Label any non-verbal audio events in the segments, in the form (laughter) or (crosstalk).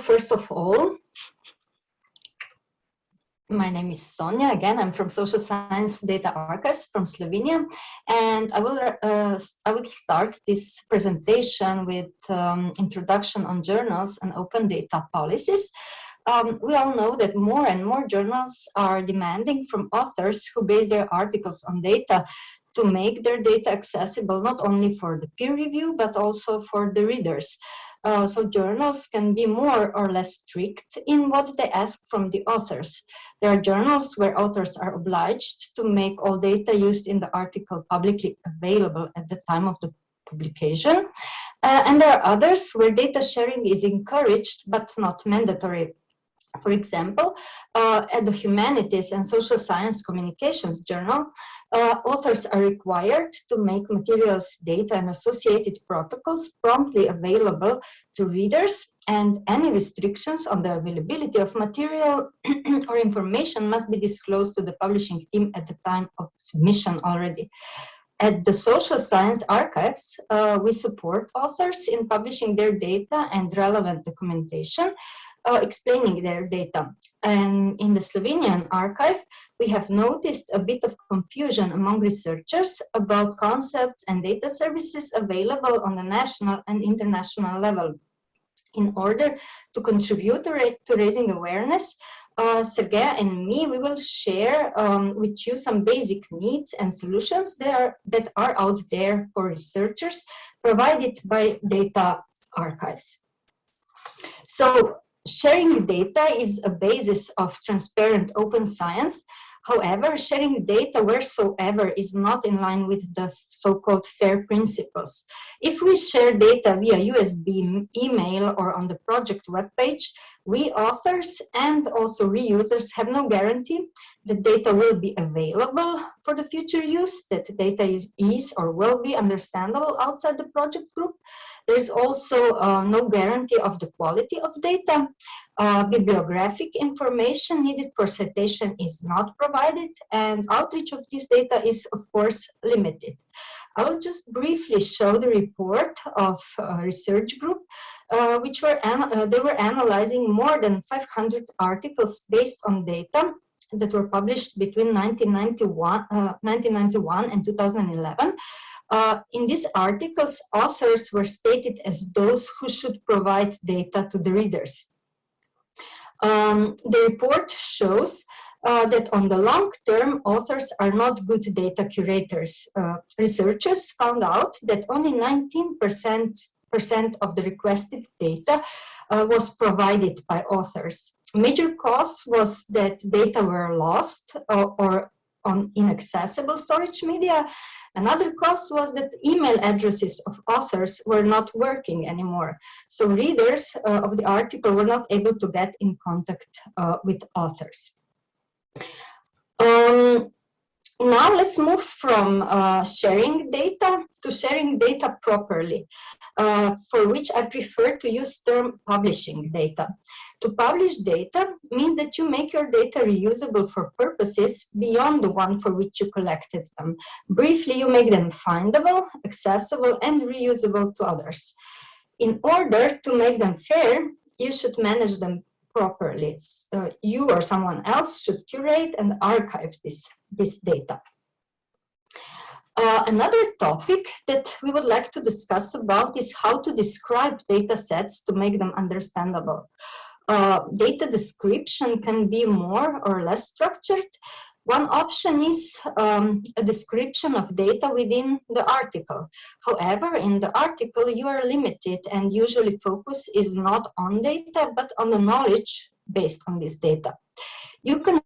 first of all, my name is Sonia. Again, I'm from Social Science Data Archives from Slovenia, and I will uh, I will start this presentation with um, introduction on journals and open data policies. Um, we all know that more and more journals are demanding from authors who base their articles on data to make their data accessible not only for the peer review but also for the readers. Uh, so journals can be more or less strict in what they ask from the authors. There are journals where authors are obliged to make all data used in the article publicly available at the time of the publication. Uh, and there are others where data sharing is encouraged but not mandatory. For example, uh, at the Humanities and Social Science Communications Journal, uh, authors are required to make materials, data, and associated protocols promptly available to readers, and any restrictions on the availability of material (clears throat) or information must be disclosed to the publishing team at the time of submission already. At the Social Science Archives, uh, we support authors in publishing their data and relevant documentation, uh, explaining their data. And in the Slovenian archive, we have noticed a bit of confusion among researchers about concepts and data services available on the national and international level. In order to contribute to, to raising awareness, uh, Sergei and me, we will share um, with you some basic needs and solutions that are, that are out there for researchers provided by data archives. So sharing data is a basis of transparent open science. However, sharing data wheresoever is not in line with the so-called FAIR principles. If we share data via USB, email, or on the project webpage, we authors and also reusers have no guarantee that data will be available for the future use, that data is, is or will be understandable outside the project group, there's also uh, no guarantee of the quality of data. Uh, bibliographic information needed for citation is not provided and outreach of this data is of course limited. I will just briefly show the report of a research group uh, which were uh, they were analyzing more than 500 articles based on data that were published between 1991, uh, 1991 and 2011 uh, in these articles, authors were stated as those who should provide data to the readers. Um, the report shows uh, that on the long term, authors are not good data curators. Uh, researchers found out that only 19% percent of the requested data uh, was provided by authors. Major cause was that data were lost uh, or on inaccessible storage media. Another cause was that email addresses of authors were not working anymore. So readers uh, of the article were not able to get in contact uh, with authors. Um, now let's move from uh, sharing data to sharing data properly, uh, for which I prefer to use term publishing data. To publish data means that you make your data reusable for purposes beyond the one for which you collected them. Briefly, you make them findable, accessible, and reusable to others. In order to make them fair, you should manage them properly. You or someone else should curate and archive this, this data. Uh, another topic that we would like to discuss about is how to describe data sets to make them understandable. Uh, data description can be more or less structured. One option is um, a description of data within the article. However, in the article, you are limited and usually focus is not on data, but on the knowledge based on this data. You can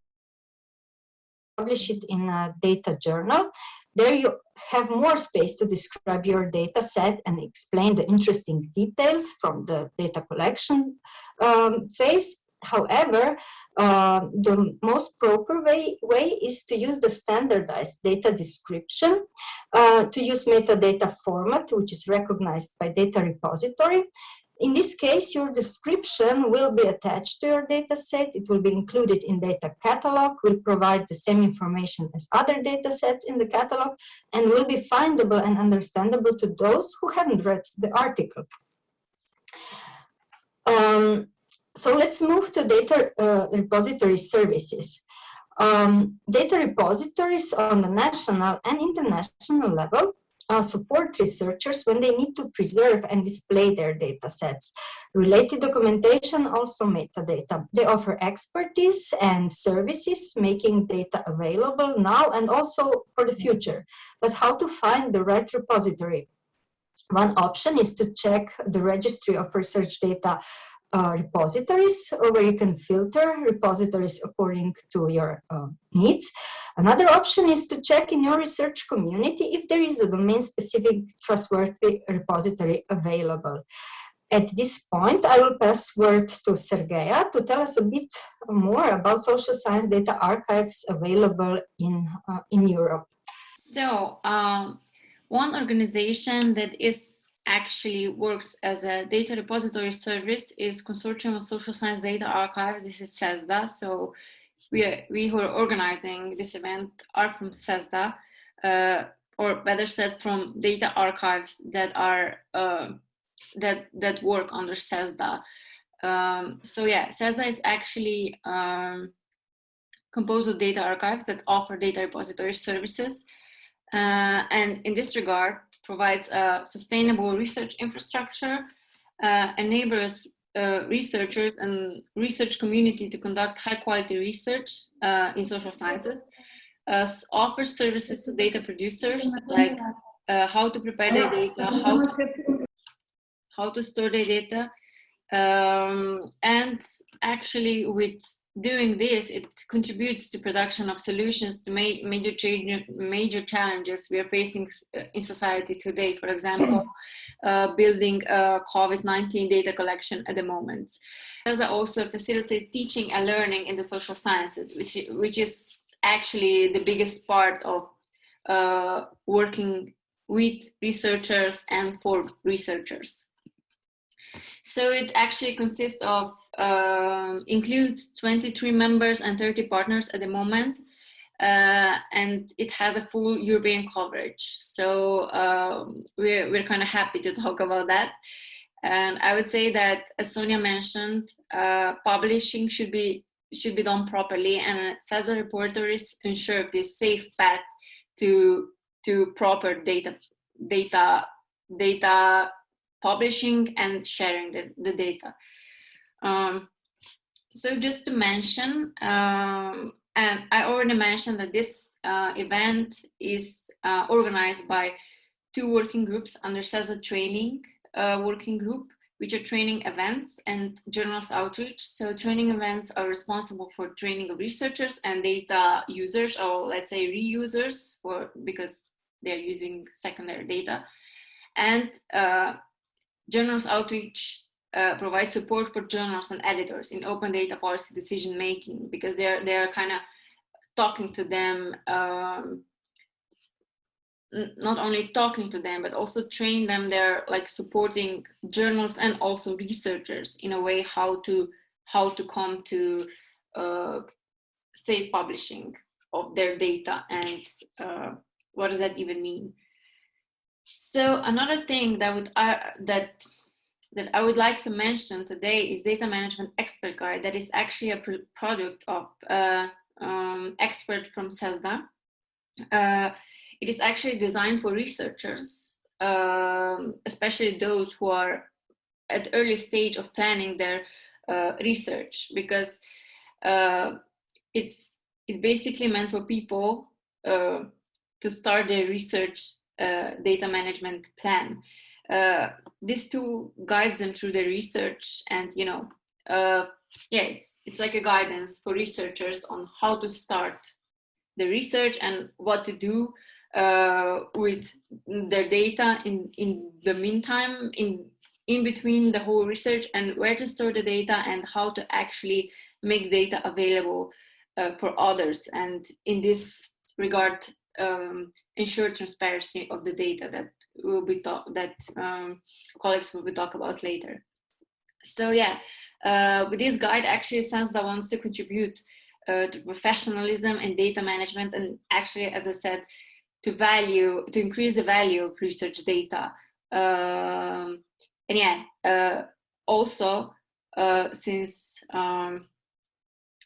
publish it in a data journal. There you have more space to describe your data set and explain the interesting details from the data collection um, phase. However, uh, the most proper way, way is to use the standardized data description, uh, to use metadata format, which is recognized by data repository, in this case, your description will be attached to your data set. It will be included in data catalog, will provide the same information as other data sets in the catalog, and will be findable and understandable to those who haven't read the article. Um, so let's move to data uh, repository services. Um, data repositories on the national and international level uh, support researchers when they need to preserve and display their data sets. Related documentation, also metadata. They offer expertise and services, making data available now and also for the future. But how to find the right repository? One option is to check the registry of research data uh, repositories where you can filter repositories according to your uh, needs. Another option is to check in your research community if there is a domain-specific trustworthy repository available. At this point, I will pass word to Sergeja to tell us a bit more about social science data archives available in, uh, in Europe. So, um, one organization that is actually works as a data repository service is Consortium of Social Science Data Archives. This is CESSDA. So we, are, we who are organizing this event are from CESSDA, uh, or better said, from data archives that are uh, that that work under CESSDA. Um, so yeah, CESSDA is actually um, composed of data archives that offer data repository services. Uh, and in this regard, provides a sustainable research infrastructure, uh, enables uh, researchers and research community to conduct high quality research uh, in social sciences, offers services to data producers like uh, how to prepare their data, how to, how to store their data, um, and actually with doing this, it contributes to production of solutions to ma major, change, major challenges we are facing in society today. For example, (clears throat) uh, building a COVID-19 data collection at the moment. I also facilitate teaching and learning in the social sciences, which, which is actually the biggest part of uh, working with researchers and for researchers. So it actually consists of, uh, includes 23 members and 30 partners at the moment. Uh, and it has a full European coverage. So um, we're, we're kind of happy to talk about that. And I would say that, as Sonia mentioned, uh, publishing should be should be done properly, and CESSDA repositories ensure this safe path to to proper data data data publishing and sharing the, the data. Um, so just to mention, um, and I already mentioned that this uh, event is uh, organized by two working groups under CESSDA training uh, working group, which are training events and journals outreach. So training events are responsible for training of researchers and data users, or let's say reusers, for, because they're using secondary data. And uh, Journals Outreach uh, provides support for journals and editors in open data policy decision making because they're they're kind of talking to them um, not only talking to them but also train them they're like supporting journals and also researchers in a way how to how to come to uh, safe publishing of their data and uh, what does that even mean? So another thing that would uh, that that I would like to mention today is Data Management Expert Guide. That is actually a product of uh, um, expert from CESSDA. Uh, it is actually designed for researchers, um, especially those who are at early stage of planning their uh, research, because uh, it's it's basically meant for people uh, to start their research uh, data management plan. Uh, this tool guides them through their research and, you know, uh, yeah, it's, it's like a guidance for researchers on how to start the research and what to do uh, with their data in, in the meantime, in, in between the whole research and where to store the data and how to actually make data available uh, for others. And in this regard, um, ensure transparency of the data that will be talk that um, colleagues will be talk about later. So yeah, uh, with this guide, actually CESSDA wants to contribute uh, to professionalism and data management, and actually, as I said, to value to increase the value of research data. Um, and yeah, uh, also uh, since um,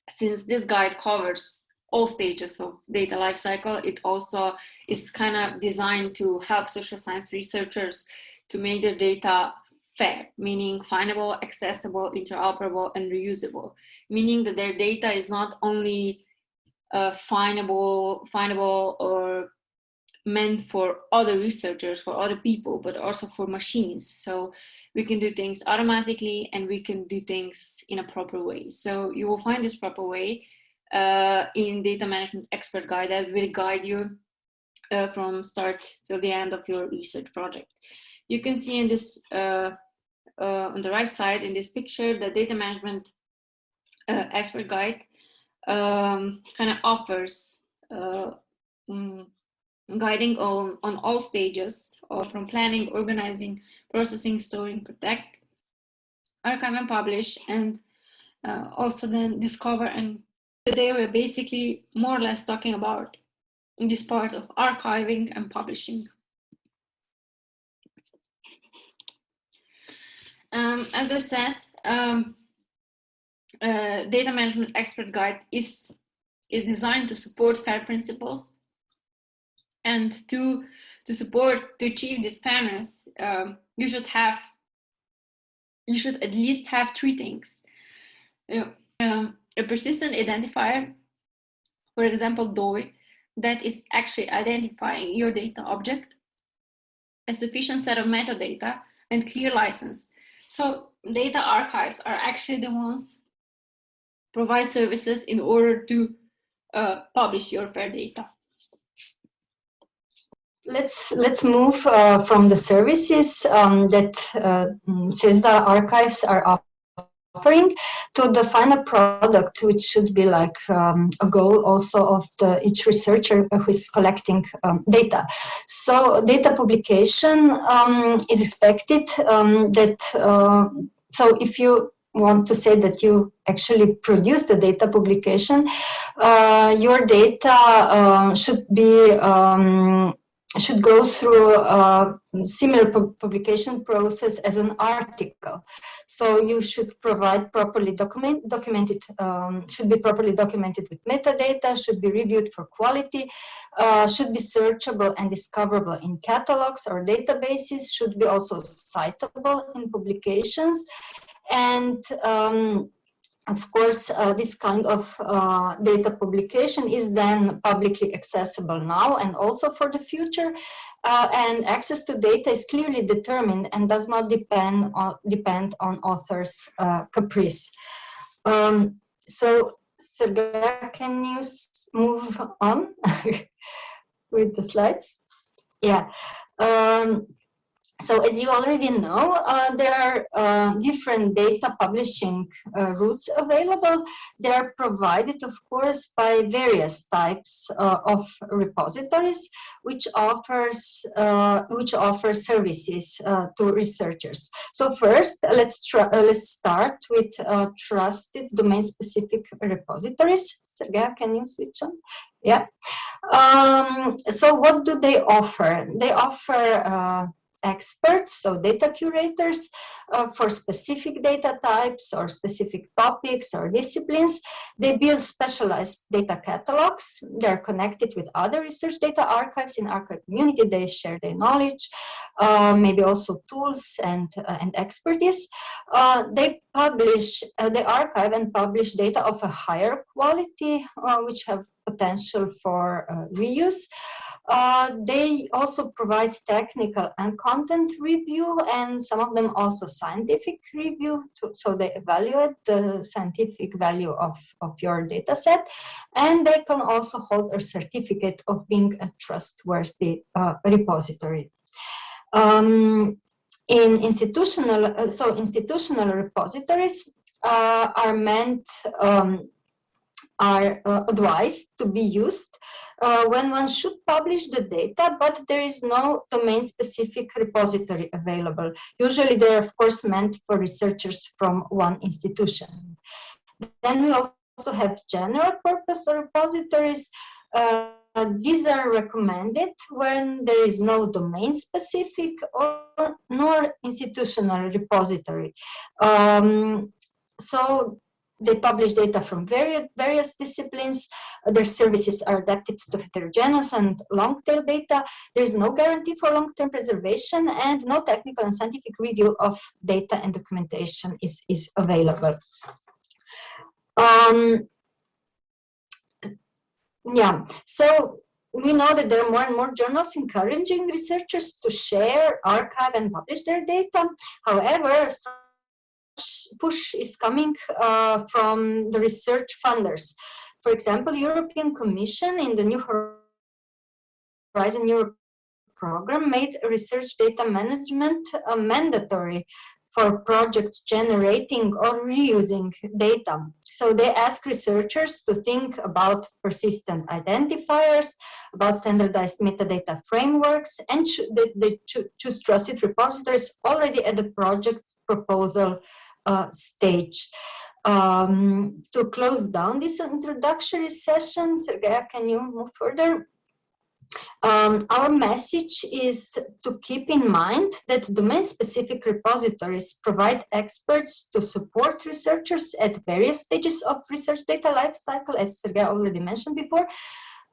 since this guide covers all stages of data lifecycle, it also is kind of designed to help social science researchers to make their data fair, meaning findable, accessible, interoperable, and reusable, meaning that their data is not only uh, findable, findable or meant for other researchers, for other people, but also for machines. So we can do things automatically and we can do things in a proper way. So you will find this proper way uh, in data management expert guide that will guide you uh, from start to the end of your research project. You can see in this, uh, uh on the right side in this picture, the data management uh, expert guide um, kind of offers uh, mm, guiding on, on all stages or from planning, organizing, processing, storing, protect, archive and publish, and uh, also then discover. And today we're basically more or less talking about this part of archiving and publishing. Um, as I said, um, uh, data management expert guide is is designed to support FAIR principles and to to support to achieve this fairness um, you should have you should at least have three things uh, um, a persistent identifier for example DOI that is actually identifying your data object a sufficient set of metadata and clear license. So data archives are actually the ones provide services in order to uh, publish your fair data. Let's let's move uh, from the services um, that uh, CESSDA archives are offering to the final product, which should be like um, a goal also of the, each researcher who is collecting um, data. So data publication um, is expected um, that, uh, so if you want to say that you actually produce the data publication, uh, your data uh, should be um, should go through a similar publication process as an article. So you should provide properly document, documented, um, should be properly documented with metadata, should be reviewed for quality, uh, should be searchable and discoverable in catalogs or databases, should be also citable in publications, and um, of course, uh, this kind of uh, data publication is then publicly accessible now and also for the future. Uh, and access to data is clearly determined and does not depend on, depend on author's uh, caprice. Um, so, Sergei, can you move on (laughs) with the slides? Yeah. Um, so as you already know, uh, there are uh, different data publishing uh, routes available. They are provided, of course, by various types uh, of repositories, which offers uh, which offer services uh, to researchers. So first, let's let's start with trusted domain-specific repositories. Sergei, can you switch on? Yeah. Um, so what do they offer? They offer experts, so data curators uh, for specific data types or specific topics or disciplines. They build specialized data catalogs. They're connected with other research data archives in archive community. They share their knowledge, uh, maybe also tools and, uh, and expertise. Uh, they publish, uh, they archive and publish data of a higher quality, uh, which have potential for reuse. Uh, they also provide technical and content review and some of them also scientific review to, so they evaluate the scientific value of, of your data set and they can also hold a certificate of being a trustworthy uh, repository. Um, in institutional, uh, so institutional repositories uh, are meant um, are uh, advised to be used uh, when one should publish the data, but there is no domain-specific repository available. Usually they're, of course, meant for researchers from one institution. Then we also have general purpose repositories. Uh, these are recommended when there is no domain-specific or nor institutional repository. Um, so they publish data from various, various disciplines. Their services are adapted to heterogeneous and long-tail data. There is no guarantee for long-term preservation and no technical and scientific review of data and documentation is, is available. Um, yeah, so we know that there are more and more journals encouraging researchers to share, archive, and publish their data. However, push is coming uh, from the research funders. For example, European Commission in the New Horizon Europe program made research data management uh, mandatory for projects generating or reusing data. So they ask researchers to think about persistent identifiers, about standardized metadata frameworks, and they, they choose trusted repositories already at the project proposal stage. Um, to close down this introductory session, Sergeja, can you move further? Um, our message is to keep in mind that domain-specific repositories provide experts to support researchers at various stages of research data lifecycle, as Sergei already mentioned before.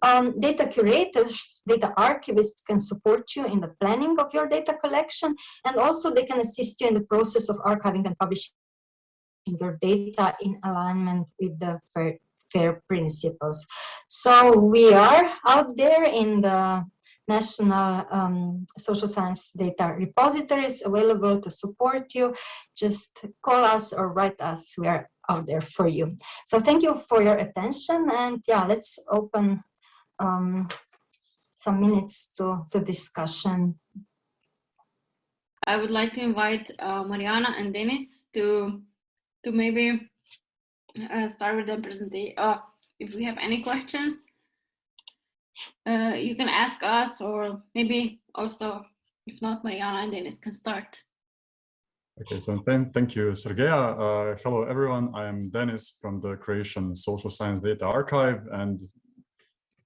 Um, data curators, data archivists can support you in the planning of your data collection, and also they can assist you in the process of archiving and publishing your data in alignment with the FAIR, FAIR principles. So we are out there in the national um, social science data repositories available to support you. Just call us or write us. We are out there for you. So thank you for your attention. And yeah, let's open um, some minutes to, to discussion. I would like to invite uh, Mariana and Dennis to to maybe uh, start with the presentation. Uh, if we have any questions, uh, you can ask us or maybe also, if not, Mariana and Dennis can start. Okay, so then thank you, Sergeja. Uh, hello, everyone. I am Dennis from the Croatian Social Science Data Archive, and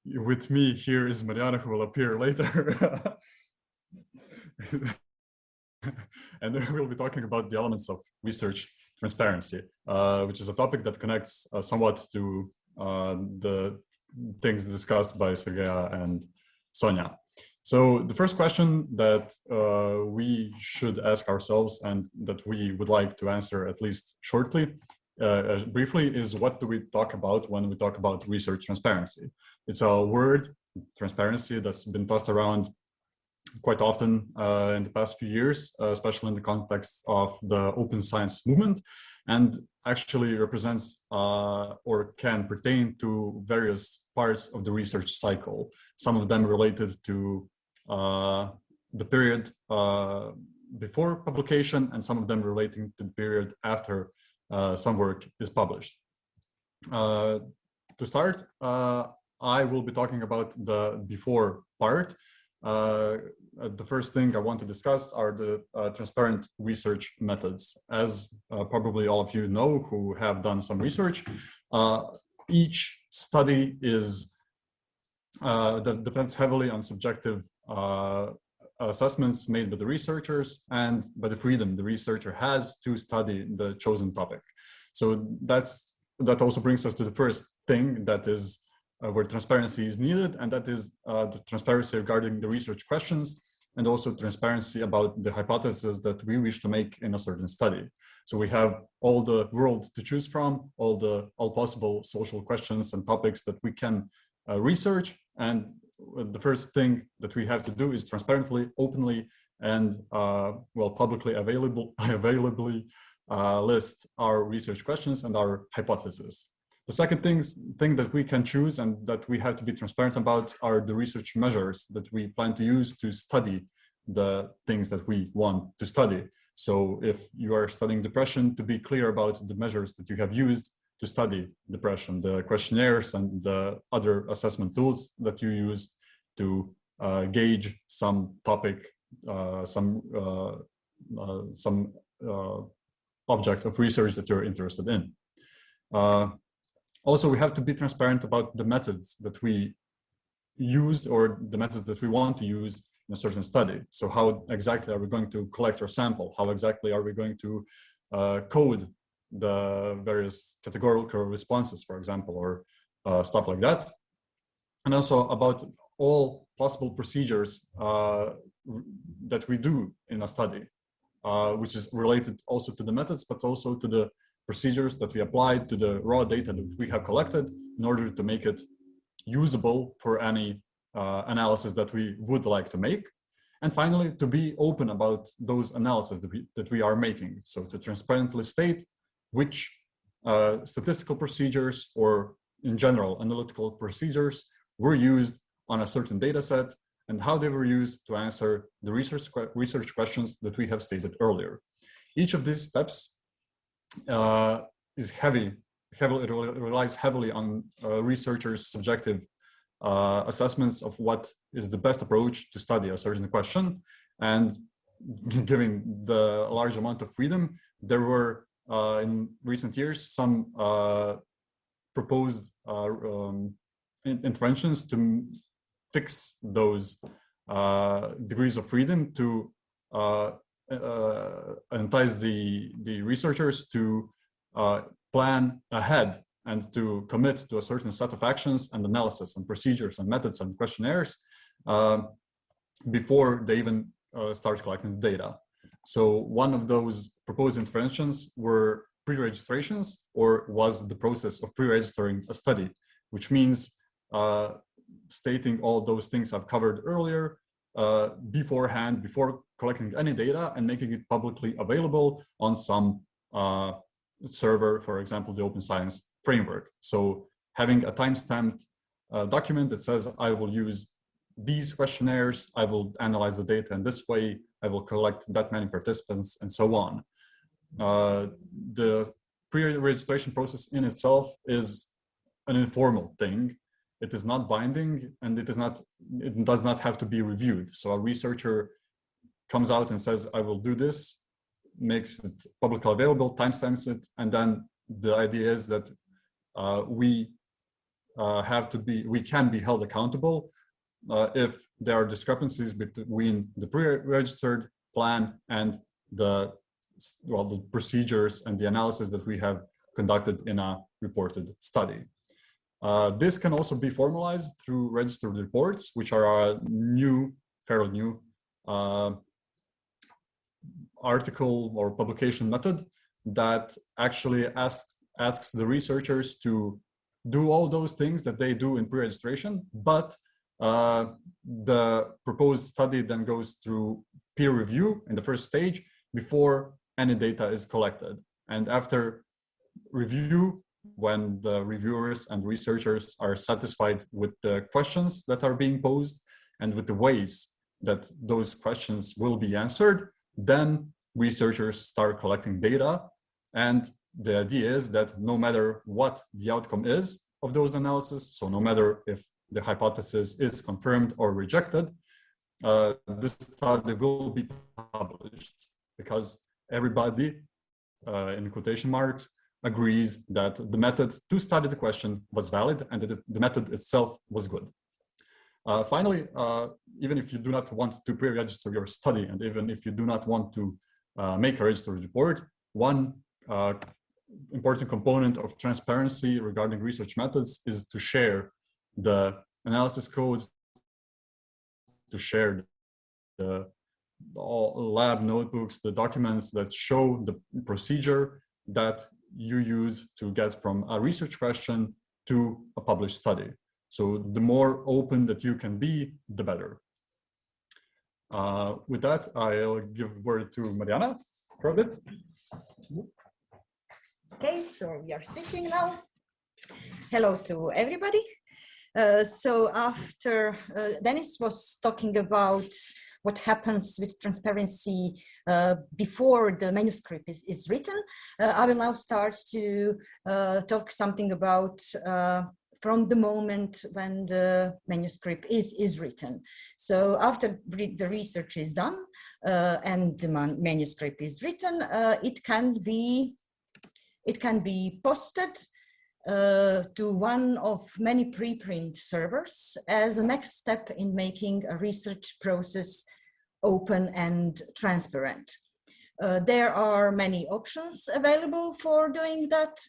with me here is Mariana, who will appear later. (laughs) and we'll be talking about the elements of research transparency, uh, which is a topic that connects uh, somewhat to uh, the things discussed by Sergeja and Sonia. So the first question that uh, we should ask ourselves and that we would like to answer at least shortly, uh, briefly, is what do we talk about when we talk about research transparency? It's a word, transparency, that's been tossed around quite often uh, in the past few years, uh, especially in the context of the open science movement, and actually represents uh, or can pertain to various parts of the research cycle. Some of them related to uh, the period uh, before publication, and some of them relating to the period after uh, some work is published. to start, I will be talking about the before part, uh, uh, the first thing I want to discuss are the uh, transparent research methods. As uh, probably all of you know who have done some research, uh, each study is uh, that depends heavily on subjective assessments made by the researchers and by the freedom the researcher has to study the chosen topic. So that's that also brings us to the first thing that is uh, where transparency is needed, and that is uh, the transparency regarding the research questions and also transparency about the hypotheses that we wish to make in a certain study. So we have all the world to choose from, all the all possible social questions and topics that we can uh, research. And the first thing that we have to do is transparently, openly, and uh, well, publicly available, (laughs) availably uh, list our research questions and our hypotheses. The second thing that we can choose and that we have to be transparent about are the research measures that we plan to use to study the things that we want to study. So if you are studying depression, to be clear about the measures that you have used to study depression, the questionnaires and the other assessment tools that you use to uh, gauge some topic, uh, some, uh, uh some uh, object of research that you're interested in. Also, we have to be transparent about the methods that we use or the methods that we want to use in a certain study. So how exactly are we going to collect our sample? How exactly are we going to uh, code the various categorical responses, for example, or uh, stuff like that. And also about all possible procedures uh, that we do in a study, uh, which is related also to the methods, but also to the procedures that we applied to the raw data that we have collected in order to make it usable for any uh, analysis that we would like to make. And finally, to be open about those analyses that we, that we are making. So to transparently state which uh, statistical procedures or in general analytical procedures were used on a certain data set and how they were used to answer the research, research questions that we have stated earlier. Each of these steps uh, is heavy, heavily relies heavily on uh, researchers' subjective uh, assessments of what is the best approach to study a certain question. And (laughs) given the large amount of freedom, there were uh, in recent years some uh, proposed uh, um, interventions to fix those degrees of freedom to entice the, the researchers to plan ahead and to commit to a certain set of actions and analysis and procedures and methods and questionnaires uh, before they even uh, start collecting data. So one of those proposed interventions were pre-registrations or was the process of pre-registering a study, which means uh, stating all those things I've covered earlier uh, beforehand, before collecting any data and making it publicly available on some uh, server, for example, the Open Science framework. So having a time-stamped uh, document that says I will use these questionnaires, I will analyze the data in this way, I will collect that many participants and so on. Uh, the pre-registration process in itself is an informal thing. It is not binding and it is not, it does not have to be reviewed. So a researcher comes out and says, I will do this, makes it publicly available, timestamps it, and then the idea is that uh, we uh, have to be, we can be held accountable uh, if there are discrepancies between the pre-registered plan and the well the procedures and the analysis that we have conducted in a reported study. Uh, this can also be formalized through registered reports, which are a new, fairly new uh, article or publication method that actually asks asks the researchers to do all those things that they do in pre-registration, but uh, the proposed study then goes through peer review in the first stage before any data is collected. And after review, when the reviewers and researchers are satisfied with the questions that are being posed and with the ways that those questions will be answered, then researchers start collecting data. And the idea is that no matter what the outcome is of those analyses, so no matter if the hypothesis is confirmed or rejected, uh, this study will be published because everybody, uh, in quotation marks, agrees that the method to study the question was valid and that the method itself was good. Uh, finally, uh, even if you do not want to pre-register your study and even if you do not want to uh, make a registered report, one uh, important component of transparency regarding research methods is to share the analysis code, to share the all lab notebooks, the documents that show the procedure that you use to get from a research question to a published study. So the more open that you can be, the better. Uh, with that, I'll give word to Mariana for a bit. Okay, so we are switching now. Hello to everybody. Uh, so after uh, Dennis was talking about what happens with transparency uh, before the manuscript is, is written, uh, I will now start to uh, talk something about uh, from the moment when the manuscript is, is written. So after the research is done and the manuscript is written, it can be it can be posted uh, to one of many preprint servers as a next step in making a research process open and transparent. Uh, there are many options available for doing that.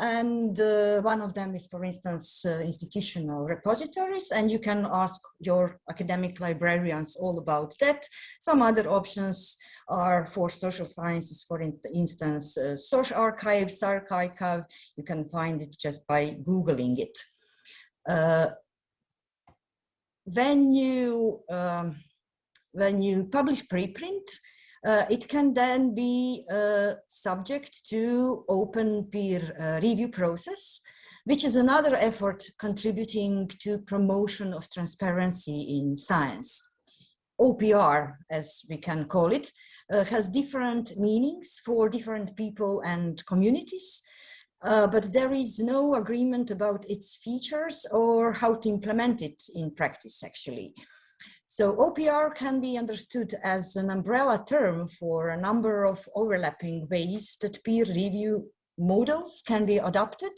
And uh, one of them is, for instance, uh, institutional repositories, and you can ask your academic librarians all about that. Some other options are for social sciences, for instance, uh, Social Archives, archive. You can find it just by Googling it. Uh, when you um, when you publish preprint, uh, it can then be uh, subject to open peer uh, review process, which is another effort contributing to promotion of transparency in science. OPR, as we can call it, uh, has different meanings for different people and communities, uh, but there is no agreement about its features or how to implement it in practice, actually. So OPR can be understood as an umbrella term for a number of overlapping ways that peer review models can be adopted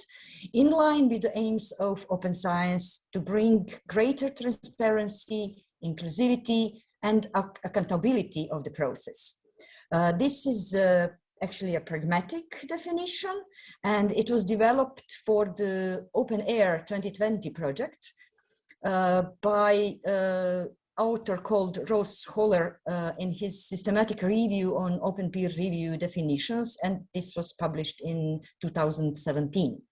in line with the aims of open science to bring greater transparency, inclusivity, and accountability of the process. Uh, this is uh, actually a pragmatic definition, and it was developed for the OpenAIRE 2020 project uh, by uh, author called Ross-Hellauer uh, in his systematic review on open peer review definitions, and this was published in 2017.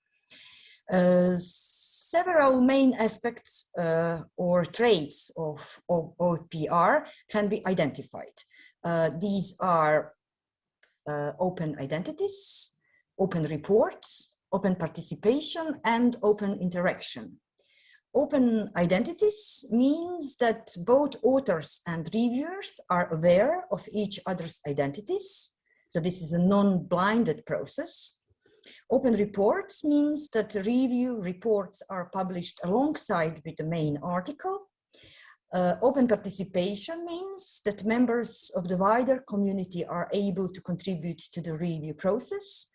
Uh, several main aspects uh, or traits of, of OPR can be identified. Uh, these are uh, open identities, open reports, open participation, and open interaction. Open identities means that both authors and reviewers are aware of each other's identities. So this is a non-blinded process. Open reports means that review reports are published alongside with the main article. Uh, open participation means that members of the wider community are able to contribute to the review process.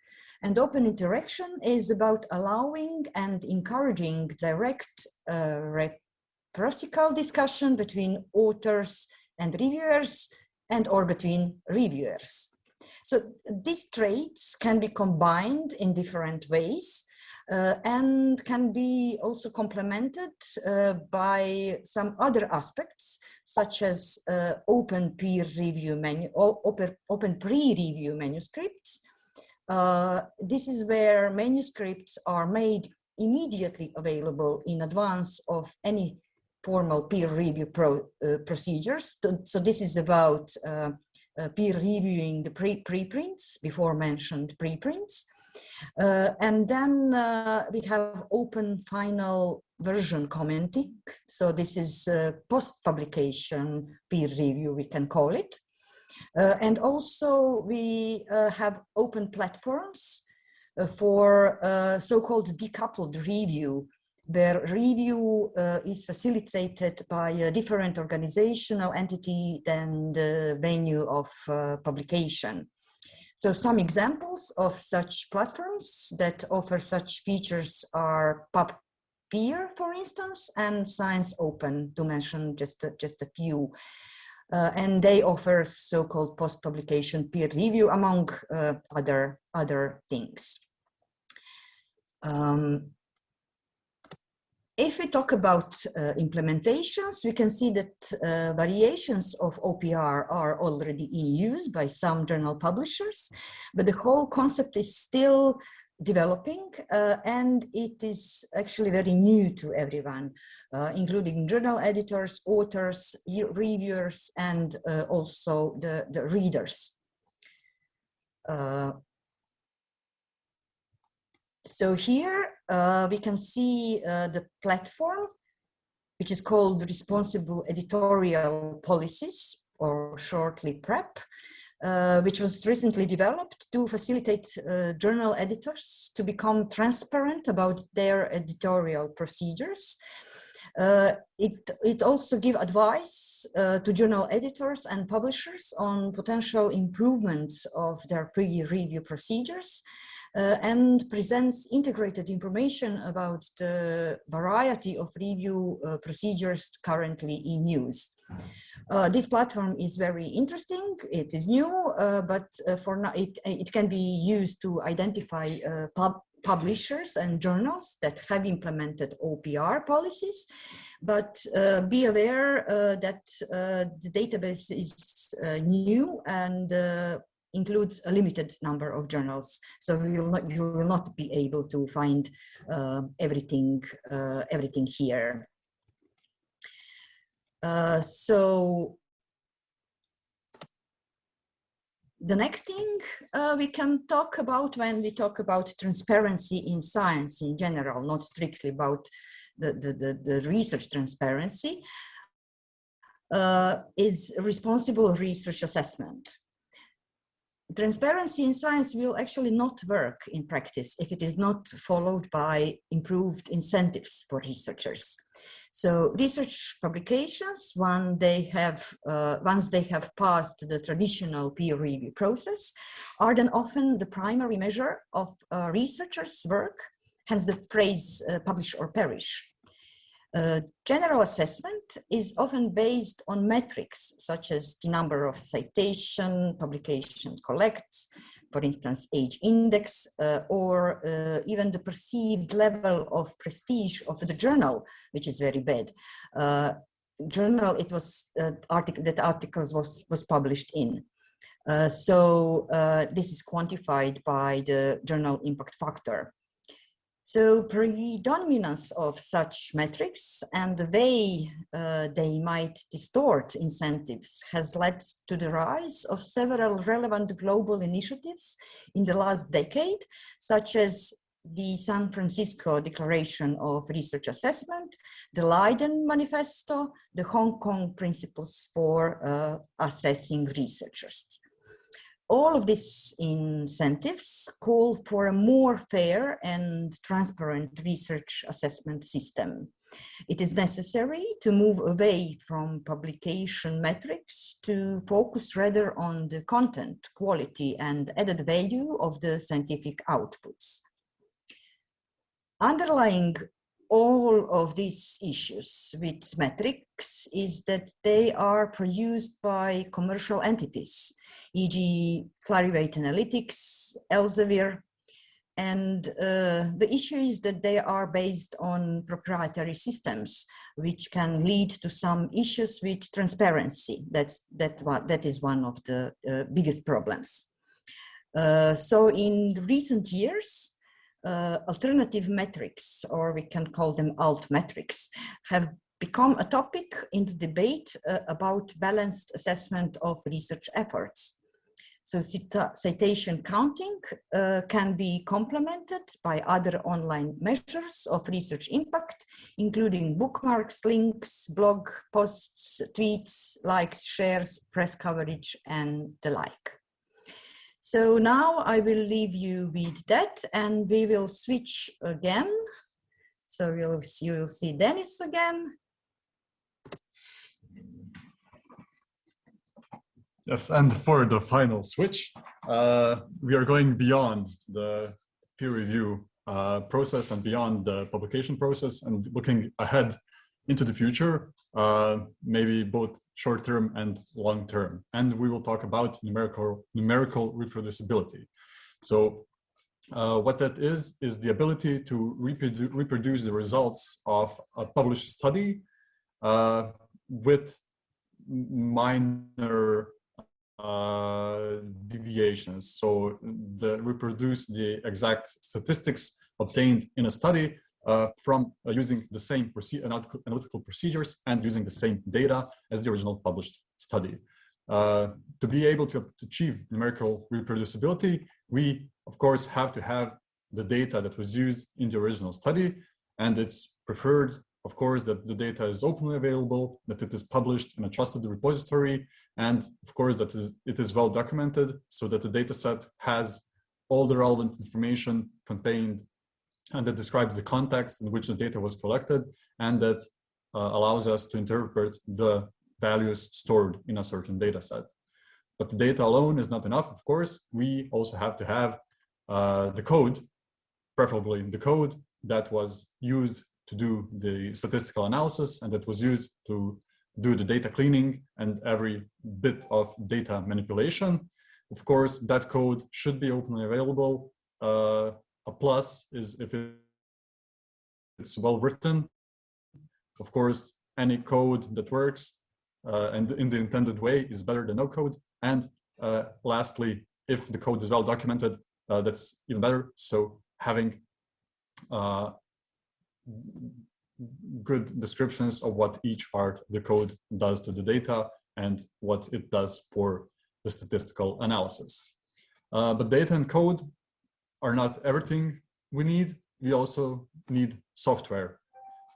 And open interaction is about allowing and encouraging direct uh, reciprocal discussion between authors and reviewers and or between reviewers. So these traits can be combined in different ways uh, and can be also complemented uh, by some other aspects such as uh, open peer review menu open, open pre-review manuscripts uh, this is where manuscripts are made immediately available in advance of any formal peer review pro, uh, procedures. So, this is about uh, uh peer reviewing the pre preprints, before mentioned preprints. Uh, and then uh, we have open final version commenting. So this is post-publication peer review, we can call it. Uh, and also we uh, have open platforms uh, for so-called decoupled review, where review uh, is facilitated by a different organizational entity than the venue of uh, publication. So some examples of such platforms that offer such features are PubPeer, for instance, and ScienceOpen, to mention just just a few. Uh, and they offer so-called post-publication peer review among uh, other, other things. Um, if we talk about uh, implementations, we can see that uh, variations of OPR are already in use by some journal publishers, but the whole concept is still developing uh, and it is actually very new to everyone, uh, including journal editors, authors, reviewers, and uh, also the, the readers. Uh, so here uh, we can see uh, the platform, which is called Responsible Editorial Policies, or shortly PREP, uh, which was recently developed to facilitate uh, journal editors to become transparent about their editorial procedures. Uh, it, it also give advice uh, to journal editors and publishers on potential improvements of their pre-review procedures uh, and presents integrated information about the variety of review uh, procedures currently in use. Uh, this platform is very interesting. It is new, uh, but uh, for now it, it can be used to identify uh, pub publishers and journals that have implemented OPR policies. But uh, be aware uh, that the database is new and includes a limited number of journals. So you will not, you will not be able to find everything, everything here. Uh, so the next thing uh, we can talk about when we talk about transparency in science in general, not strictly about the, the, the, the research transparency, uh, is responsible research assessment. Transparency in science will actually not work in practice if it is not followed by improved incentives for researchers. So research publications, when they have, uh, once they have passed the traditional peer review process, are then often the primary measure of a researcher's work, hence the phrase uh, publish or perish. General assessment is often based on metrics such as the number of citation publication collects, for instance, h-index, uh, or uh, even the perceived level of prestige of the journal, which is very bad. Uh, journal it was uh, article that articles was was published in. Uh, so this is quantified by the journal impact factor. So predominance of such metrics and the way uh, they might distort incentives has led to the rise of several relevant global initiatives in the last decade, such as the San Francisco Declaration of Research Assessment, the Leiden Manifesto, the Hong Kong Principles for uh, Assessing Researchers all of these incentives call for a more fair and transparent research assessment system. It is necessary to move away from publication metrics to focus rather on the content, quality and added value of the scientific outputs. Underlying all of these issues with metrics is that they are produced by commercial entities e.g. Clarivate Analytics, Elsevier. And uh, the issue is that they are based on proprietary systems, which can lead to some issues with transparency. That's, that, that is one of the uh, biggest problems. Uh, so in recent years, uh, alternative metrics, or we can call them alt metrics, have become a topic in the debate uh, about balanced assessment of research efforts. So citation counting uh, can be complemented by other online measures of research impact, including bookmarks, links, blog posts, tweets, likes, shares, press coverage, and the like. So now I will leave you with that and we will switch again. So you'll, you'll see Dennis again. Yes, and for the final switch, uh, we are going beyond the peer review uh, process and beyond the publication process and looking ahead into the future, uh, maybe both short-term and long-term. And we will talk about numerical, numerical reproducibility. So uh, what that is, is the ability to reprodu reproduce the results of a published study uh, with minor uh, deviations. So the reproduce the exact statistics obtained in a study uh, from uh, using the same analytical procedures and using the same data as the original published study. Uh, to be able to achieve numerical reproducibility, we of course have to have the data that was used in the original study and it's preferred of course, that the data is openly available, that it is published in a trusted repository, and of course that it is well documented so that the data set has all the relevant information contained and that describes the context in which the data was collected and that uh, allows us to interpret the values stored in a certain data set. But the data alone is not enough, of course. We also have to have uh, the code, preferably the code that was used to do the statistical analysis and that was used to do the data cleaning and every bit of data manipulation. Of course, that code should be openly available. Uh, a plus is if it's well written. Of course, any code that works uh, and in the intended way is better than no code. And uh, lastly, if the code is well documented, uh, that's even better. So having uh, good descriptions of what each part of the code does to the data and what it does for the statistical analysis. Uh, but data and code are not everything we need. We also need software.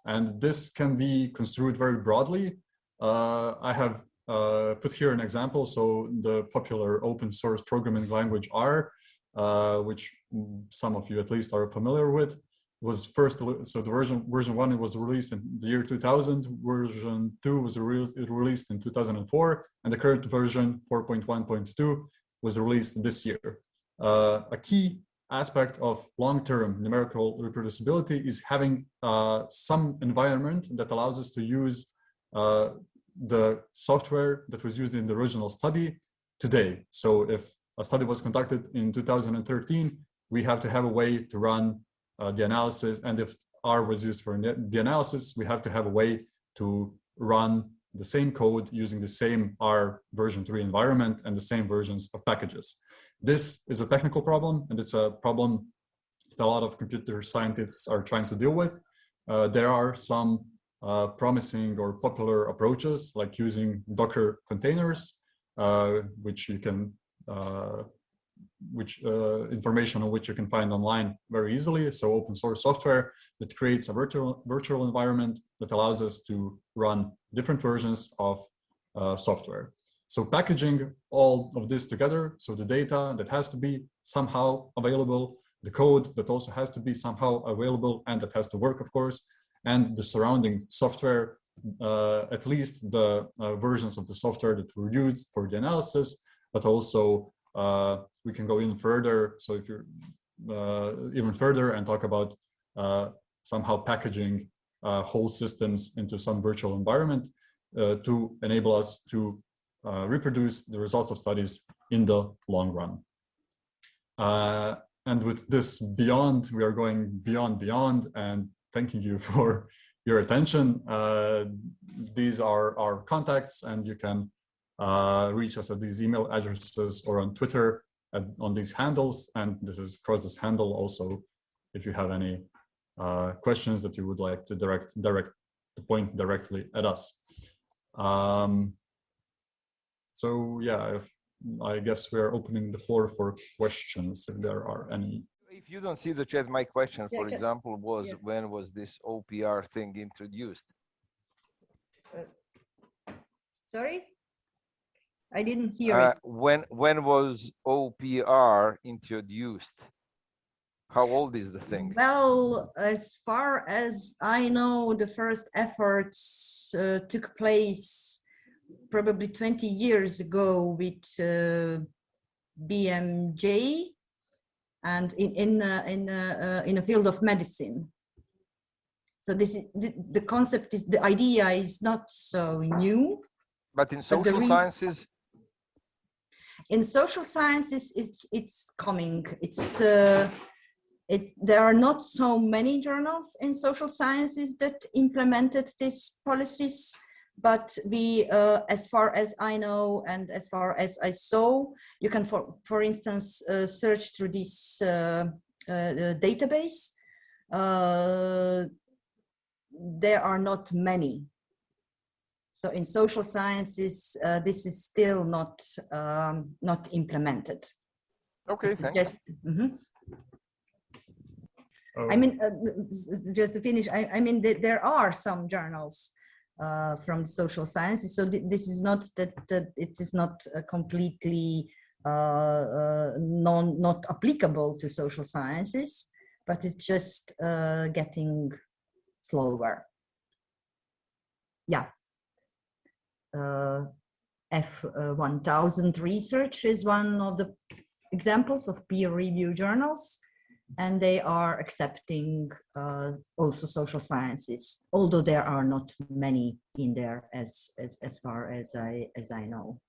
And this can be construed very broadly. Uh, I have uh, put here an example. So the popular open source programming language R, uh, which some of you at least are familiar with, was first so the version version one was released in the year 2000 version two was re released in 2004 and the current version 4.1.2 was released this year. Uh, a key aspect of long-term numerical reproducibility is having uh, some environment that allows us to use uh, the software that was used in the original study today. So if a study was conducted in 2013 we have to have a way to run uh, the analysis. And if R was used for the analysis, we have to have a way to run the same code using the same R version 3 environment and the same versions of packages. This is a technical problem, and it's a problem that a lot of computer scientists are trying to deal with. Uh, there are some uh, promising or popular approaches like using Docker containers, uh, which you can uh, which uh, information on which you can find online very easily. So open source software that creates a virtual, virtual environment that allows us to run different versions of uh, software. So packaging all of this together, so the data that has to be somehow available, the code that also has to be somehow available and that has to work, of course, and the surrounding software, uh, at least the uh, versions of the software that were used for the analysis, but also we can go even further. So if you're uh, even further and talk about uh, somehow packaging whole systems into some virtual environment to enable us to reproduce the results of studies in the long run. and with this beyond, we are going beyond, beyond, and thanking you (laughs) for your attention. Uh, these are our contacts and you can uh, reach us at these email addresses or on Twitter at, on these handles. And this is across this handle also, if you have any uh, questions that you would like to direct, direct to point directly at us. Um, so yeah, if, I guess we're opening the floor for questions if there are any. If you don't see the chat, my question, Yeah, for okay. example, was Yeah. when was this OPR thing introduced? Sorry? I didn't hear Uh, it. when when was OPR introduced? How old is the thing? Well, as far as I know, the first efforts uh, took place probably 20 years ago with uh, BMJ and in in uh, in uh, uh, in a field of medicine. So this is the, the concept is the idea is not so new. But in social re- sciences, in social sciences it's it's coming. It's uh, it there are not so many journals in social sciences that implemented these policies but we uh, as far as i know and as far as i saw you can for for instance uh, search through this uh, uh, database. Uh, there are not many so in social sciences, uh, this is still not um, not implemented. okay, thanks. Just, mhm. Oh, I mean, uh, just to finish, I, I mean, th- there are some journals uh, from social sciences. So th- this is not that, that it is not uh, completely uh, uh, non not applicable to social sciences, but it's just uh, getting slower. Yeah. Uh, F1000 research is one of the examples of peer review journals. and they are accepting uh, also social sciences, although there are not many in there as, as, as far as I, as I know.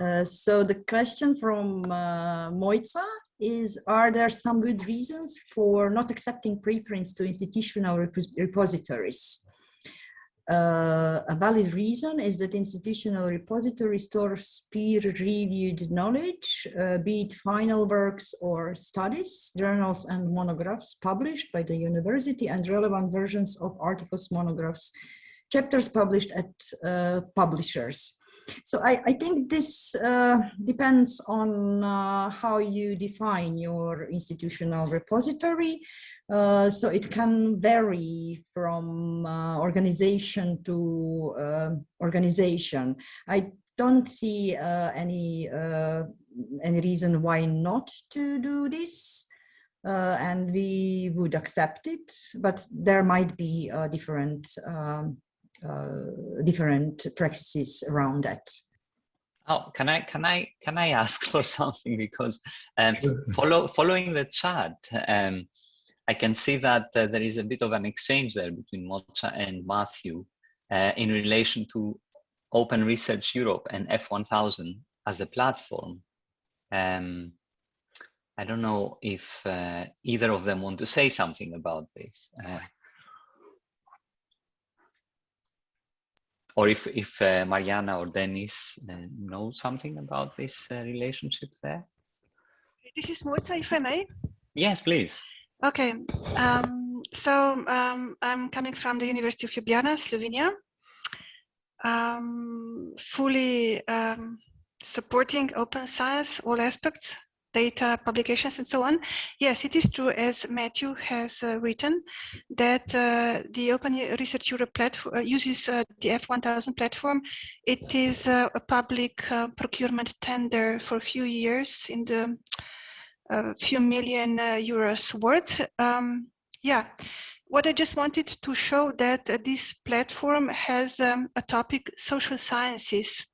Uh, so the question from uh, Mojca is, are there some good reasons for not accepting preprints to institutional repositories? Uh, a valid reason is that institutional repository stores peer-reviewed knowledge, uh, be it final works or studies, journals and monographs published by the university and relevant versions of articles, monographs, chapters published at uh, publishers. So I, I think this uh, depends on uh, how you define your institutional repository. Uh, so it can vary from uh, organization to uh, organization. I don't see uh, any any reason why not to do this. and we would accept it, but there might be different um, uh, different practices around that. Oh, can I can I can I ask (laughs) for something because um, follow following the chat, um, I can see that uh, there is a bit of an exchange there between Mojca and Matthew uh, in relation to Open Research Europe and F1000 as a platform. Um, I don't know if uh, either of them want to say something about this. Or if if uh, Mariana or Dennis uh, know something about this uh, relationship there. This is Mojca, if I may. Yes, please. Okay, um, so um, I'm coming from the University of Ljubljana, Slovenia. Um, fully um, supporting open science, all aspects, data publications and so on. Yes, it is true, as Matthew has uh, written, that uh, the Open Research Europe platform uh, uses uh, the F1000 platform. It is uh, a public uh, procurement tender for a few years in the few million euros worth. Um, yeah, what I just wanted to show that this platform has um, a topic social sciences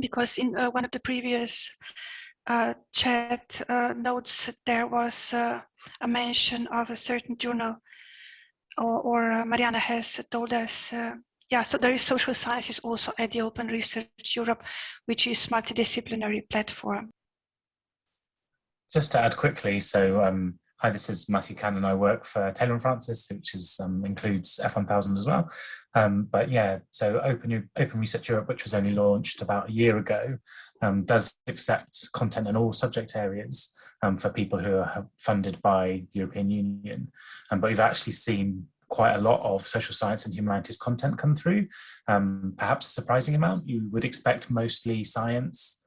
because in one of the previous uh, chat uh, notes there was uh, a mention of a certain journal or, or uh, Mariana has told us uh, yeah so there is social sciences also at the Open Research Europe which is multidisciplinary platform. Just to add quickly so um, Hi, this is Matthew Cannon. I work for Taylor and Francis, which is um, includes F1000 as well. Um, but yeah, so Open, Open Research Europe, which was only launched about a year ago, um, does accept content in all subject areas um, for people who are funded by the European Union. Um, but we've actually seen quite a lot of social science and humanities content come through, um, perhaps a surprising amount. You would expect mostly science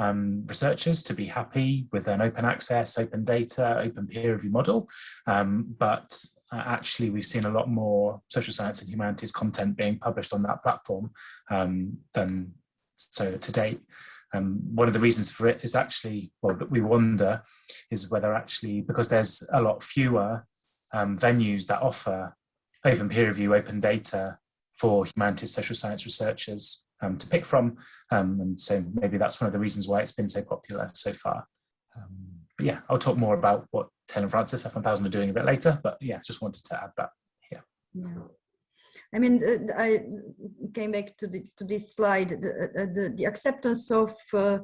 um, researchers to be happy with an open access, open data, open peer review model. Um, but uh, actually, we've seen a lot more social science and humanities content being published on that platform um, than so to date. Um, one of the reasons for it is actually, well, that we wonder is whether actually, because there's a lot fewer um, venues that offer open peer review, open data for humanities social science researchers um, to pick from. Um, and so maybe that's one of the reasons why it's been so popular so far. Um, but yeah, I'll talk more about what Taylor and Francis F1000 are doing a bit later, but yeah, just wanted to add that here. Yeah. I mean, uh, I came back to the to this slide. The uh, the, the acceptance of uh,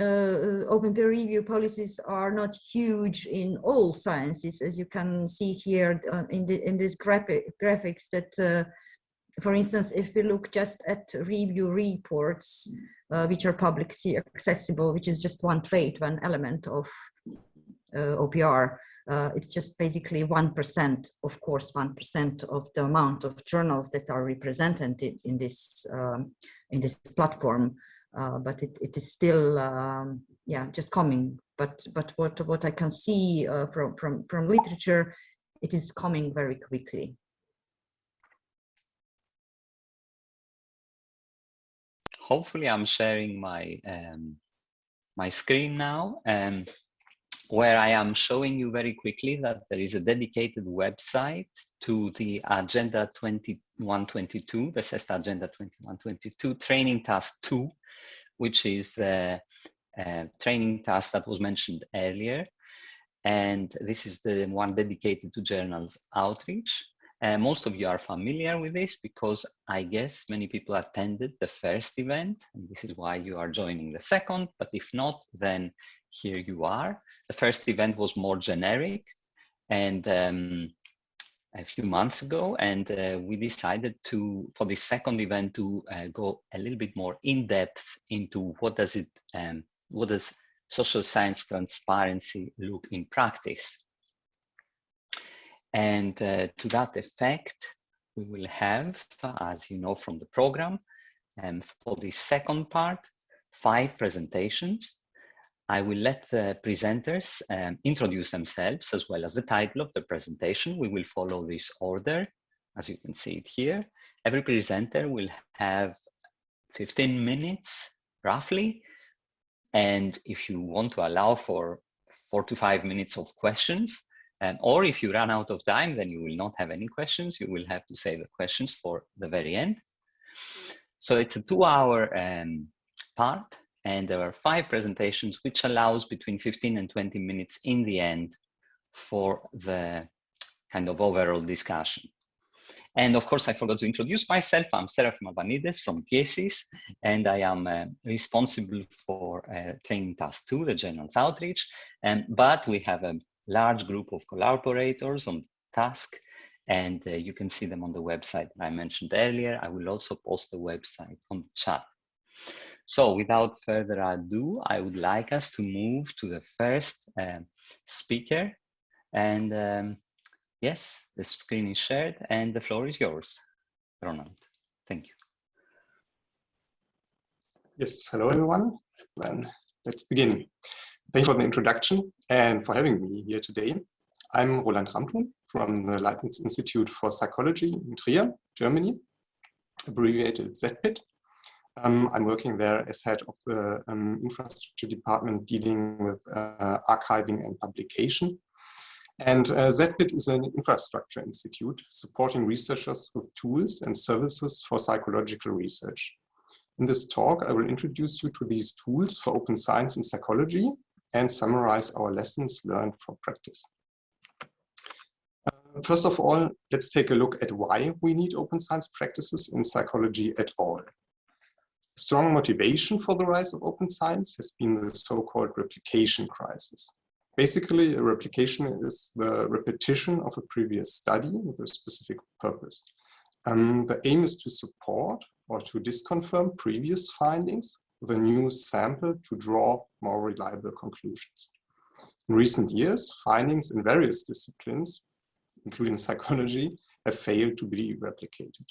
uh, open peer review policies are not huge in all sciences, as you can see here uh, in the in this graphic graphics that uh, for instance, if we look just at review reports, uh, which are publicly accessible, which is just one trait, one element of uh, OPR, uh, it's just basically 1%, of course, 1% of the amount of journals that are represented in this, um, in this platform. Uh, but it, it is still, um, yeah, just coming. But, but what, what I can see uh, from, from, from literature, it is coming very quickly. Hopefully I'm sharing my um, my screen now, um, where I am showing you very quickly that there is a dedicated website to the Agenda 2122, the CESSDA Agenda 2122 Training Task 2, which is the uh, training task that was mentioned earlier. And this is the one dedicated to journals outreach. Uh, most of you are familiar with this because I guess many people attended the first event and this is why you are joining the second, but if not, then here you are. The first event was more generic and um, a few months ago and uh, we decided to for the second event to uh, go a little bit more in depth into what does it um, what does social science transparency look in practice and uh, to that effect we will have as you know from the program um, for the second part five presentations I will let the presenters um, introduce themselves as well as the title of the presentation. We will follow this order, as you can see it here. Every presenter will have 15 minutes, roughly. And if you want to allow for four to five minutes of questions, um, or if you run out of time, then you will not have any questions. You will have to save the questions for the very end. So it's a two hour um, part and there are five presentations, which allows between 15 and 20 minutes in the end for the kind of overall discussion. And of course, I forgot to introduce myself. I'm Serafim Avanides from GESIS, and I am uh, responsible for uh, training task two, the journals outreach. And, but we have a large group of collaborators on task, and uh, you can see them on the website that I mentioned earlier. I will also post the website on the chat. So without further ado, I would like us to move to the first uh, speaker. And um, yes, the screen is shared and the floor is yours, Ronald. Thank you. Yes, hello everyone. Then let's begin. Thank you for the introduction and for having me here today. I'm Roland Ramthun from the Leibniz Institute for Psychology in Trier, Germany, abbreviated ZPID. Um, I'm working there as head of the um, infrastructure department dealing with uh, archiving and publication. And uh, ZPID is an infrastructure institute supporting researchers with tools and services for psychological research. In this talk, I will introduce you to these tools for open science and psychology and summarize our lessons learned from practice. Uh, first of all, let's take a look at why we need open science practices in psychology at all strong motivation for the rise of open science has been the so-called replication crisis. Basically, a replication is the repetition of a previous study with a specific purpose. Um, the aim is to support or to disconfirm previous findings a new sample to draw more reliable conclusions. In recent years, findings in various disciplines, including psychology, have failed to be replicated.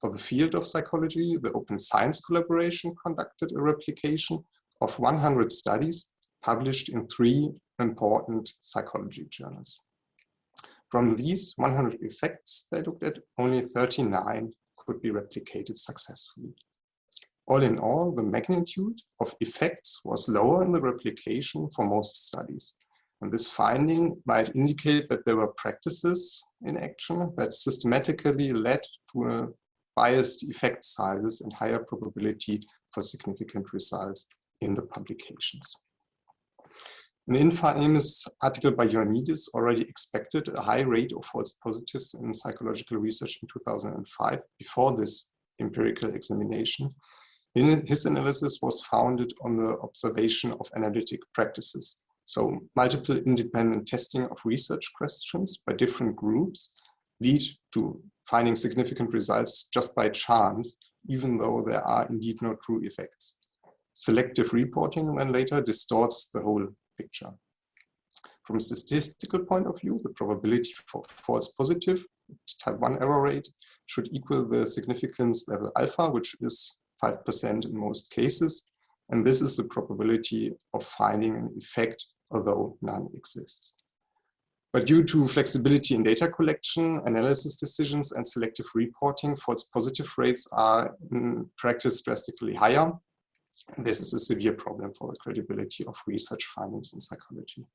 For the field of psychology, the Open Science Collaboration conducted a replication of 100 studies published in three important psychology journals. From these 100 effects they looked at, only 39 could be replicated successfully. All in all, the magnitude of effects was lower in the replication for most studies. And this finding might indicate that there were practices in action that systematically led to biased effect sizes and higher probability for significant results in the publications. An infamous article by Ioannidis already expected a high rate of false positives in psychological research in 2005 before this empirical examination. His analysis was founded on the observation of analytic practices. So multiple independent testing of research questions by different groups lead to finding significant results just by chance, even though there are indeed no true effects. Selective reporting then later distorts the whole picture. From a statistical point of view, the probability for false positive type 1 error rate should equal the significance level alpha, which is 5% in most cases. And this is the probability of finding an effect, although none exists. But due to flexibility in data collection, analysis decisions, and selective reporting, false positive rates are in practice drastically higher. This is a severe problem for the credibility of research findings in psychology.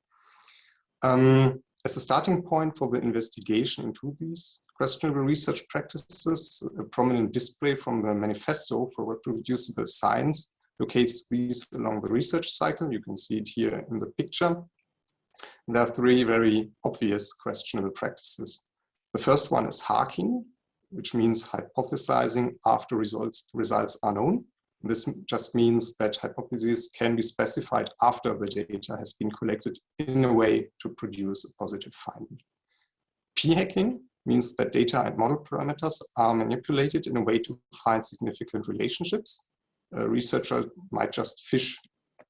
Um, as a starting point for the investigation into these questionable research practices, a prominent display from the Manifesto for Reproducible Science locates these along the research cycle. You can see it here in the picture. There are three very obvious questionable practices. The first one is harking, which means hypothesizing after results, results are known. This just means that hypotheses can be specified after the data has been collected in a way to produce a positive finding. P-hacking means that data and model parameters are manipulated in a way to find significant relationships. A researcher might just fish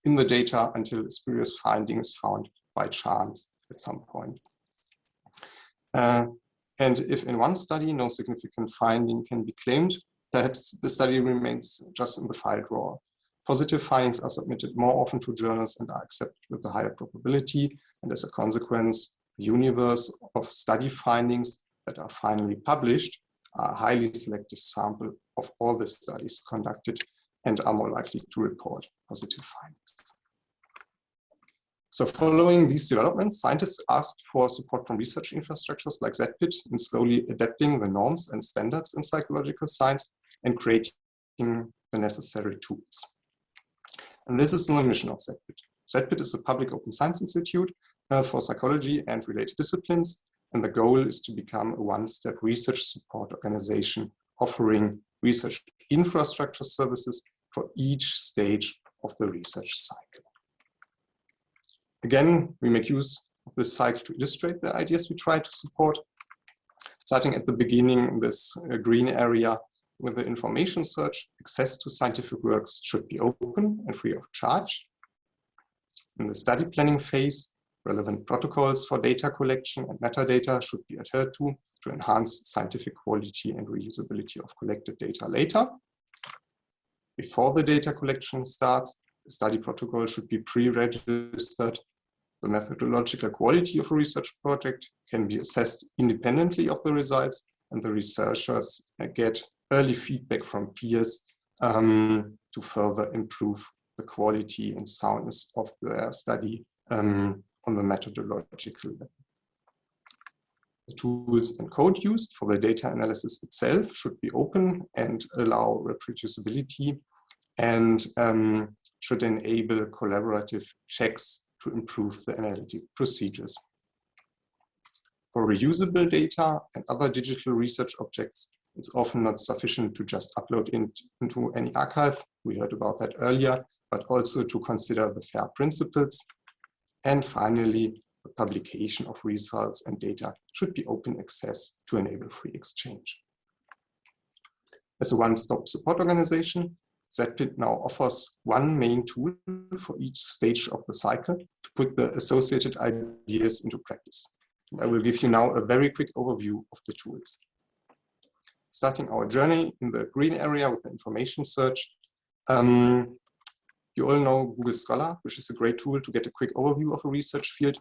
in the data until a spurious finding is found by chance at some point. Uh, and if in one study no significant finding can be claimed, perhaps the study remains just in the file drawer. Positive findings are submitted more often to journals and are accepted with a higher probability. And as a consequence, the universe of study findings that are finally published are a highly selective sample of all the studies conducted and are more likely to report positive findings. So following these developments, scientists asked for support from research infrastructures like ZPID in slowly adapting the norms and standards in psychological science and creating the necessary tools. And this is the mission of ZPID. ZPID is a public open science institute uh, for psychology and related disciplines. And the goal is to become a one-step research support organization offering research infrastructure services for each stage of the research cycle. Again, we make use of this cycle to illustrate the ideas we try to support. Starting at the beginning, this uh, green area with the information search, access to scientific works should be open and free of charge. In the study planning phase, relevant protocols for data collection and metadata should be adhered to to enhance scientific quality and reusability of collected data later. Before the data collection starts, the study protocol should be pre-registered. The methodological quality of a research project can be assessed independently of the results and the researchers get early feedback from peers um, to further improve the quality and soundness of their study um, on the methodological level. The tools and code used for the data analysis itself should be open and allow reproducibility and um, should enable collaborative checks to improve the analytic procedures. For reusable data and other digital research objects, it's often not sufficient to just upload in, into any archive. We heard about that earlier, but also to consider the FAIR principles. And finally, the publication of results and data should be open access to enable free exchange. As a one-stop support organization, ZPID now offers one main tool for each stage of the cycle to put the associated ideas into practice. I will give you now a very quick overview of the tools starting our journey in the green area with the information search. Um, you all know Google Scholar, which is a great tool to get a quick overview of a research field.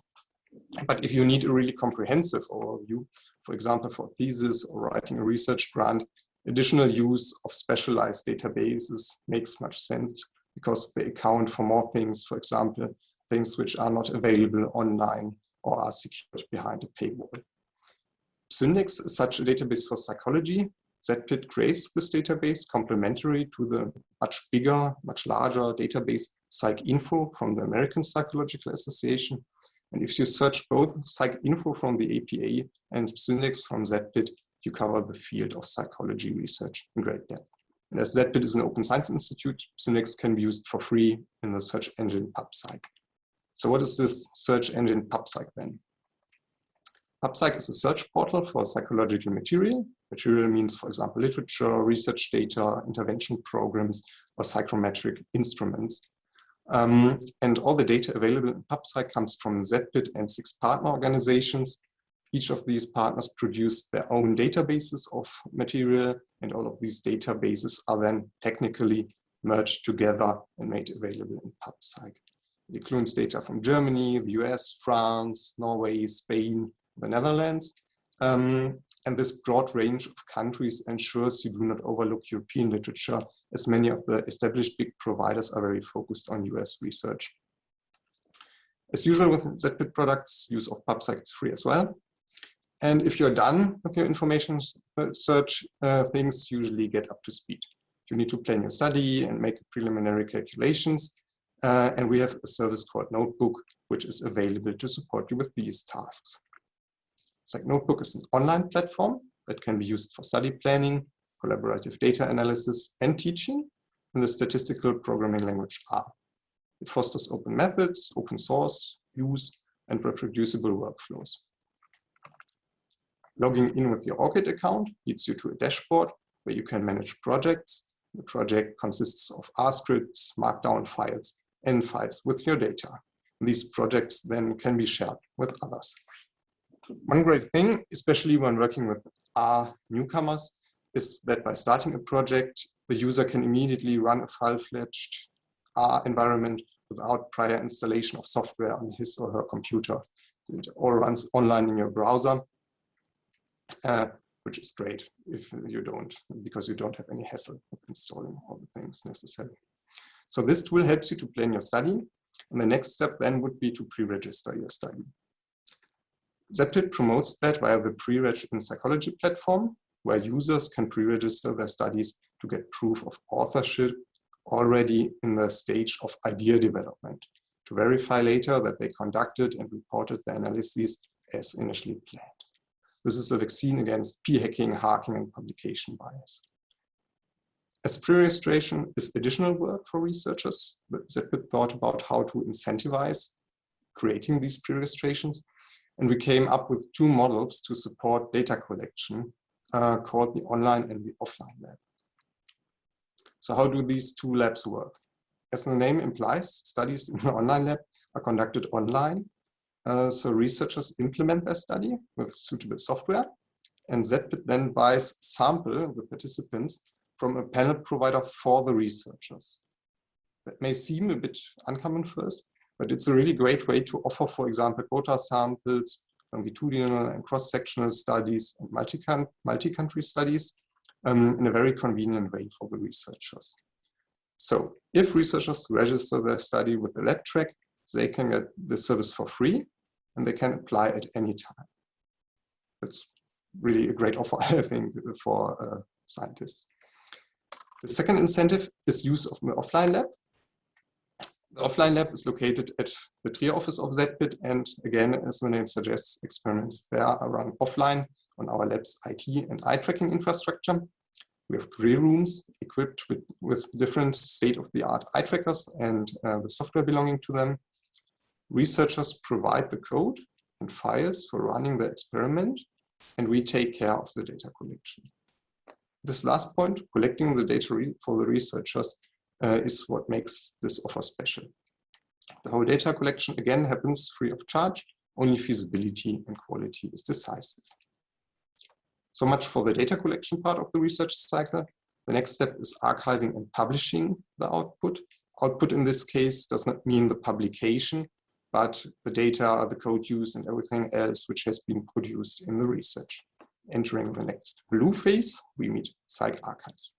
But if you need a really comprehensive overview, for example, for thesis or writing a research grant, additional use of specialized databases makes much sense because they account for more things, for example, things which are not available online or are secured behind a paywall. PSYNDEX is such a database for psychology ZPID creates this database complementary to the much bigger, much larger database PsycInfo from the American Psychological Association. And if you search both PsycInfo from the APA and PSYNDEX from ZPID, you cover the field of psychology research in great depth. And as ZPID is an open science institute, PSYNDEX can be used for free in the search engine PubPsych. So what is this search engine PubPsych then? PubPsych is a search portal for psychological material. Material means, for example, literature, research data, intervention programs, or psychometric instruments. Um, and all the data available in PubPsych comes from ZPID and six partner organizations. Each of these partners produce their own databases of material, and all of these databases are then technically merged together and made available in PubPsych. It includes data from Germany, the US, France, Norway, Spain, the Netherlands. Um, and this broad range of countries ensures you do not overlook European literature, as many of the established big providers are very focused on US research. As usual with ZPID products, use of PubPsych is free as well. And if you're done with your information search, uh, things usually get up to speed. You need to plan your study and make preliminary calculations. Uh, and we have a service called Notebook which is available to support you with these tasks. Notebook is an online platform that can be used for study planning, collaborative data analysis, and teaching in the statistical programming language R. It fosters open methods, open source, use, and reproducible workflows. Logging in with your ORCID account leads you to a dashboard where you can manage projects. The project consists of R scripts, markdown files, and files with your data. These projects then can be shared with others. One great thing, especially when working with R newcomers, is that by starting a project, the user can immediately run a full-fledged R environment without prior installation of software on his or her computer. It all runs online in your browser, uh, which is great if you don't, because you don't have any hassle with installing all the things necessary. So this tool helps you to plan your study. And the next step then would be to pre-register your study. ZPID promotes that via the pre-reg in psychology platform, where users can pre-register their studies to get proof of authorship already in the stage of idea development, to verify later that they conducted and reported the analyses as initially planned. This is a vaccine against p-hacking, hacking, and publication bias. As pre-registration is additional work for researchers, ZPID thought about how to incentivize creating these pre-registrations, and we came up with two models to support data collection uh, called the online and the offline lab. So how do these two labs work? As the name implies, studies in the online lab are conducted online. Uh, so researchers implement their study with suitable software and ZPID then buys sample the participants from a panel provider for the researchers. That may seem a bit uncommon first, but it's a really great way to offer, for example, quota samples, longitudinal and cross-sectional studies, and multi-country studies um, in a very convenient way for the researchers. So if researchers register their study with the lab track, they can get the service for free and they can apply at any time. That's really a great offer, (laughs) I think, for uh, scientists. The second incentive is use of the offline lab. The offline lab is located at the Trier office of ZPID, and again, as the name suggests, experiments there are run offline on our lab's IT and eye tracking infrastructure. We have three rooms equipped with, with different state-of-the-art eye trackers and uh, the software belonging to them. Researchers provide the code and files for running the experiment, and we take care of the data collection. This last point, collecting the data for the researchers, uh, is what makes this offer special. The whole data collection again happens free of charge, only feasibility and quality is decisive. So much for the data collection part of the research cycle. The next step is archiving and publishing the output. Output in this case does not mean the publication, but the data, the code use, and everything else which has been produced in the research. Entering the next blue phase, we meet PsycArchives.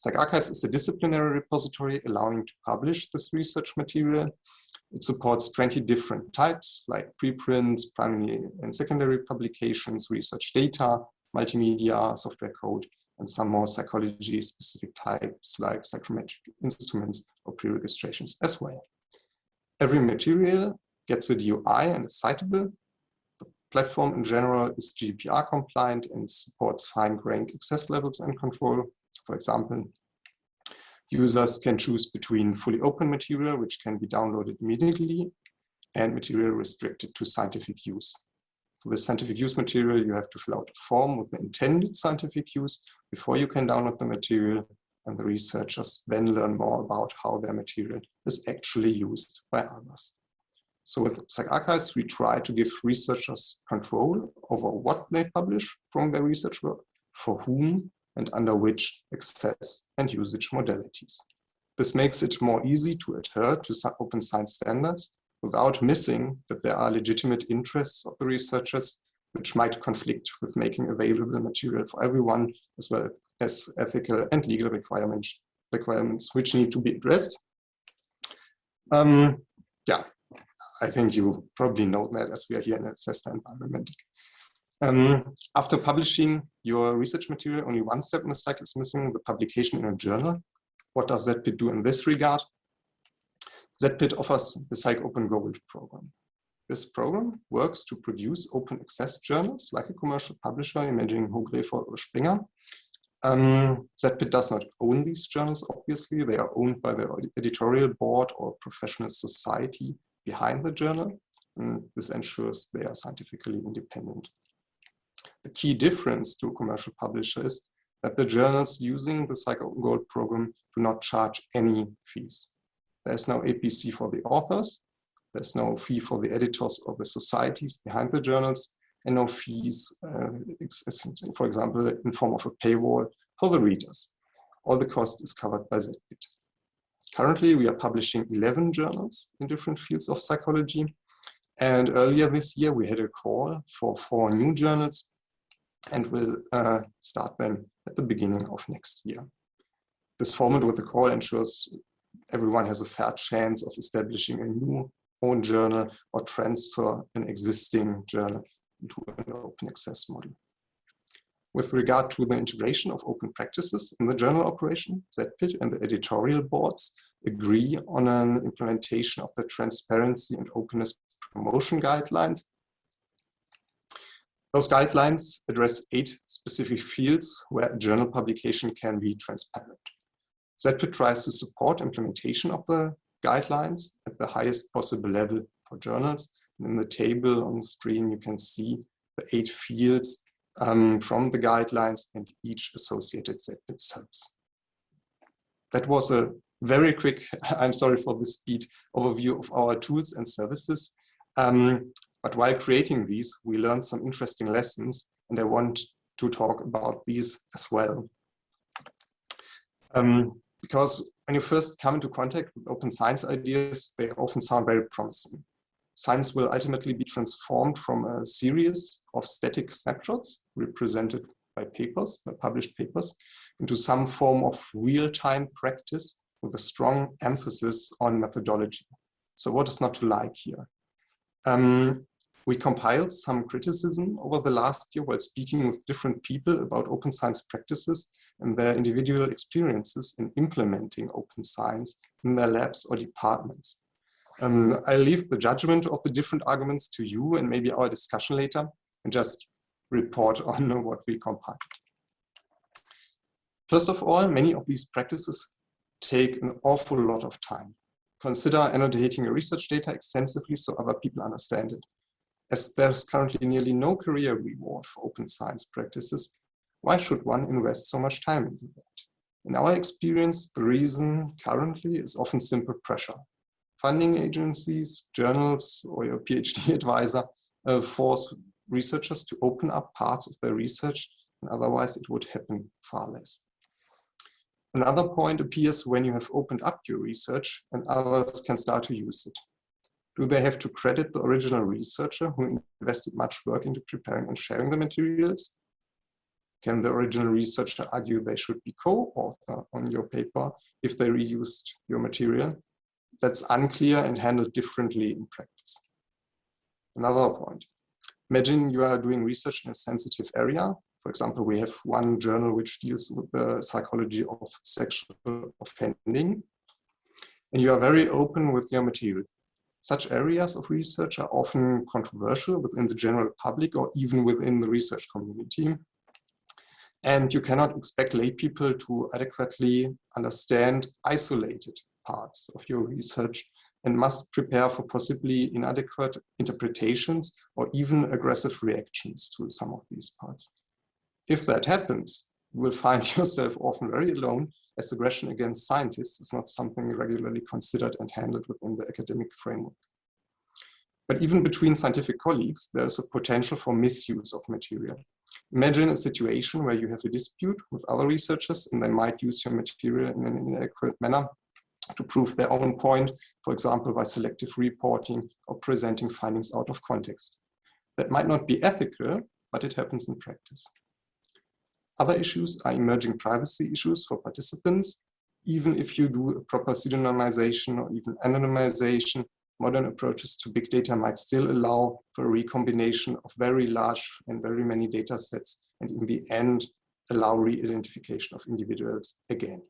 PsycArchives is a disciplinary repository allowing to publish this research material it supports 20 different types like preprints, primary and secondary publications, research data, multimedia, software code, and some more psychology specific types like psychometric instruments or pre-registrations as well. Every material gets a DOI and is citable. The platform in general is GDPR compliant and supports fine-grained access levels and control. For example, Users can choose between fully open material, which can be downloaded immediately, and material restricted to scientific use. For the scientific use material, you have to fill out a form with the intended scientific use before you can download the material, and the researchers then learn more about how their material is actually used by others. So with PsycArchives, we try to give researchers control over what they publish from their research work, for whom and under which access and usage modalities. This makes it more easy to adhere to open science standards without missing that there are legitimate interests of the researchers which might conflict with making available material for everyone, as well as ethical and legal requirements, requirements which need to be addressed. Um, yeah, I think you probably know that as we are here in a CESSDA environment. Um, after publishing your research material, only one step in the cycle is missing, the publication in a journal. What does that do in this regard? ZPID offers the PsychOpen GOLD program. This program works to produce open access journals like a commercial publisher, imaging Hogrefe or Springer. Um, ZPID does not own these journals, obviously. They are owned by the editorial board or professional society behind the journal. And this ensures they are scientifically independent. The key difference to commercial publisher is that the journals using the PsychOpen GOLD program do not charge any fees. There's no APC for the authors, there's no fee for the editors or the societies behind the journals, and no fees, uh, for example, in form of a paywall for the readers. All the cost is covered by ZPID. Currently, we are publishing 11 journals in different fields of psychology. And earlier this year, we had a call for four new journals and we'll uh, start them at the beginning of next year. This format with the call ensures everyone has a fair chance of establishing a new own journal or transfer an existing journal into an open access model. With regard to the integration of open practices in the journal operation, ZPID and the editorial boards agree on an implementation of the transparency and openness promotion guidelines. Those guidelines address eight specific fields where a journal publication can be transparent. ZPID tries to support implementation of the guidelines at the highest possible level for journals. And in the table on the screen, you can see the eight fields um, from the guidelines and each associated ZPID service. That was a very quick, (laughs) I'm sorry for the speed, overview of our tools and services. Um, but while creating these, we learned some interesting lessons and I want to talk about these as well. Um, because when you first come into contact with open science ideas, they often sound very promising. Science will ultimately be transformed from a series of static snapshots represented by papers, by published papers, into some form of real-time practice with a strong emphasis on methodology. So what is not to like here? Um, we compiled some criticism over the last year while speaking with different people about open science practices and their individual experiences in implementing open science in their labs or departments. Um, I leave the judgment of the different arguments to you and maybe our discussion later and just report (laughs) on what we compiled. First of all, many of these practices take an awful lot of time. Consider annotating your research data extensively so other people understand it. As there's currently nearly no career reward for open science practices, why should one invest so much time into that? In our experience, the reason currently is often simple pressure. Funding agencies, journals, or your PhD (laughs) advisor uh, force researchers to open up parts of their research, and otherwise it would happen far less. Another point appears when you have opened up your research and others can start to use it. Do they have to credit the original researcher who invested much work into preparing and sharing the materials? Can the original researcher argue they should be co-author on your paper if they reused your material? That's unclear and handled differently in practice. Another point. Imagine you are doing research in a sensitive area. For example, we have one journal which deals with the psychology of sexual offending. And you are very open with your material. Such areas of research are often controversial within the general public or even within the research community. And you cannot expect lay people to adequately understand isolated parts of your research and must prepare for possibly inadequate interpretations or even aggressive reactions to some of these parts. If that happens, you will find (laughs) yourself often very alone as aggression against scientists is not something regularly considered and handled within the academic framework. But even between scientific colleagues, there's a potential for misuse of material. Imagine a situation where you have a dispute with other researchers and they might use your material in an inaccurate manner to prove their own point, for example, by selective reporting or presenting findings out of context. That might not be ethical, but it happens in practice. Other issues are emerging privacy issues for participants. Even if you do a proper pseudonymization or even anonymization, modern approaches to big data might still allow for a recombination of very large and very many data sets, and in the end, allow re-identification of individuals again.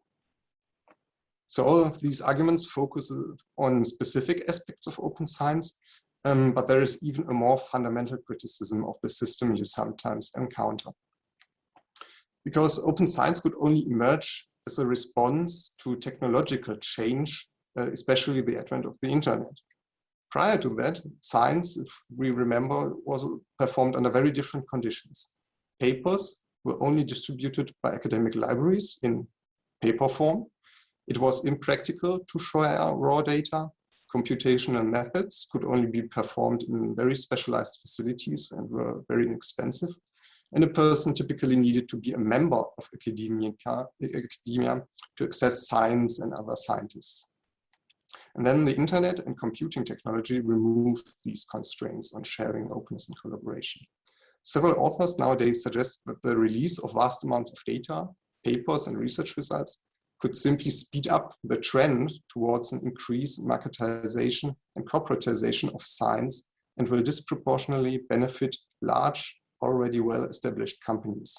So all of these arguments focus on specific aspects of open science, um, but there is even a more fundamental criticism of the system you sometimes encounter. Because open science could only emerge as a response to technological change, uh, especially the advent of the internet. Prior to that, science, if we remember, was performed under very different conditions. Papers were only distributed by academic libraries in paper form. It was impractical to share raw data. Computational methods could only be performed in very specialized facilities and were very inexpensive. And a person typically needed to be a member of academia, academia to access science and other scientists. And then the internet and computing technology removed these constraints on sharing, openness, and collaboration. Several authors nowadays suggest that the release of vast amounts of data, papers, and research results could simply speed up the trend towards an increase in marketization and corporatization of science and will disproportionately benefit large, already well-established companies.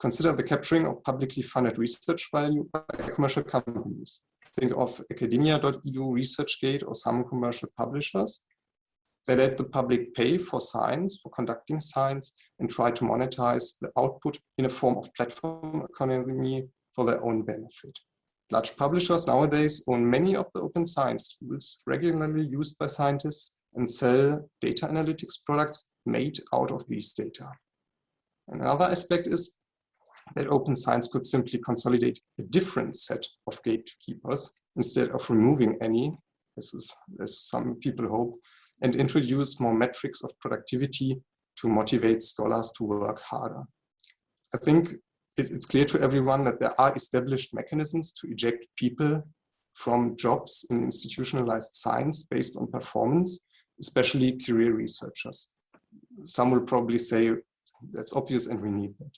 Consider the capturing of publicly funded research value by commercial companies. Think of academia.edu, ResearchGate, or some commercial publishers. They let the public pay for science, for conducting science, and try to monetize the output in a form of platform economy for their own benefit. Large publishers nowadays own many of the open science tools regularly used by scientists and sell data analytics products made out of these data. Another aspect is that open science could simply consolidate a different set of gatekeepers instead of removing any, as, is, as some people hope, and introduce more metrics of productivity to motivate scholars to work harder. I think it's clear to everyone that there are established mechanisms to eject people from jobs in institutionalized science based on performance, especially career researchers. Some will probably say that's obvious and we need that.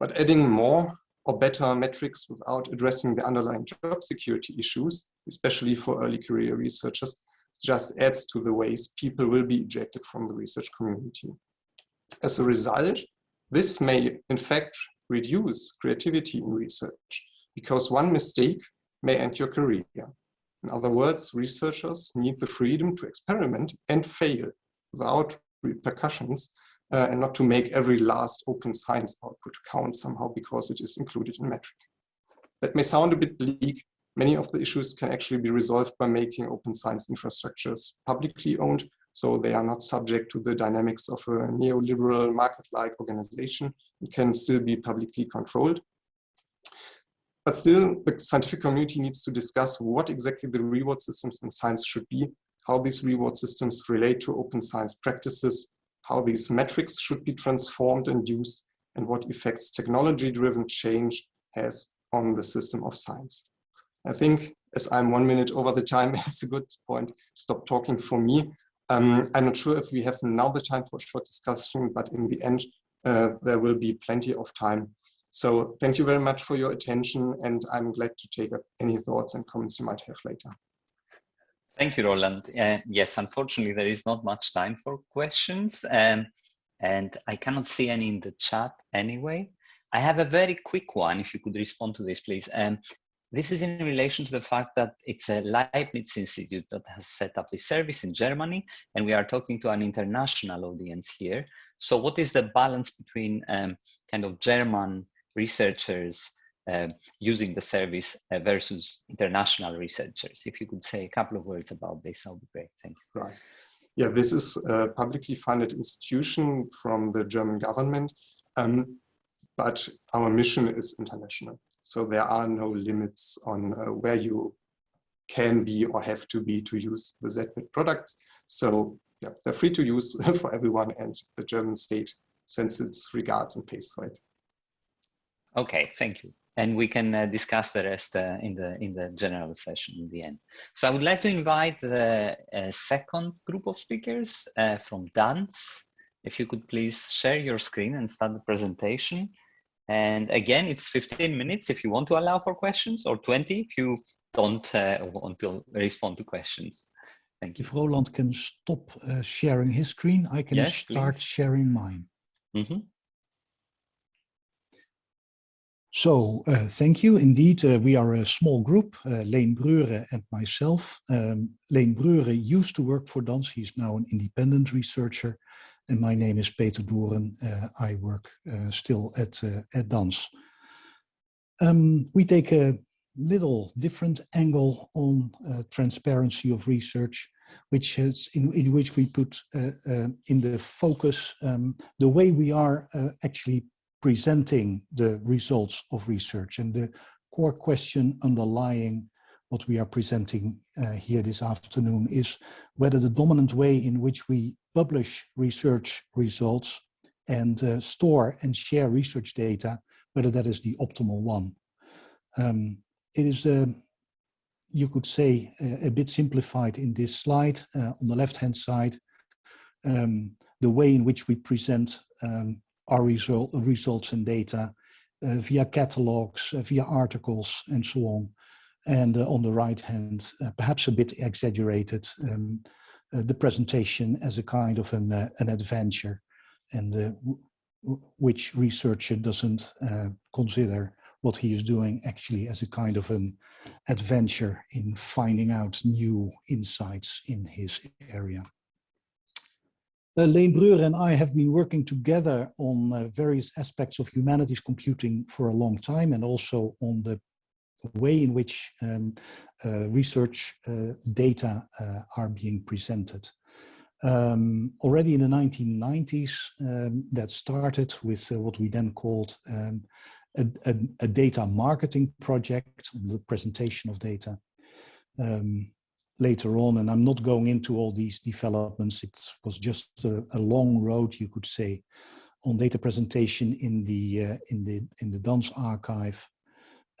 But adding more or better metrics without addressing the underlying job security issues, especially for early career researchers, just adds to the ways people will be ejected from the research community. As a result, this may in fact reduce creativity in research because one mistake may end your career. In other words, researchers need the freedom to experiment and fail without repercussions uh, and not to make every last open science output count somehow because it is included in metric. That may sound a bit bleak. Many of the issues can actually be resolved by making open science infrastructures publicly owned so they are not subject to the dynamics of a neoliberal market-like organization. It can still be publicly controlled. But still, the scientific community needs to discuss what exactly the reward systems in science should be, how these reward systems relate to open science practices, how these metrics should be transformed and used, and what effects technology-driven change has on the system of science. I think as I'm one minute over the time, (laughs) it's a good point to stop talking for me. Um, I'm not sure if we have now the time for a short discussion, but in the end, uh, there will be plenty of time. So thank you very much for your attention, and I'm glad to take up any thoughts and comments you might have later. Thank you, Roland. Uh, yes, unfortunately, there is not much time for questions, um, and I cannot see any in the chat anyway. I have a very quick one, if you could respond to this, please. Um, this is in relation to the fact that it's a Leibniz Institute that has set up this service in Germany, and we are talking to an international audience here. So what is the balance between um, kind of German researchers uh, using the service uh, versus international researchers? If you could say a couple of words about this, that would be great. Thank you. Right. Yeah, this is a publicly funded institution from the German government, um, but our mission is international. So there are no limits on uh, where you can be or have to be to use the ZPID products. So yeah, they're free to use (laughs) for everyone and the German state sends its regards and pays for it. Okay, thank you. And we can uh, discuss the rest uh, in the in the general session in the end. So I would like to invite the uh, second group of speakers uh, from DANS. If you could please share your screen and start the presentation. And again, it's 15 minutes if you want to allow for questions or 20 if you don't uh, want to respond to questions. Thank you. If Roland can stop uh, sharing his screen, I can Yes, start please. sharing mine. Mhm. So uh, thank you. Indeed, uh, we are a small group, uh, Leen Breure and myself. Um, Leen Breure used to work for DANS. He's now an independent researcher. And my name is Peter Doorn. Uh, I work uh, still at, uh, at DANS. Um, we take a little different angle on transparency of research which is in, in which we put uh, uh, in the focus um, the way we are uh, actually presenting the results of research and the core question underlying what we are presenting uh, here this afternoon is whether the dominant way in which we publish research results and uh, store and share research data, whether that is the optimal one. Um, it is uh, you could say, uh, a bit simplified in this slide uh, on the left-hand side, um, the way in which we present um, our result, results and data uh, via catalogs, uh, via articles, and so on. And uh, on the right hand, perhaps a bit exaggerated, um, the presentation as a kind of an, an adventure, and which researcher doesn't consider what he is doing actually as a kind of an adventure in finding out new insights in his area. Uh, Breure and I have been working together on uh, various aspects of humanities computing for a long time and also on the way in which um, uh, research uh, data uh, are being presented. Um, already in the 1990s, um, that started with uh, what we then called um, a, a, a data marketing project the presentation of data um, later on. And I'm not going into all these developments. It was just a, a long road, you could say, on data presentation in the uh, in the in the DANS archive.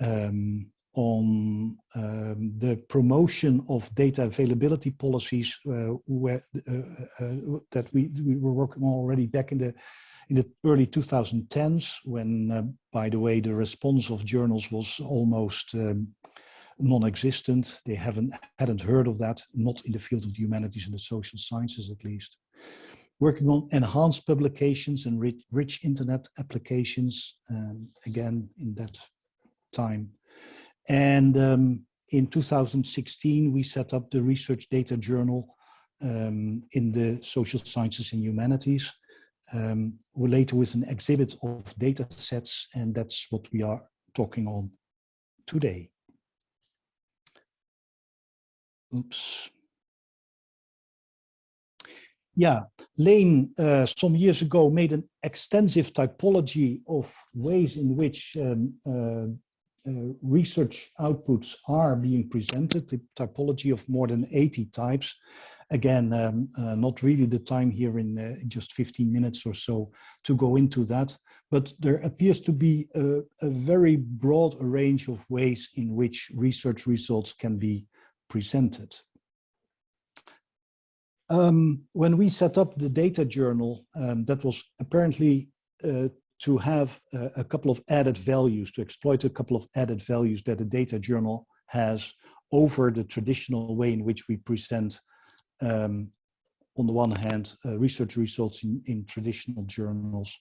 Um, on um, the promotion of data availability policies uh, where, uh, uh, that we, we were working on already back in the in the early 2010s, when, uh, by the way, the response of journals was almost um, non-existent. They haven't hadn't heard of that, not in the field of the humanities and the social sciences at least. Working on enhanced publications and rich, rich internet applications, um, again in that time. And um, in 2016, we set up the Research Data Journal um, in the social sciences and humanities um, with an exhibit of data sets, and that's what we are talking on today. Oops. Yeah, Leen uh, some years ago made an extensive typology of ways in which um, uh, uh, research outputs are being presented, the typology of more than 80 types again, um, uh, not really the time here in uh, just 15 minutes or so to go into that, but there appears to be a, a very broad range of ways in which research results can be presented. Um, when we set up the data journal, um, that was apparently uh, to have a, a, couple of added values, to exploit a couple of added values that a data journal has over the traditional way in which we present um, on the one hand, uh, research results in, in traditional journals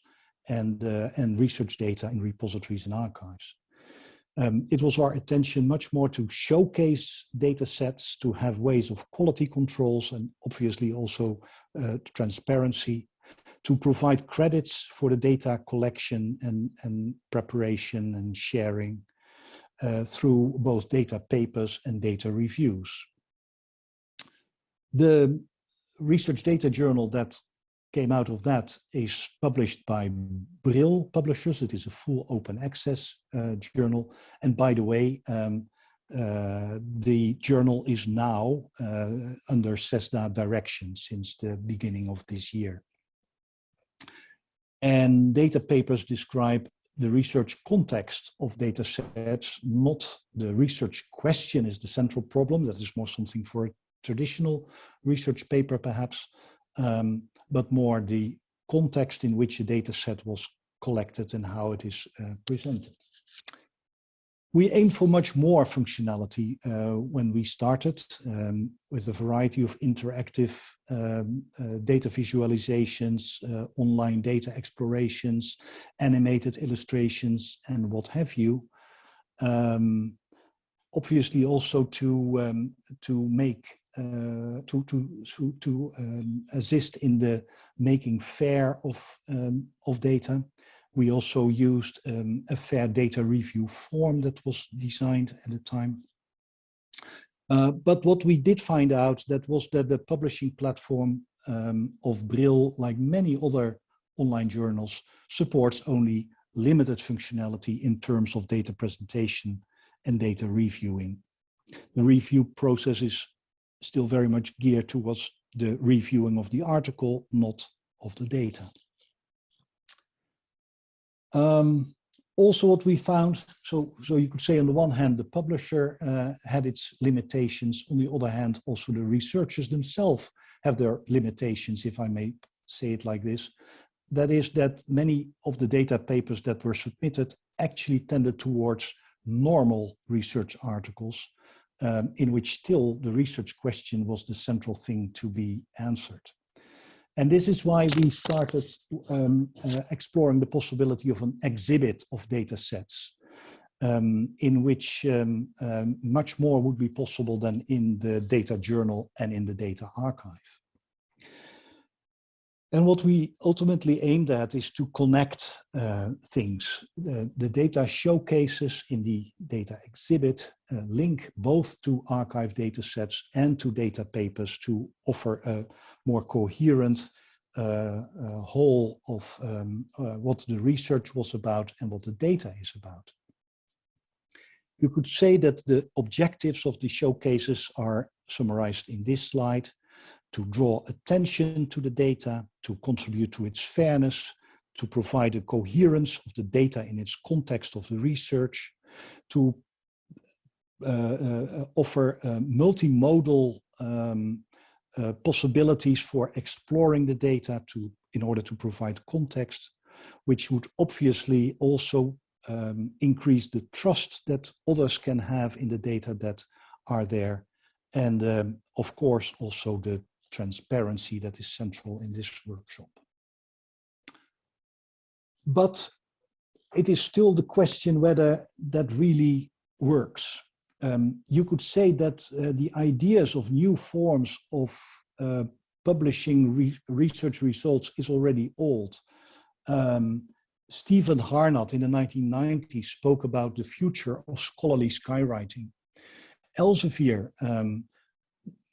and, uh, and research data in repositories and archives. Um, it was our attention much more to showcase data sets, to have ways of quality controls and obviously also uh, transparency, to provide credits for the data collection and, and preparation and sharing uh, through both data papers and data reviews. The research data journal that came out of that is published by Brill Publishers. It is a full open access uh, journal. And by the way, um, uh, the journal is now uh, under CESSDA direction since the beginning of this year. And data papers describe the research context of data sets, not the research question is the central problem. That is more something for a traditional research paper perhaps, um, but more the context in which a data set was collected and how it is uh, presented. we aimed for much more functionality uh, when we started um, with a variety of interactive um, uh, data visualizations, uh, online data explorations, animated illustrations, and what have you. Um, obviously also to, um, to make uh, to to to, to um, assist in the making fair of um, of data we also used um, a fair data review form that was designed at the time. Uh, but what we did find out that was that the publishing platform um, of Brill, like many other online journals, supports only limited functionality in terms of data presentation and data reviewing. The review process is still very much geared towards the reviewing of the article, not of the data. Um, also what we found, so, so you could say on the one hand, the publisher uh, had its limitations. On the other hand, also the researchers themselves have their limitations, if I may say it like this. That is that many of the data papers that were submitted actually tended towards normal research articles um, in which still the research question was the central thing to be answered. And this is why we started um, uh, exploring the possibility of an exhibit of data sets um, in which um, um, much more would be possible than in the data journal and in the data archive. And what we ultimately aimed at is to connect uh, things. Uh, the data showcases in the data exhibit uh, link both to archive data sets and to data papers to offer a more coherent uh, uh, whole of um, uh, what the research was about and what the data is about. You could say that the objectives of the showcases are summarized in this slide to draw attention to the data, to contribute to its fairness, to provide a coherence of the data in its context of the research, to uh, uh, offer multimodal um, uh, possibilities for exploring the data to in order to provide context, which would obviously also um, increase the trust that others can have in the data that are there. And um, of course, also the transparency that is central in this workshop. But it is still the question whether that really works um, you could say that uh, the ideas of new forms of uh, publishing re research results is already old. Um, Stephen Harnad in the 1990s spoke about the future of scholarly skywriting. Elsevier, um,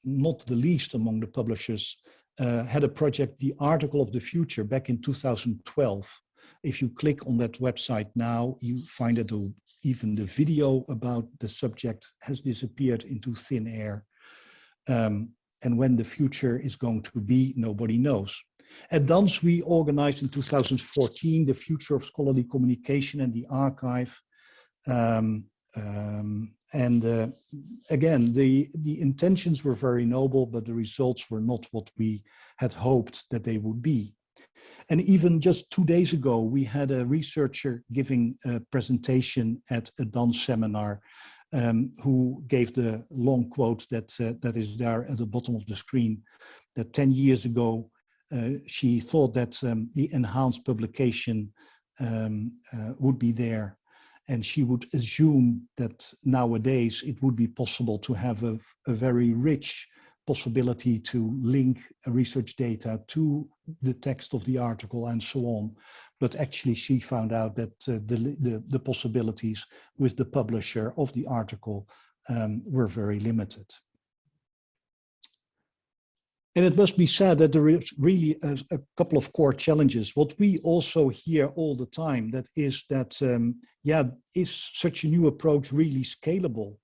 not the least among the publishers, uh, had a project, The Article of the Future, back in 2012. If you click on that website now, you find that even the video about the subject has disappeared into thin air. Um, and when the future is going to be, nobody knows. At DANS, we organized in 2014 the future of scholarly communication and the archive. Um, um, and uh, again, the, the intentions were very noble, but the results were not what we had hoped that they would be. And even just two days ago, we had a researcher giving a presentation at a DANS seminar um, who gave the long quote that, uh, that is there at the bottom of the screen, that 10 years ago, uh, she thought that um, the enhanced publication um, uh, would be there. And she would assume that nowadays it would be possible to have a, a very rich possibility to link research data to the text of the article and so on. But actually she found out that uh, the, the, the, possibilities with the publisher of the article um, were very limited. And it must be said that there is really a, a, couple of core challenges. What we also hear all the time, that is that, um, yeah, is such a new approach really scalable?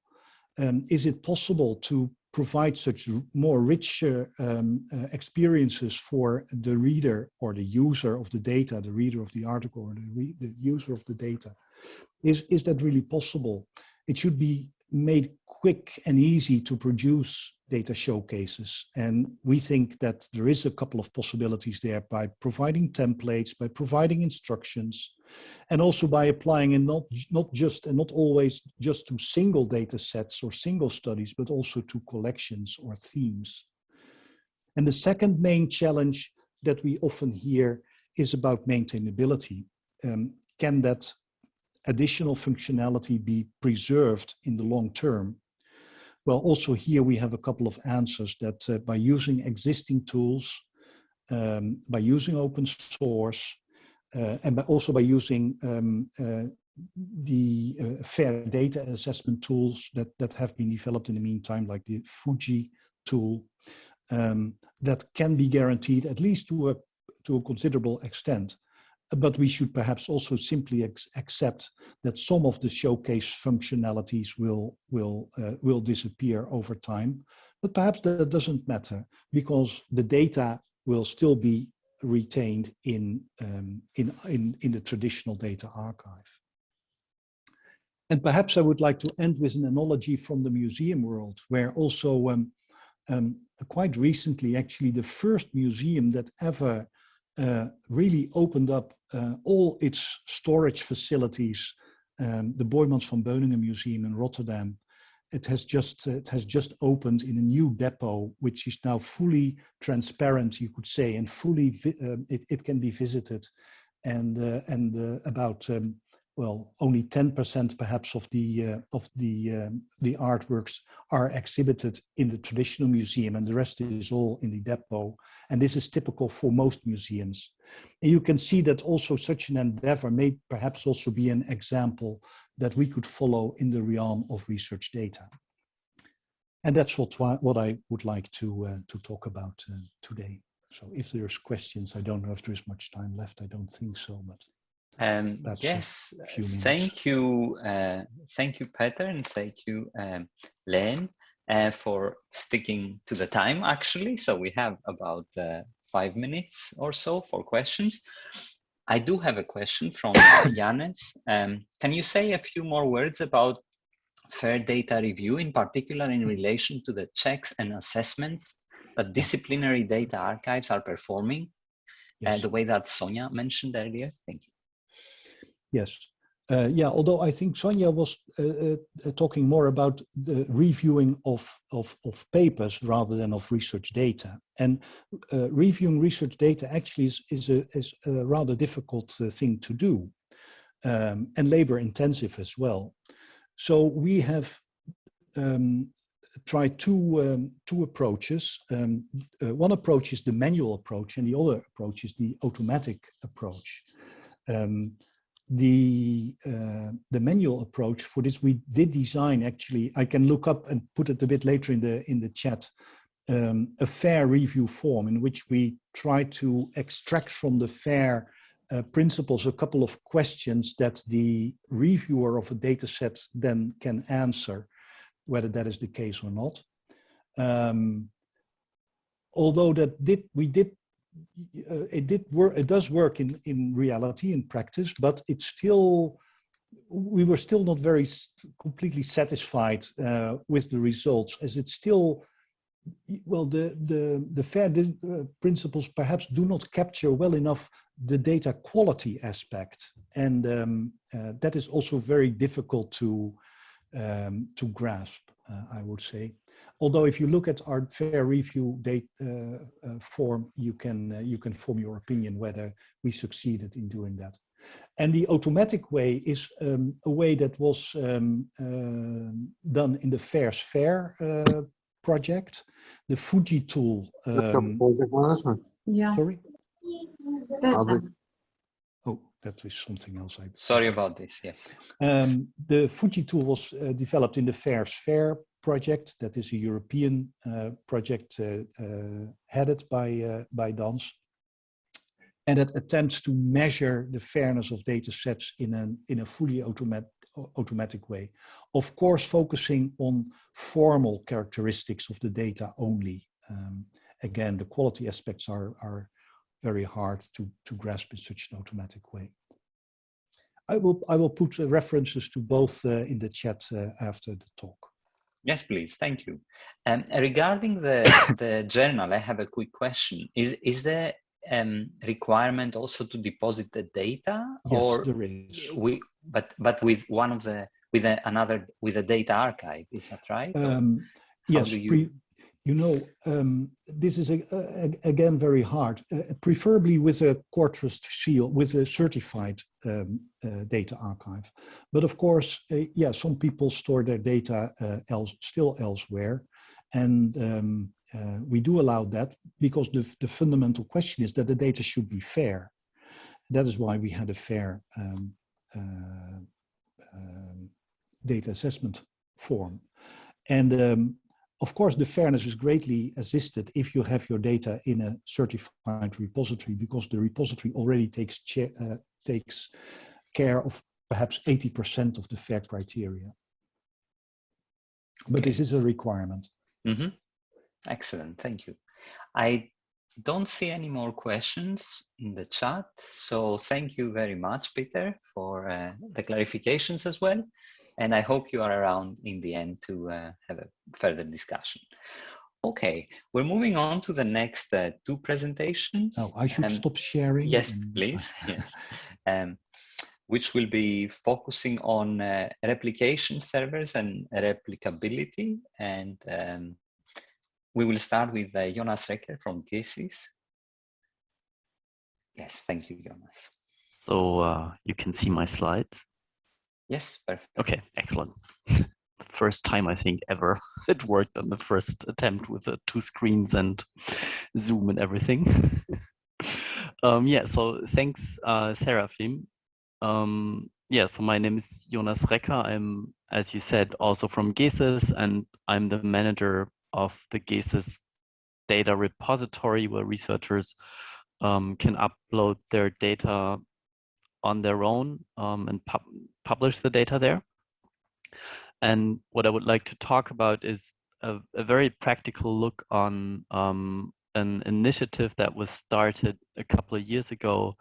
Um, is it possible to provide such more richer um, uh, experiences for the reader or the user of the data, the reader of the article or the, the user of the data. Is, is that really possible? It should be made quick and easy to produce data showcases. And we think that there is a couple of possibilities there by providing templates, by providing instructions, And also by applying and not, not just and not always just to single data sets or single studies, but also to collections or themes. And the second main challenge that we often hear is about maintainability. Um, can that additional functionality be preserved in the long term? Well, also here we have a couple of answers that uh, by using existing tools, um, by using open source, uh, and by also by using um, uh, the uh, fair data assessment tools that, that have been developed in the meantime, like the F-UJI tool, um, that can be guaranteed at least to a, to a considerable extent. But we should perhaps also simply accept that some of the showcase functionalities will, will, uh, will disappear over time. But perhaps that doesn't matter because the data will still be retained in, um, in, in, in the traditional data archive. And perhaps I would like to end with an analogy from the museum world, where also um, um, quite recently, actually, the first museum that ever uh, really opened up uh, all its storage facilities, um, the Boijmans van Beuningen Museum in Rotterdam, it has just it has just opened in a new depot, which is now fully transparent, you could say, and fully uh, it, it can be visited, and uh, and uh, about um, well only 10% perhaps of the uh, of the um, the artworks are exhibited in the traditional museum, and the rest is all in the depot. And this is typical for most museums. And you can see that also such an endeavor may perhaps also be an example that we could follow in the realm of research data. And that's what, what I would like to, uh, to talk about uh, today. So if there's questions, I don't know if there's much time left. I don't think so, but um, yes, thank you. Uh, thank you, Peter, and thank you, um, Leen, uh, for sticking to the time, actually. So we have about uh, five minutes or so for questions. I do have a question from (coughs) Yanis. Um, can you say a few more words about fair data review, in particular in relation to the checks and assessments that disciplinary data archives are performing, uh, yes. uh, the way that Sonia mentioned earlier? Thank you. Yes. Uh, yeah, although I think Sonia was uh, uh, talking more about the reviewing of, of, of, papers rather than of research data. And uh, reviewing research data actually is, is, a, is a rather difficult uh, thing to do um, and labor intensive as well. So we have um, tried two, um, two approaches. Um, uh, one approach is the manual approach and the other approach is the automatic approach. Um, the uh, the manual approach for this. We did design actually i can look up and put it a bit later in the in the chat um, a fair review form in which we try to extract from the fair uh, principles a couple of questions that the reviewer of a data set then can answer whether that is the case or not. Um, although that did we did uh, it did work it does work in in reality in practice but it's still we were still not very completely satisfied uh, with the results as it's still well the the the fair uh, principles perhaps do not capture well enough the data quality aspect and um, uh, that is also very difficult to um, to grasp uh, i would say although if you look at our fair review date uh, uh, form, you can uh, you can form your opinion whether we succeeded in doing that. And the automatic way is um, a way that was um, uh, done in the FAIRsFAIR uh, project, the F-UJI tool. Um, yeah. Sorry? Oh, that was something else. I Sorry about this, yes. Um, the F-UJI tool was uh, developed in the FAIRsFAIR project that is a European uh, project uh, uh, headed by, by DANS and that attempts to measure the fairness of data sets in, an, in a fully automat automatic way. Of course, focusing on formal characteristics of the data only. Um, again, the quality aspects are, are very hard to, to grasp in such an automatic way. I will, I will put references to both uh, in the chat uh, after the talk. Yes, please. Thank you. Um, regarding the, (coughs) the journal, I have a quick question. Is, is there um, requirement also to deposit the data, Yes, or there is. we but but with one of the with a, another with a data archive? Is that right? Um, yes, you- pre- you know, um, this is a, a- again very hard, uh, preferably with a core trust seal, with a certified um, uh, data archive. But of course, uh, yeah, some people store their data uh, else, still elsewhere. And um, uh, we do allow that because the, the fundamental question is that the data should be fair. That is why we had a fair um, uh, um, data assessment form. And um, of course, the fairness is greatly assisted if you have your data in a certified repository because the repository already takes, uh, takes care of perhaps 80% of the fair criteria. But this is a requirement. hmm Excellent, thank you. I don't see any more questions in the chat, so thank you very much, Peter, for uh, the clarifications as well. And I hope you are around in the end to uh, have a further discussion. Okay, we're moving on to the next uh, two presentations. Now, I should Um, stop sharing. Yes, please. (laughs) Yes. Um, which will be focusing on uh, replication servers and replicability. And um, we will start with uh, Jonas Recker from GESIS. Yes, thank you, Jonas. So uh, you can see my slides. Yes, perfect. Okay, excellent. (laughs) First time I think ever (laughs) it worked on the first attempt with the two screens and Zoom and everything. (laughs) um, yeah, so thanks, uh, Seraphim. Um, yeah, so my name is Jonas Recker. I'm, as you said, also from GESIS, and I'm the manager of the GESIS data repository where researchers um, can upload their data on their own um, and pub publish the data there. And what I would like to talk about is a, a very practical look on um, an initiative that was started a couple of years ago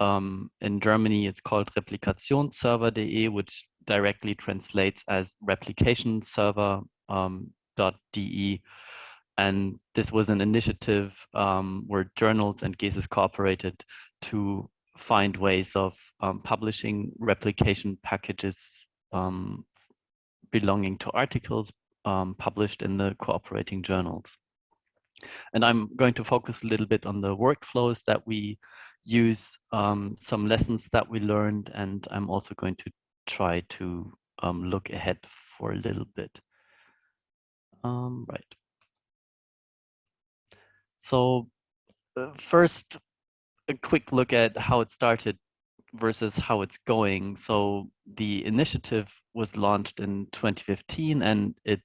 um, in Germany. It's called Replikationsserver.de, which directly translates as replication server um, .de. And this was an initiative um, where journals and GESIS cooperated to find ways of um, publishing replication packages um, belonging to articles um, published in the cooperating journals. And I'm going to focus a little bit on the workflows that we use, um, some lessons that we learned, and I'm also going to try to um, look ahead for a little bit. Um, right. So uh, first, a quick look at how it started versus how it's going. So the initiative was launched in 2015 and it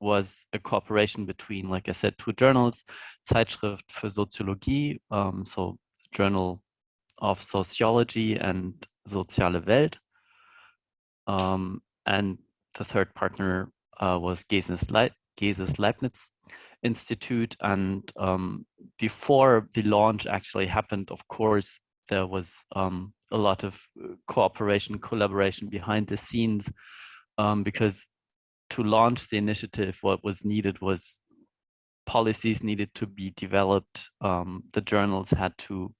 was a cooperation between, like I said, two journals, Zeitschrift für Soziologie, um, so Journal of Sociology and Soziale Welt. Um, and the third partner uh, was Leib GESIS Leibniz Institute. And um, before the launch actually happened, of course, there was um, a lot of cooperation, collaboration behind the scenes, um, because to launch the initiative, what was needed was policies needed to be developed. Um, the journals had to,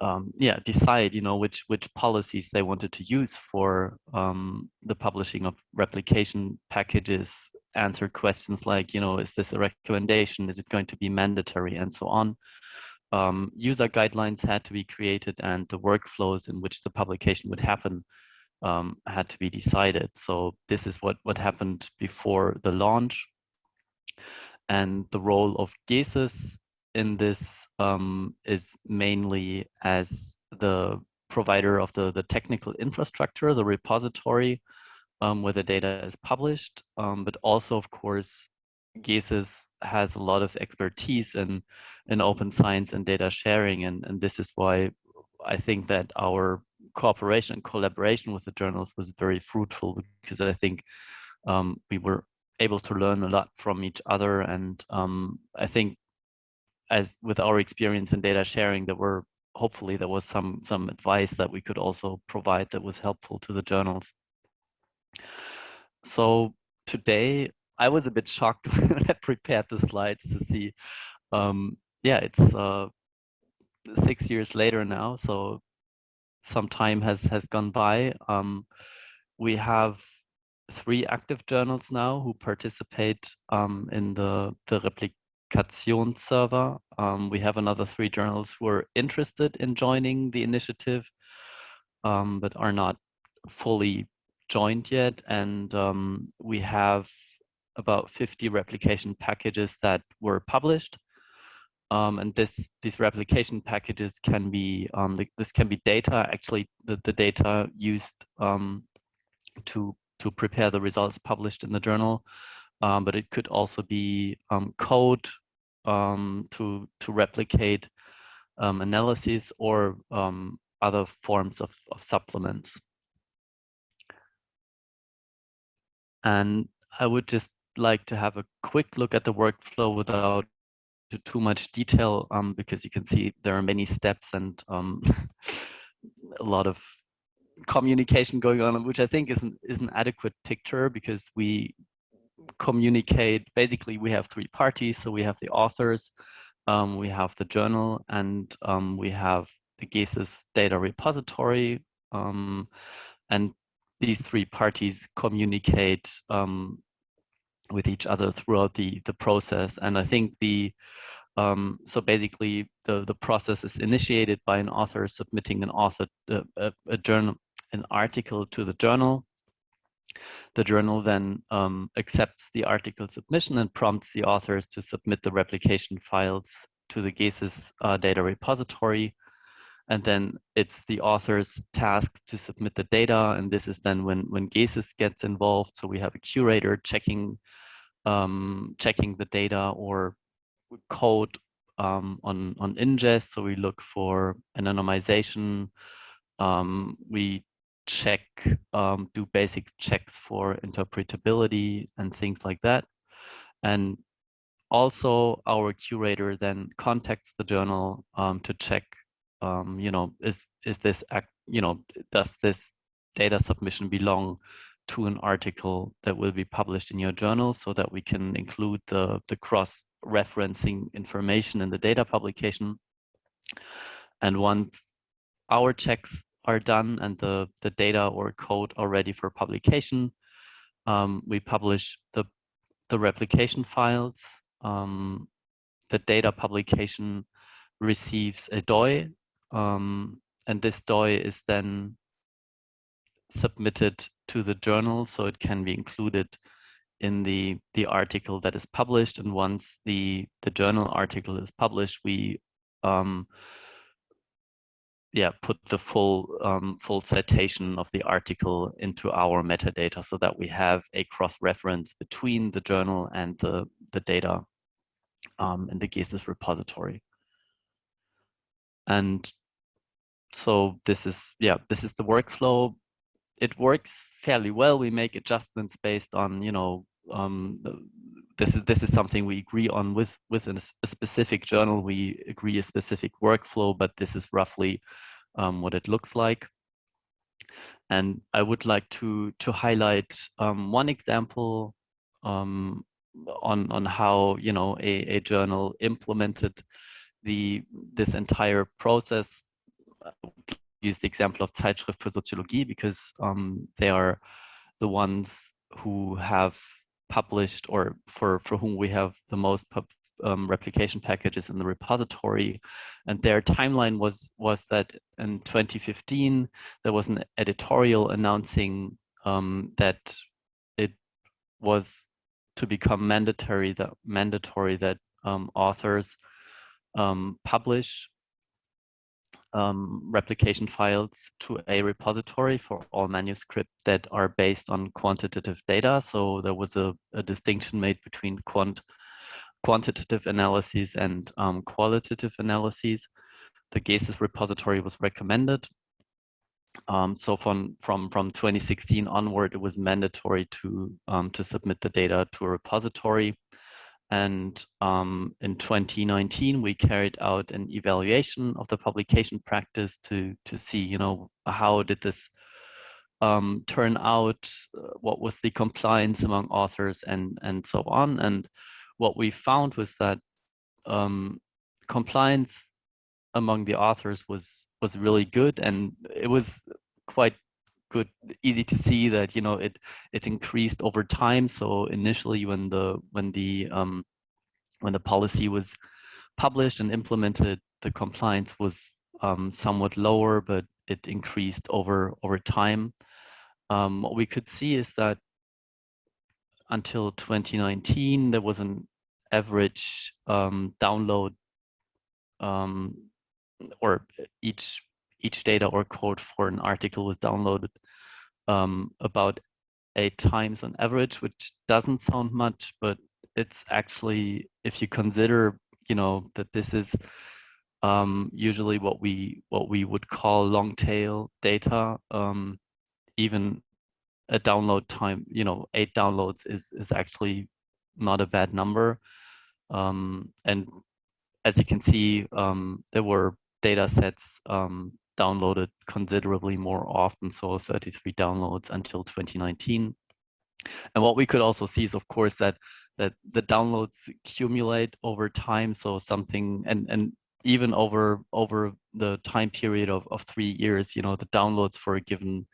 um, yeah, decide, you know, which which policies they wanted to use for um, the publishing of replication packages. Answer questions like, you know, is this a recommendation? Is it going to be mandatory, and so on. Um, user guidelines had to be created, and the workflows in which the publication would happen um, had to be decided. So this is what, what happened before the launch. And the role of GESIS in this um, is mainly as the provider of the, the technical infrastructure, the repository um, where the data is published, um, but also, of course, GESIS has a lot of expertise in, in open science and data sharing. And, and this is why I think that our cooperation and collaboration with the journals was very fruitful because I think um, we were able to learn a lot from each other. And um, I think as with our experience in data sharing, there were hopefully there was some some advice that we could also provide that was helpful to the journals. So today I was a bit shocked (laughs) when I prepared the slides to see um, yeah, it's uh, six years later now, so some time has has gone by. Um, we have three active journals now who participate um, in the the replication server. Um, we have another three journals who are interested in joining the initiative, um, but are not fully joined yet. And um, we have about 50 replication packages that were published. Um, and this these replication packages can be um, the, this can be data actually the, the data used um, to to prepare the results published in the journal um, but it could also be um, code um, to to replicate analyses or other forms of, of supplements and I would just like to have a quick look at the workflow without too much detail um, because you can see there are many steps and um, (laughs) a lot of communication going on, which I think is an, is an adequate picture because we communicate, basically we have three parties. So we have the authors, um, we have the journal, and um, we have the GESIS data repository. Um, and these three parties communicate um, with each other throughout the the process. And I think the um, so basically the the process is initiated by an author submitting an author uh, a, a, journal an article to the journal. The journal then um, accepts the article submission and prompts the authors to submit the replication files to the GESIS uh, data repository. And then it's the author's task to submit the data. And this is then when, when GESIS gets involved. So we have a curator checking um, checking the data or code um, on, on ingest. So we look for anonymization. Um, we check, um, do basic checks for interpretability and things like that. And also our curator then contacts the journal um, to check, um, you know, is, is this, you know, does this data submission belong to an article that will be published in your journal so that we can include the, the cross-referencing information in the data publication. And once our checks are done and the, the data or code are ready for publication, um, we publish the, the replication files. Um, the data publication receives a DOI, um, and this DOI is then submitted to the journal so it can be included in the the article that is published. And once the the journal article is published we um yeah put the full um, full citation of the article into our metadata so that we have a cross reference between the journal and the the data um, in the GESIS repository. And so this is yeah this is the workflow it works fairly well. We make adjustments based on, you know, um, this is this is something we agree on with within a specific journal. We agree a specific workflow, but this is roughly um, what it looks like. And I would like to to highlight um, one example um, on on how you know a, a journal implemented the this entire process use the example of Zeitschrift für Soziologie because um, they are the ones who have published or for, for whom we have the most um, replication packages in the repository. And their timeline was, was that in 2015, there was an editorial announcing um, that it was to become mandatory that mandatory that um, authors um, publish um, replication files to a repository for all manuscripts that are based on quantitative data. So there was a, a distinction made between quant quantitative analyses and um, qualitative analyses. The GESIS repository was recommended. Um, so from, from, from 2016 onward, it was mandatory to, um, to submit the data to a repository. And um, in 2019, we carried out an evaluation of the publication practice to, to see, you know, how did this um, turn out, uh, what was the compliance among authors and, and so on. And what we found was that um, compliance among the authors was was really good and it was quite good easy to see that you know it it increased over time. So initially when the when the um when the policy was published and implemented the compliance was um, somewhat lower but it increased over over time. Um, what we could see is that until 2019 there was an average um, download um, or each each data or code for an article was downloaded um, about eight times on average, which doesn't sound much, but it's actually, if you consider, you know, that this is um, usually what we what we would call long tail data, um, even a download time, you know, eight downloads is is actually not a bad number. Um, and as you can see, um, there were data sets um, downloaded considerably more often, so 33 downloads until 2019. And what we could also see is, of course, that that the downloads accumulate over time. So something, and and even over over the time period of of three years, you know, the downloads for a given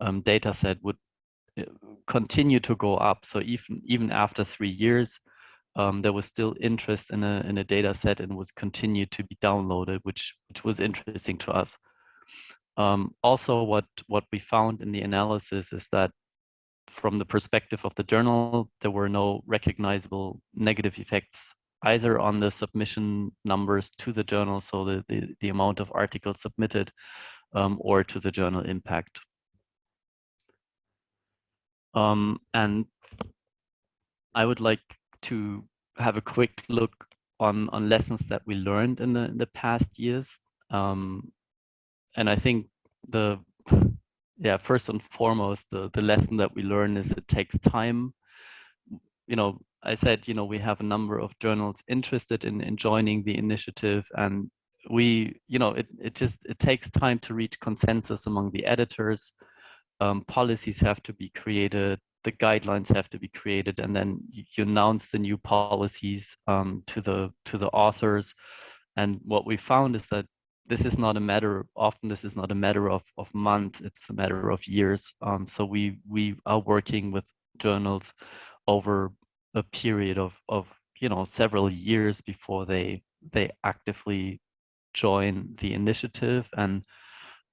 um, data set would uh, continue to go up. So even even after three years, um, there was still interest in a in a data set and was continued to be downloaded, which which was interesting to us. Um, also, what what we found in the analysis is that from the perspective of the journal, there were no recognizable negative effects either on the submission numbers to the journal, so the, the, the amount of articles submitted, um, or to the journal impact. Um, and I would like to have a quick look on on lessons that we learned in the in the past years. Um, and I think the (laughs) yeah first and foremost the the lesson that we learn is it takes time. You know, I said you know we have a number of journals interested in in joining the initiative, and we you know it it just it takes time to reach consensus among the editors. Um, policies have to be created the guidelines have to be created and then you announce the new policies um, to the to the authors and what we found is that this is not a matter often this is not a matter of of months it's a matter of years um, so we we are working with journals over a period of of you know several years before they they actively join the initiative and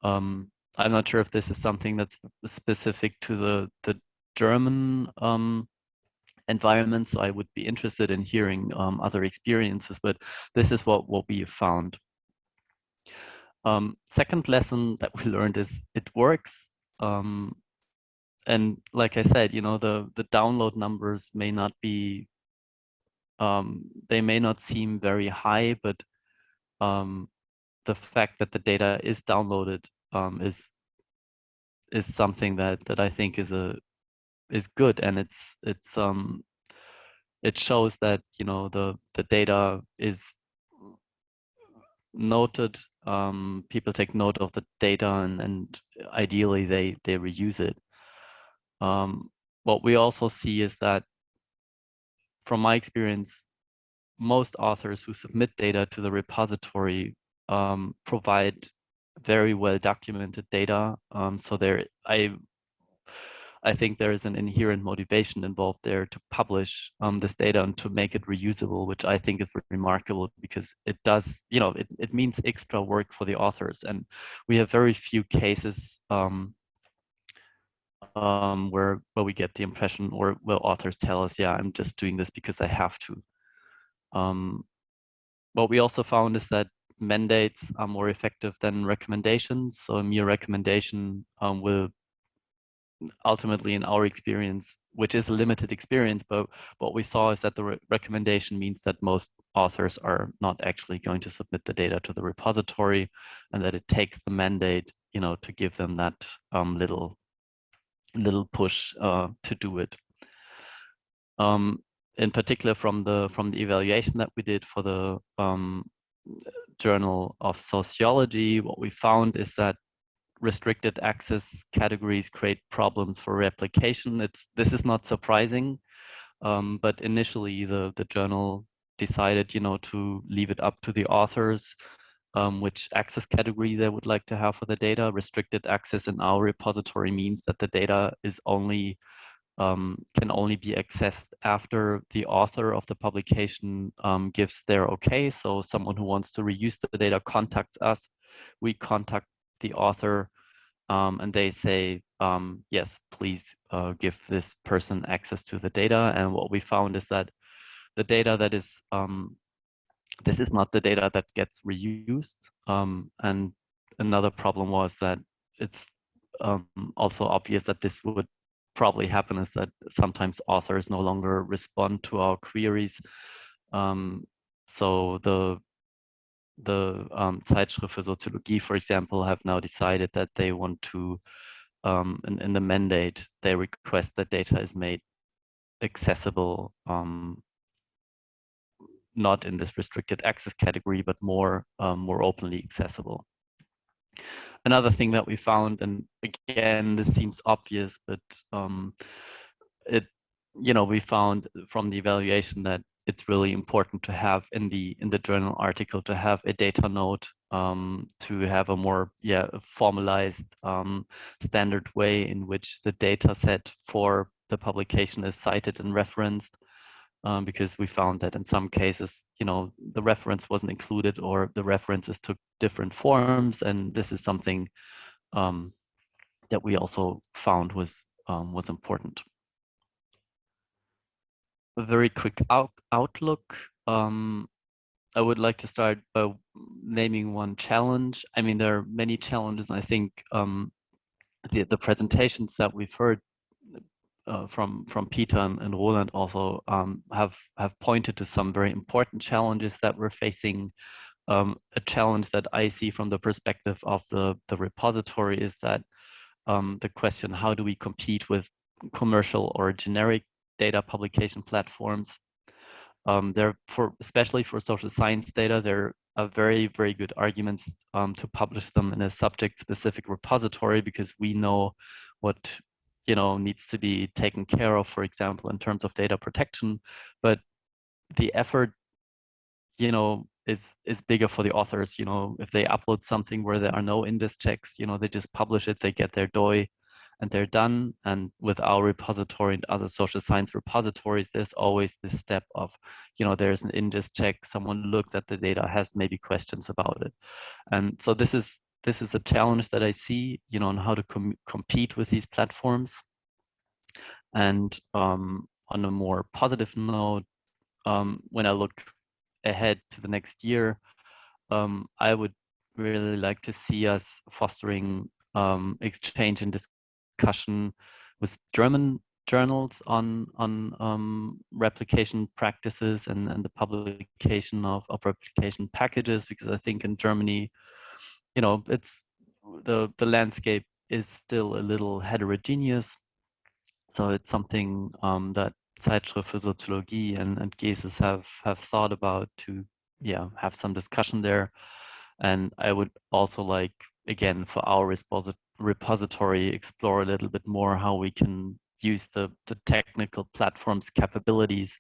um, I'm not sure if this is something that's specific to the the German um, environment, so I would be interested in hearing um, other experiences, but this is what, what we found. Um, second lesson that we (laughs) learned is it works. Um, and like I said, you know, the, the download numbers may not be, um, they may not seem very high, but um, the fact that the data is downloaded is is something that that I think is a is good and it's it's um it shows that you know the the data is noted um people take note of the data and and ideally they they reuse it. Um what we also see is that from my experience most authors who submit data to the repository um, provide very well documented data. Um, so there i I think there is an inherent motivation involved there to publish um, this data and to make it reusable, which I think is remarkable because it does, you know, it, it means extra work for the authors. And we have very few cases um, um, where, where we get the impression or where authors tell us, yeah, I'm just doing this because I have to. Um, what we also found is that mandates are more effective than recommendations. So a mere recommendation um, will ultimately in our experience, which is a limited experience, but what we saw is that the re recommendation means that most authors are not actually going to submit the data to the repository and that it takes the mandate, you know, to give them that um, little little push uh, to do it. Um, in particular from the from the evaluation that we did for the um, Journal of Sociology, what we found is that restricted access categories create problems for replication. It's this is not surprising, um, but initially the the journal decided, you know, to leave it up to the authors um, which access category they would like to have for the data. Restricted access in our repository means that the data is only um, can only be accessed after the author of the publication um, gives their okay. So someone who wants to reuse the data contacts us. We contact the author um, and they say, um, yes, please uh, give this person access to the data. And what we found is that the data that is um, this is not the data that gets reused. Um, and another problem was that it's um, also obvious that this would probably happen is that sometimes authors no longer respond to our queries. Um, so the the um, Zeitschrift für Soziologie, for example, have now decided that they want to, um, in, in the mandate, they request that data is made accessible um, not in this restricted access category, but more, um, more openly accessible. Another thing that we found, and again, this seems obvious, but um, it, you know, we found from the evaluation that it's really important to have in the in the journal article to have a data note um, to have a more yeah formalized um, standard way in which the data set for the publication is cited and referenced um, because we found that in some cases, you know, the reference wasn't included or the references took different forms. And this is something um, that we also found was, um, was important. A very quick out outlook. Um, I would like to start by naming one challenge. I mean, there are many challenges. I think um, the, the presentations that we've heard uh, from from Peter and Roland also um, have have pointed to some very important challenges that we're facing. Um, a challenge that I see from the perspective of the the repository is that um, the question how do we compete with commercial or generic data publication platforms? Um, there for especially for social science data, there are very very good arguments um, to publish them in a subject specific repository because we know what you know needs to be taken care of for example in terms of data protection but the effort you know is is bigger for the authors you know if they upload something where there are no index checks you know they just publish it they get their doi and they're done and with our repository and other social science repositories there's always this step of you know there's an index check someone looks at the data has maybe questions about it and so this is this is a challenge that I see, you know, on how to com compete with these platforms. And um, on a more positive note, um, when I look ahead to the next year, um, I would really like to see us fostering um, exchange and discussion with German journals on on um, replication practices and, and the publication of, of replication packages, because I think in Germany, you know, it's the the landscape is still a little heterogeneous. So it's something um, that Zeitschrift für Soziologie and, and GESIS have have thought about to yeah have some discussion there. And I would also like again for our repository explore a little bit more how we can use the the technical platform's capabilities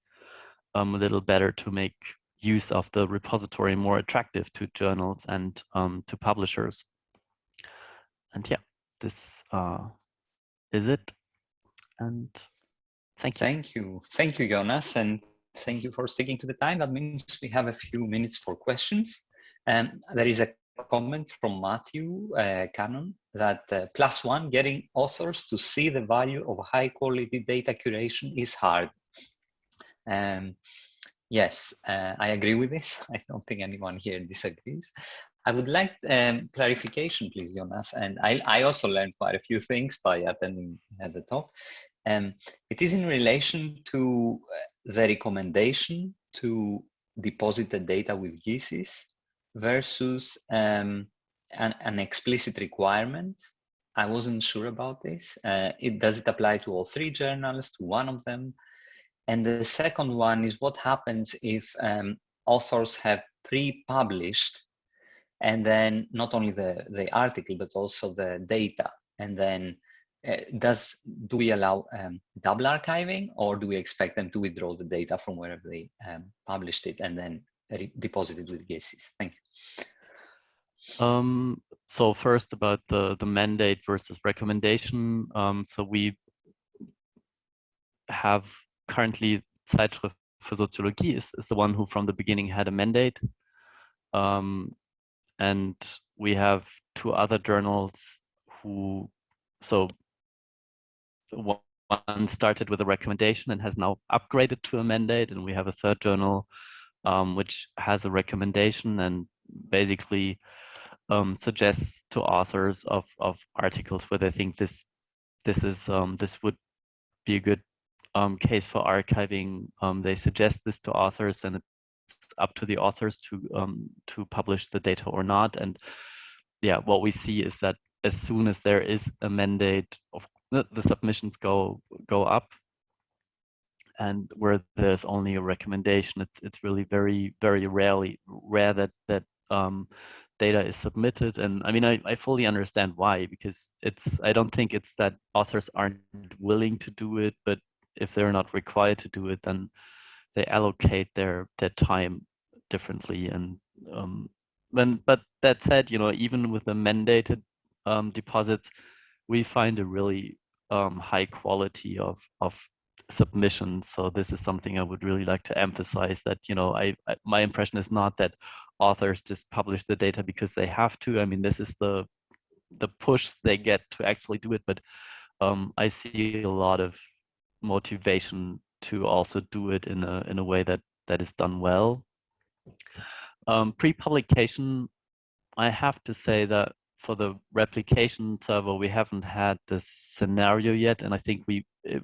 um, a little better to make use of the repository more attractive to journals and um, to publishers. And yeah, this uh, is it. And thank you. Thank you. Thank you, Jonas. And thank you for sticking to the time. That means we have a few minutes for questions. And um, there is a comment from Matthew uh, Cannon that uh, plus one, getting authors to see the value of high quality data curation is hard. Um, Yes, uh, I agree with this. (laughs) I don't think anyone here disagrees. I would like um, clarification, please, Jonas. And I, I also learned quite a few things by attending at the talk. Um, it is in relation to uh, the recommendation to deposit the data with GESIS versus um, an, an, explicit requirement. I wasn't sure about this. Uh, it, does it apply to all three journals, to one of them? And the second one is what happens if um, authors have pre-published and then not only the, the article, but also the data. And then uh, does do we allow um, double archiving, or do we expect them to withdraw the data from wherever they um, published it and then deposit it with GESIS? Thank you. Um, so first about the, the mandate versus recommendation. Um, so we have currently Zeitschrift für Soziologie is, is the one who from the beginning had a mandate. Um, and we have two other journals who, so one started with a recommendation and has now upgraded to a mandate. And we have a third journal um, which has a recommendation and basically um, suggests to authors of, of articles where they think this this is um, this would be a good um, case for archiving. Um, they suggest this to authors and it's up to the authors to um, to publish the data or not. And yeah, what we see is that as soon as there is a mandate of the submissions go go up and where there's only a recommendation it's it's really very very rarely rare that that um, data is submitted. And i mean I, I fully understand why because it's i don't think it's that authors aren't willing to do it but if they're not required to do it then they allocate their their time differently. And um when but that said you know even with the mandated um, deposits we find a really um, high quality of of submissions. So this is something I would really like to emphasize that, you know, I, I, my impression is not that authors just publish the data because they have to. I mean, this is the the push they get to actually do it, but um, I see a lot of motivation to also do it in a in a way that that is done well. Um, Pre-publication, I have to say that for the replication server, we haven't had this scenario yet, and I think we it,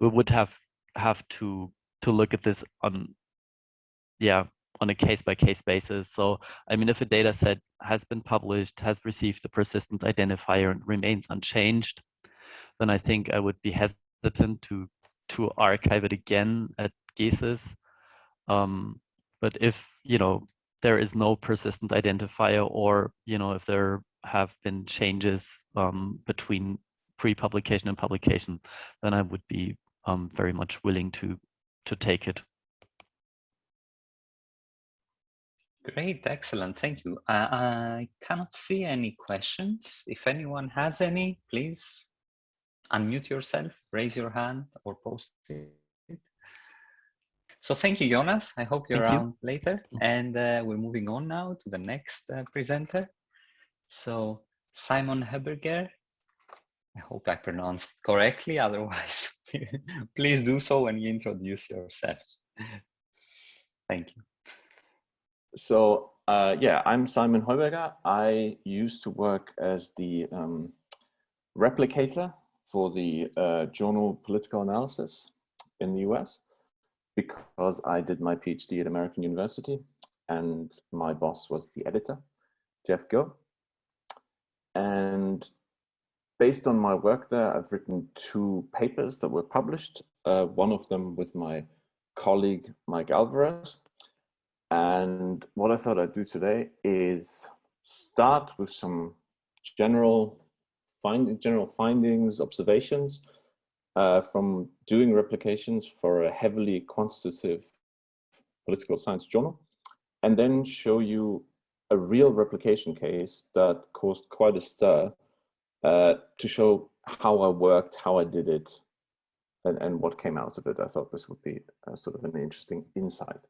we would have have to to look at this on yeah on a case by case basis. So I mean, if a data set has been published, has received a persistent identifier and remains unchanged, then I think I would be hesitant to to archive it again at GESIS. Um, but if you know there is no persistent identifier, or you know if there have been changes um, between pre-publication and publication, then I would be um, very much willing to to take it. Great, excellent, thank you. Uh, I cannot see any questions. If anyone has any, please unmute yourself, raise your hand or post it. So thank you, Jonas. I hope you're thank around you. later. And uh, we're moving on now to the next uh, presenter. So Simon Heberger, I hope I pronounced correctly. (laughs) Otherwise, please do so when you introduce yourself. Thank you. So uh, yeah, I'm Simon Heuberger. I used to work as the um, replicator for the uh, journal Political Analysis in the US because I did my PhD at American University and my boss was the editor, Jeff Gill. And based on my work there, I've written two papers that were published, uh, one of them with my colleague, Mike Alvarez. And what I thought I'd do today is start with some general, find, general findings, observations uh, from doing replications for a heavily quantitative political science journal, and then show you a real replication case that caused quite a stir uh, to show how I worked, how I did it, and, and what came out of it. I thought this would be sort of an interesting insight.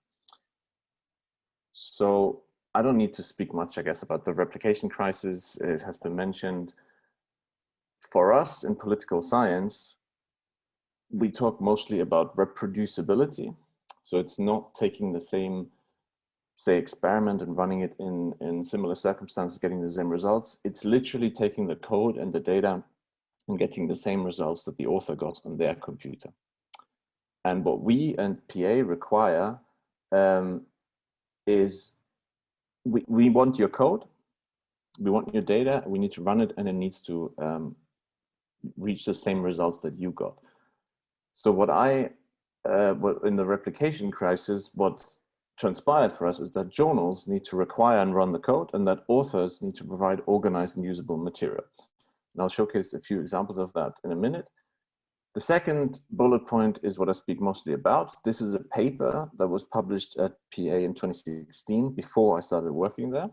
So I don't need to speak much, I guess, about the replication crisis. It has been mentioned. For us in political science, we talk mostly about reproducibility. So it's not taking the same say experiment and running it in, in similar circumstances, getting the same results. It's literally taking the code and the data and getting the same results that the author got on their computer. And what we and PA require um, is we, we want your code, we want your data, we need to run it and it needs to um, reach the same results that you got. So what I, uh, what in the replication crisis, what transpired for us is that journals need to require and run the code and that authors need to provide organized and usable material. And I'll showcase a few examples of that in a minute. The second bullet point is what I speak mostly about. This is a paper that was published at PA in 2016 before I started working there.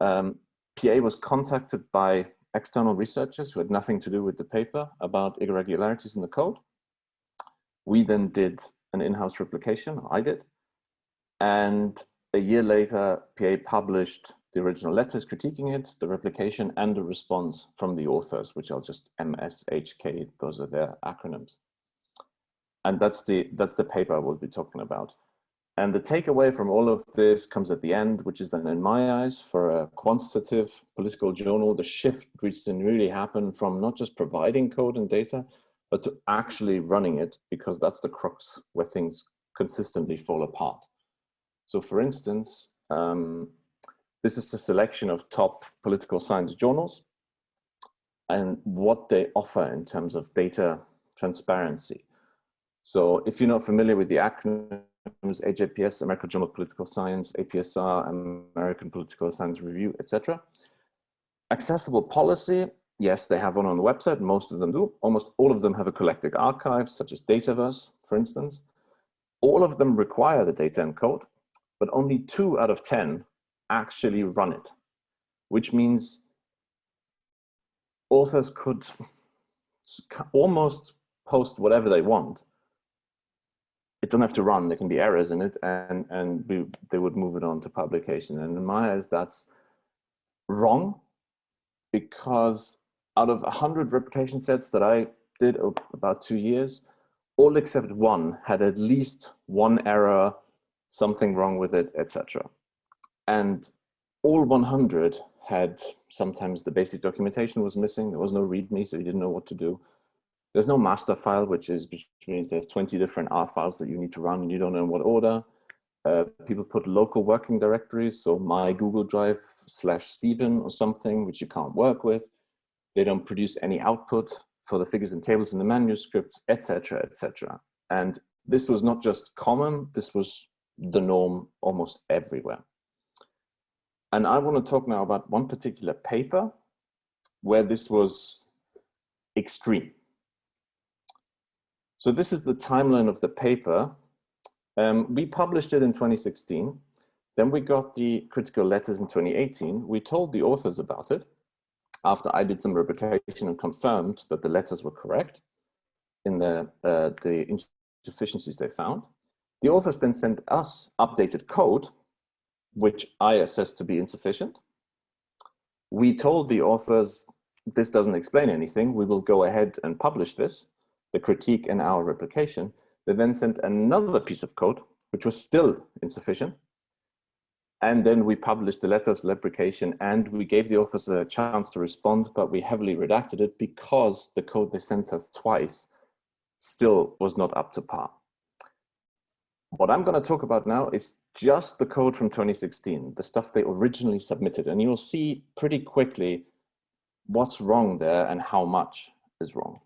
Um, PA was contacted by external researchers who had nothing to do with the paper about irregularities in the code. We then did an in-house replication, I did. And a year later, PA published the original letters critiquing it, the replication, and the response from the authors, which are just MSHK, those are their acronyms. And that's the, that's the paper I will be talking about. And the takeaway from all of this comes at the end, which is then in my eyes, for a quantitative political journal, the shift which didn't really happen from not just providing code and data, but to actually running it, because that's the crux where things consistently fall apart. So for instance, um, this is a selection of top political science journals and what they offer in terms of data transparency. So if you're not familiar with the acronyms AJPS, American Journal of Political Science, APSR, American Political Science Review, etc. Accessible policy, yes, they have one on the website, most of them do. Almost all of them have a collected archive, such as Dataverse, for instance. All of them require the data encode, but only two out of 10 actually run it, which means authors could almost post whatever they want. It doesn't have to run, there can be errors in it, and, and we, they would move it on to publication. And in my eyes, that's wrong because out of 100 replication sets that I did about two years, all except one had at least one error, something wrong with it, etc and all 100 had sometimes the basic documentation was missing. There was no README, so you didn't know what to do. There's no master file, which is which means there's 20 different R files that you need to run and you don't know in what order. Uh, people put local working directories, so my Google Drive slash Stephen or something, which you can't work with. They don't produce any output for the figures and tables in the manuscripts, etc., etc. And this was not just common, this was the norm almost everywhere. And I want to talk now about one particular paper where this was extreme. So this is the timeline of the paper. Um, we published it in 2016. Then we got the critical letters in 2018. We told the authors about it after I did some replication and confirmed that the letters were correct in the, uh, the insufficiencies they found. The authors then sent us updated code which I assessed to be insufficient. We told the authors, this doesn't explain anything. We will go ahead and publish this, the critique and our replication. They then sent another piece of code, which was still insufficient. And then we published the letters replication and we gave the authors a chance to respond, but we heavily redacted it because the code they sent us twice still was not up to par. What I'm going to talk about now is just the code from 2016, the stuff they originally submitted. And you'll see pretty quickly what's wrong there and how much is wrong.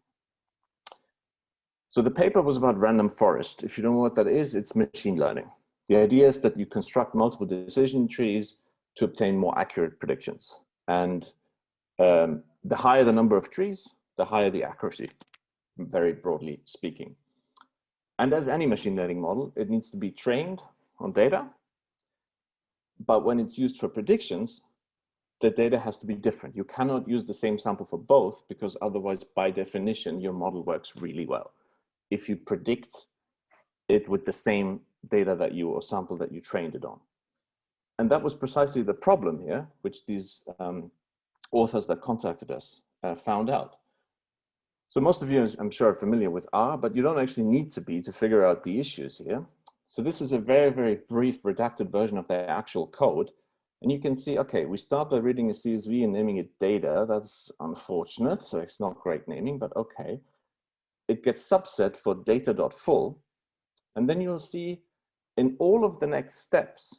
So the paper was about random forest. If you don't know what that is, it's machine learning. The idea is that you construct multiple decision trees to obtain more accurate predictions. And um, the higher the number of trees, the higher the accuracy, very broadly speaking. And as any machine learning model, it needs to be trained on data. But when it's used for predictions, the data has to be different. You cannot use the same sample for both because otherwise, by definition, your model works really well. If you predict it with the same data that you or sample that you trained it on. And that was precisely the problem here, which these um, authors that contacted us uh, found out. So most of you, I'm sure, are familiar with R, but you don't actually need to be to figure out the issues here. So this is a very, very brief redacted version of the actual code. And you can see, okay, we start by reading a CSV and naming it data. That's unfortunate, so it's not great naming, but okay. It gets subset for data.full. And then you'll see in all of the next steps,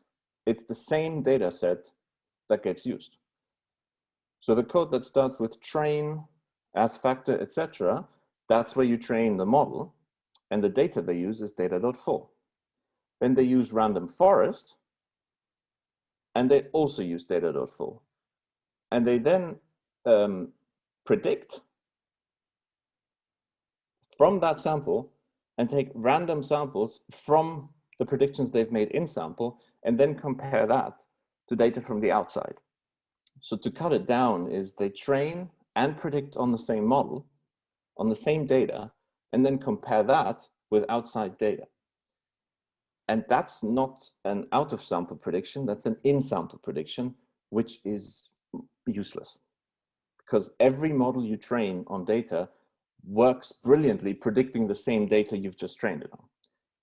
it's the same data set that gets used. So the code that starts with train, as factor, etc., that's where you train the model. And the data they use is data.full. Then they use random forest, and they also use data.full. And they then um, predict from that sample and take random samples from the predictions they've made in sample and then compare that to data from the outside. So to cut it down is they train and predict on the same model, on the same data, and then compare that with outside data. And that's not an out of sample prediction, that's an in sample prediction, which is useless because every model you train on data works brilliantly predicting the same data you've just trained it on.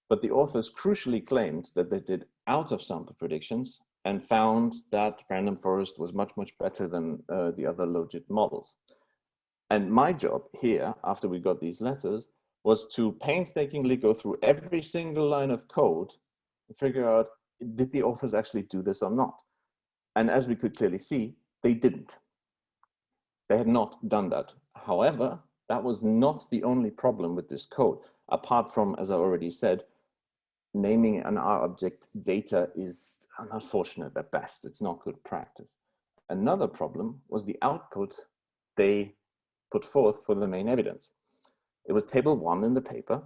But the authors crucially claimed that they did out of sample predictions and found that random forest was much, much better than uh, the other logit models. And my job here, after we got these letters, was to painstakingly go through every single line of code and figure out, did the authors actually do this or not? And as we could clearly see, they didn't. They had not done that. However, that was not the only problem with this code. Apart from, as I already said, naming an R object data is unfortunate at best. It's not good practice. Another problem was the output they put forth for the main evidence. It was table one in the paper,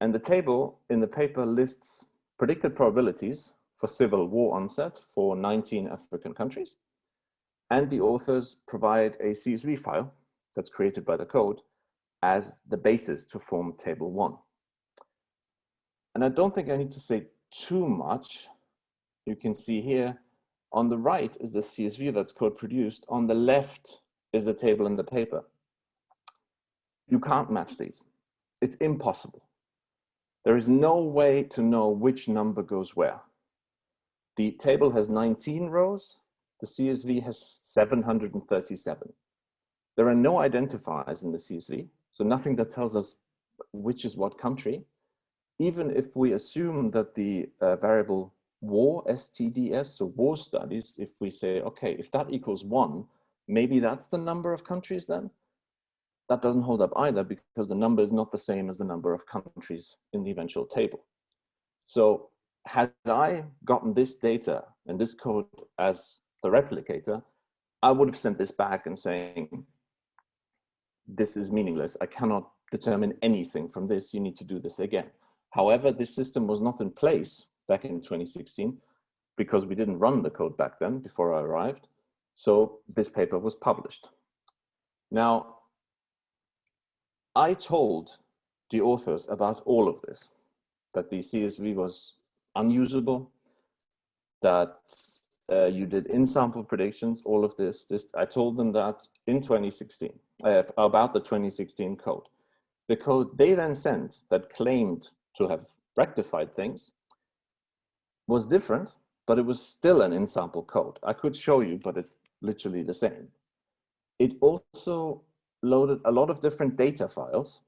and the table in the paper lists predicted probabilities for civil war onset for 19 African countries. And the authors provide a CSV file that's created by the code as the basis to form table one. And I don't think I need to say too much. You can see here on the right is the CSV that's code produced. On the left is the table in the paper. You can't match these. It's impossible. There is no way to know which number goes where. The table has 19 rows. The CSV has 737. There are no identifiers in the CSV, so nothing that tells us which is what country. Even if we assume that the uh, variable war, STDS, so war studies, if we say, okay, if that equals one, maybe that's the number of countries then? that doesn't hold up either because the number is not the same as the number of countries in the eventual table. So had I gotten this data and this code as the replicator, I would have sent this back and saying, this is meaningless. I cannot determine anything from this. You need to do this again. However, this system was not in place back in 2016 because we didn't run the code back then before I arrived. So this paper was published. Now, I told the authors about all of this, that the CSV was unusable, that uh, you did in-sample predictions, all of this, this. I told them that in 2016, uh, about the 2016 code. The code they then sent that claimed to have rectified things was different, but it was still an in-sample code. I could show you, but it's literally the same. It also loaded a lot of different data files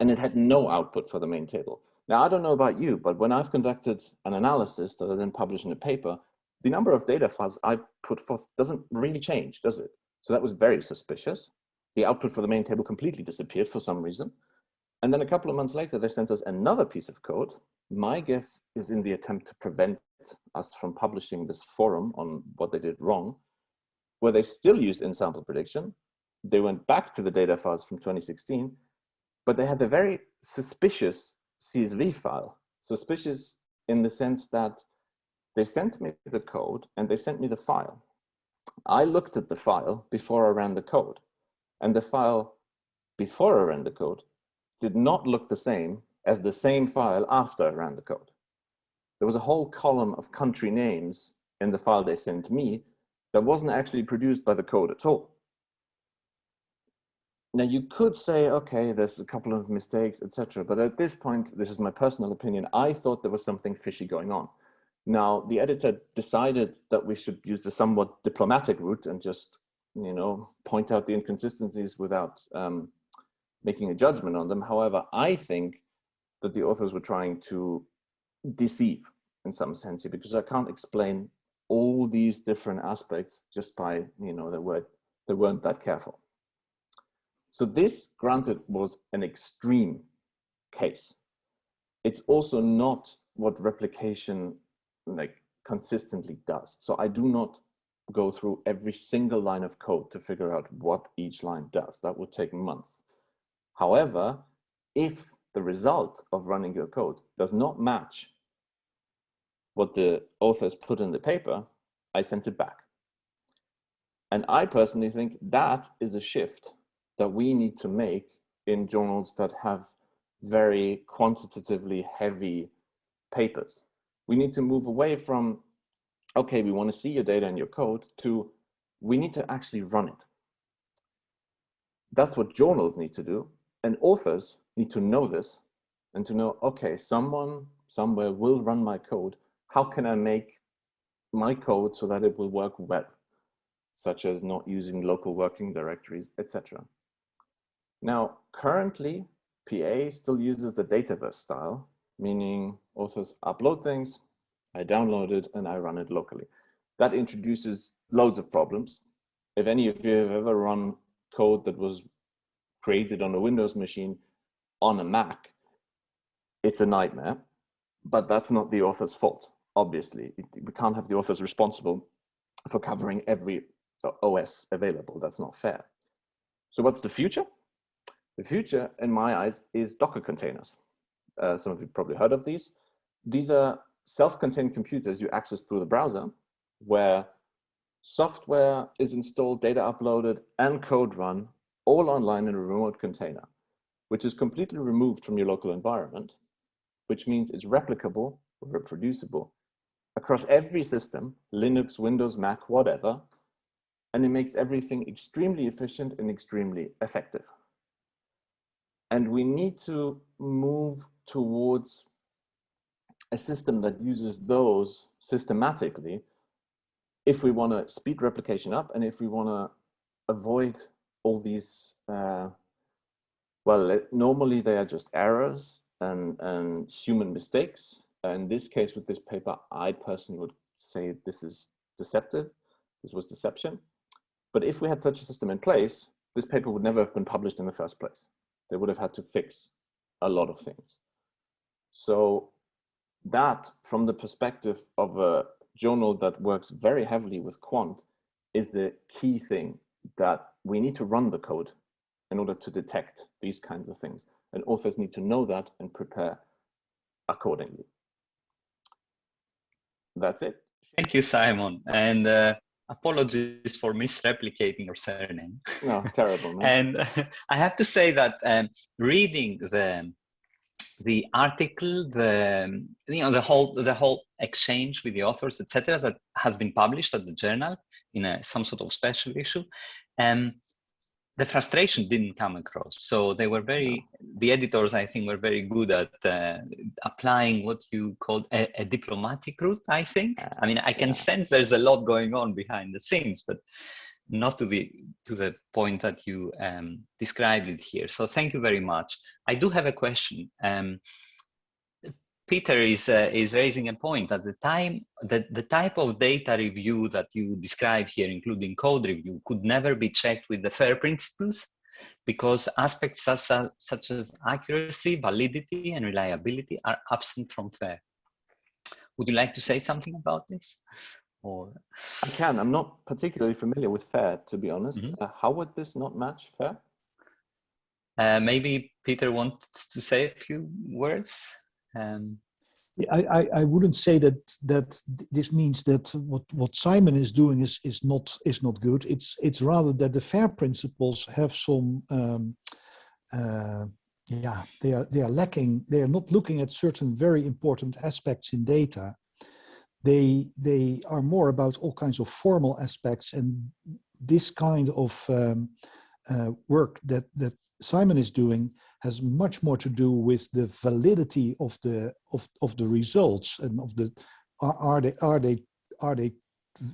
and it had no output for the main table. Now, I don't know about you, but when I've conducted an analysis that I then publish in a paper, the number of data files I put forth doesn't really change, does it? So that was very suspicious. The output for the main table completely disappeared for some reason. And then a couple of months later, they sent us another piece of code. My guess is in the attempt to prevent us from publishing this forum on what they did wrong, where they still used in-sample prediction, they went back to the data files from 2016, but they had a very suspicious CSV file. Suspicious in the sense that they sent me the code and they sent me the file. I looked at the file before I ran the code and the file before I ran the code did not look the same as the same file after I ran the code. There was a whole column of country names in the file they sent me that wasn't actually produced by the code at all. Now you could say, okay, there's a couple of mistakes, etc. But at this point, this is my personal opinion, I thought there was something fishy going on. Now the editor decided that we should use the somewhat diplomatic route and just, you know, point out the inconsistencies without um, making a judgment on them. However, I think that the authors were trying to deceive in some sense here because I can't explain all these different aspects just by, you know, they, were, they weren't that careful. So this, granted, was an extreme case. It's also not what replication like consistently does. So I do not go through every single line of code to figure out what each line does. That would take months. However, if the result of running your code does not match what the authors put in the paper, I sent it back. And I personally think that is a shift that we need to make in journals that have very quantitatively heavy papers. We need to move away from, okay, we want to see your data and your code to we need to actually run it. That's what journals need to do. And authors need to know this and to know, okay, someone somewhere will run my code. How can I make my code so that it will work well, such as not using local working directories, etc. Now, currently, PA still uses the Dataverse style, meaning authors upload things, I download it, and I run it locally. That introduces loads of problems. If any of you have ever run code that was created on a Windows machine on a Mac, it's a nightmare, but that's not the author's fault, obviously. We can't have the authors responsible for covering every OS available. That's not fair. So what's the future? The future, in my eyes, is Docker containers. Uh, some of you probably heard of these. These are self-contained computers you access through the browser where software is installed, data uploaded, and code run all online in a remote container, which is completely removed from your local environment, which means it's replicable, or reproducible across every system, Linux, Windows, Mac, whatever, and it makes everything extremely efficient and extremely effective. And we need to move towards a system that uses those systematically if we want to speed replication up and if we want to avoid all these, uh, well, normally they are just errors and, and human mistakes. Uh, in this case, with this paper, I personally would say this is deceptive. This was deception. But if we had such a system in place, this paper would never have been published in the first place. They would have had to fix a lot of things. So that, from the perspective of a journal that works very heavily with quant, is the key thing that we need to run the code in order to detect these kinds of things. And authors need to know that and prepare accordingly. That's it. Thank you, Simon. And uh, apologies for misreplicating your surname. No, terrible. (laughs) And (laughs) I have to say that um, reading the the article, the you know the whole the whole exchange with the authors, etc., that has been published at the journal in a, some sort of special issue, um, the frustration didn't come across. So they were very, the editors, I think, were very good at uh, applying what you called a, a, diplomatic route, I think. I mean, I can yeah. sense there's a lot going on behind the scenes, but not to the to the point that you um, described it here. So thank you very much. I do have a question. Um, Peter is uh, is raising a point at the time that the type of data review that you describe here, including code review, could never be checked with the FAIR principles because aspects such as, such as accuracy, validity, and reliability are absent from FAIR. Would you like to say something about this? Or I can. I'm not particularly familiar with FAIR, to be honest. Mm -hmm. uh, how would this not match FAIR? Uh, maybe Peter wants to say a few words. Um, I, I, I wouldn't say that that this means that what, what Simon is doing is is not is not good. It's it's rather that the FAIR principles have some um, uh, yeah they are they are lacking. They are not looking at certain very important aspects in data. They they are more about all kinds of formal aspects and this kind of um, uh, work that that Simon is doing has much more to do with the validity of the of, of the results and of the are, are they are they are they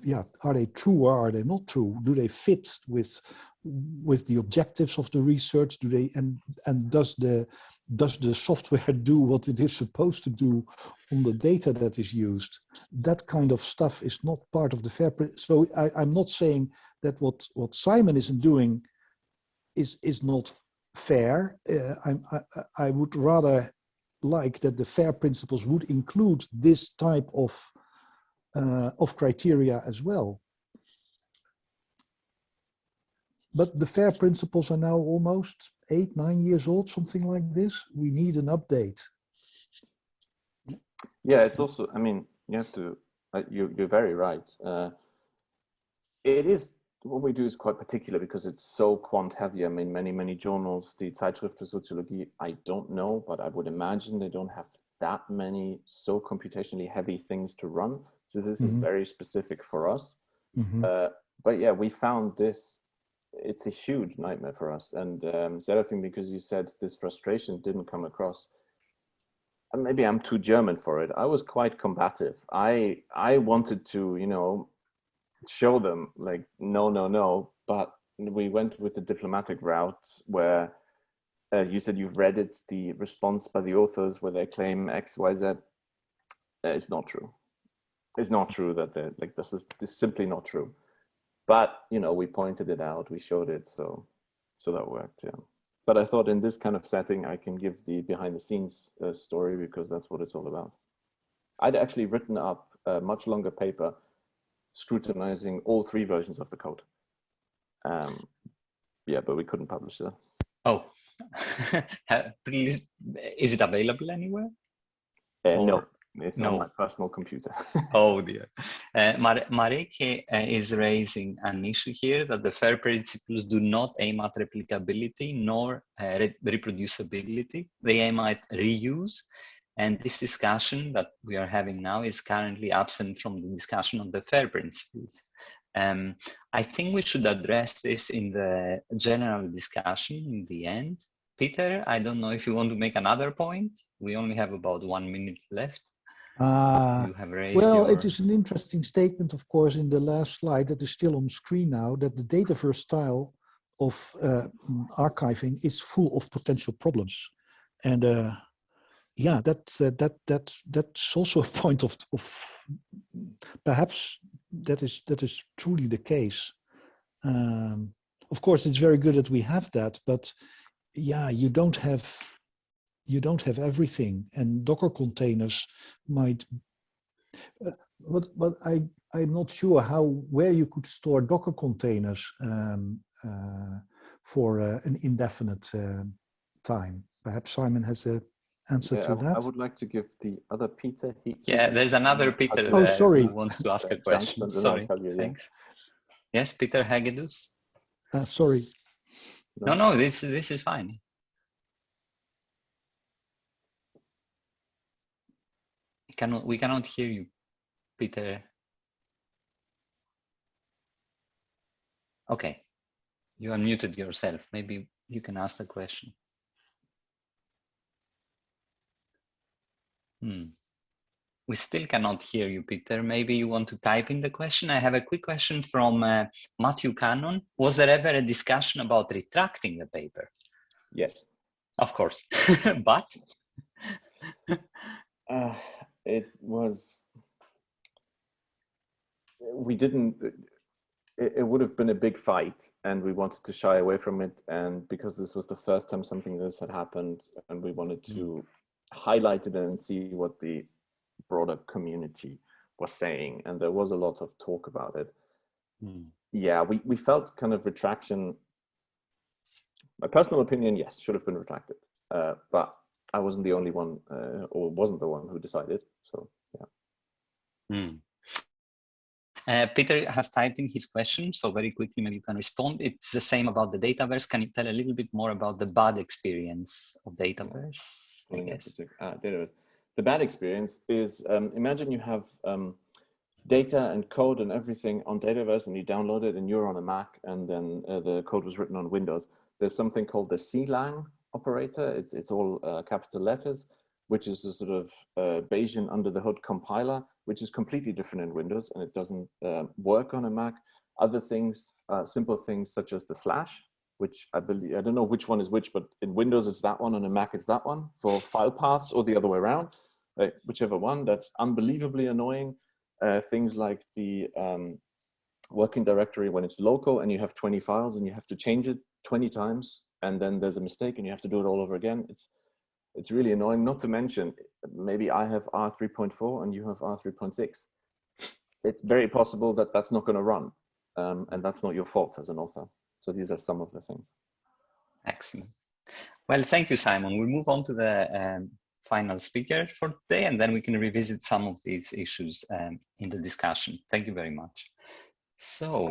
yeah are they true or are they not true? Do they fit with with the objectives of the research? Do they and and does the does the software (laughs) do what it is supposed to do on the data that is used? That kind of stuff is not part of the fair so I, i'm not saying that what what simon isn't doing is is not fair. Uh, I, I, would rather like that the FAIR principles would include this type of, uh, of criteria as well. but the FAIR principles are now almost eight, nine years old, something like this. We need an update. Yeah, it's also, I mean, you have to, uh, you, you're very right. Uh, it is, what we do is quite particular because it's so quant heavy. I mean, many, many journals, the Zeitschrift für Soziologie, I don't know, but I would imagine they don't have that many so computationally heavy things to run. So this mm -hmm. is mm-hmm. very specific for us. Mm -hmm. uh, but yeah, we found this, it's a huge nightmare for us. And um, Serafim, because you said this frustration didn't come across, maybe I'm too German for it. I was quite combative. I I wanted to, you know, show them like, no, no, no. But we went with the diplomatic route where uh, you said you've read it, the response by the authors where they claim X, Y, Z. Uh, it's not true. It's not true that they like this is, this is simply not true. But you know, we pointed it out, we showed it, so so that worked. Yeah but I thought in this kind of setting, I can give the behind the scenes uh, story because that's what it's all about. I'd actually written up a much longer paper scrutinizing all three versions of the code. Um, yeah, but we couldn't publish that. Oh, (laughs) please, is it available anywhere? Uh, no, it's no. on my personal computer. (laughs) oh dear. Uh, Mar Mareke uh, is raising an issue here that the FAIR principles do not aim at replicability nor uh, re reproducibility. They aim at reuse. And this discussion that we are having now is currently absent from the discussion of the FAIR principles. Um, I think we should address this in the general discussion in the end. Peter, I don't know if you want to make another point. We only have about one minute left. Uh, well, your... it is an interesting statement, of course, in the last slide that is still on screen now, that the Dataverse style of uh, archiving is full of potential problems. And uh, yeah, that, uh, that, that, that's also (laughs) a point of, of perhaps that is, that is truly the case. Um, of course, it's very good that we have that, but yeah, you don't have you don't have everything and Docker containers might, uh, but, but I, I'm not sure how, where you could store Docker containers um, uh, for uh, an indefinite uh, time. Perhaps Simon has a answer yeah, to that. I would like to give the other Peter. He, yeah, there's another Peter oh, sorry. who wants to ask a question. sorry, you, thanks. Yeah. Yes, Peter Hagedus. Uh, sorry. No, no, this, this is fine. cannot we cannot hear you, Peter. Okay, you unmuted yourself. Maybe you can ask the question. Hmm. We still cannot hear you, Peter. Maybe you want to type in the question. I have a quick question from uh, Matthew Cannon. Was there ever a discussion about retracting the paper? Yes. Of course, (laughs) but? (laughs) uh, it was we didn't it, it, would have been a big fight and we wanted to shy away from it and because this was the first time something this had happened and we wanted to mm. Highlight it and see what the broader community was saying and there was a lot of talk about it mm. yeah we, we felt kind of retraction my personal opinion yes should have been retracted uh, but I wasn't the only one, uh, or wasn't the one who decided. So yeah. Mm. Uh, Peter has typed in his question, so very quickly maybe you can respond. It's the same about the Dataverse. Can you tell a little bit more about the bad experience of Dataverse? I guess. Dataverse. The bad experience is um, imagine you have um, data and code and everything on Dataverse and you download it and you're on a Mac and then uh, the code was written on Windows. There's something called the CLang operator. It's, it's all uh, capital letters, which is a sort of uh, Bayesian under the hood compiler, which is completely different in Windows and it doesn't uh, work on a Mac. Other things, uh, simple things such as the slash, which I believe, I don't know which one is which, but in Windows it's that one, on a Mac it's that one for file paths or the other way around, whichever one, that's unbelievably annoying. Uh, things like the um, working directory when it's local and you have 20 files and you have to change it 20 times and then there's a mistake and you have to do it all over again. It's it's really annoying. Not to mention, maybe I have R3.4 and you have R3.6. It's very possible that that's not going to run, um, and that's not your fault as an author. So these are some of the things. Excellent. Well, thank you, Simon. We'll move on to the um, final speaker for today, and then we can revisit some of these issues um, in the discussion. Thank you very much. So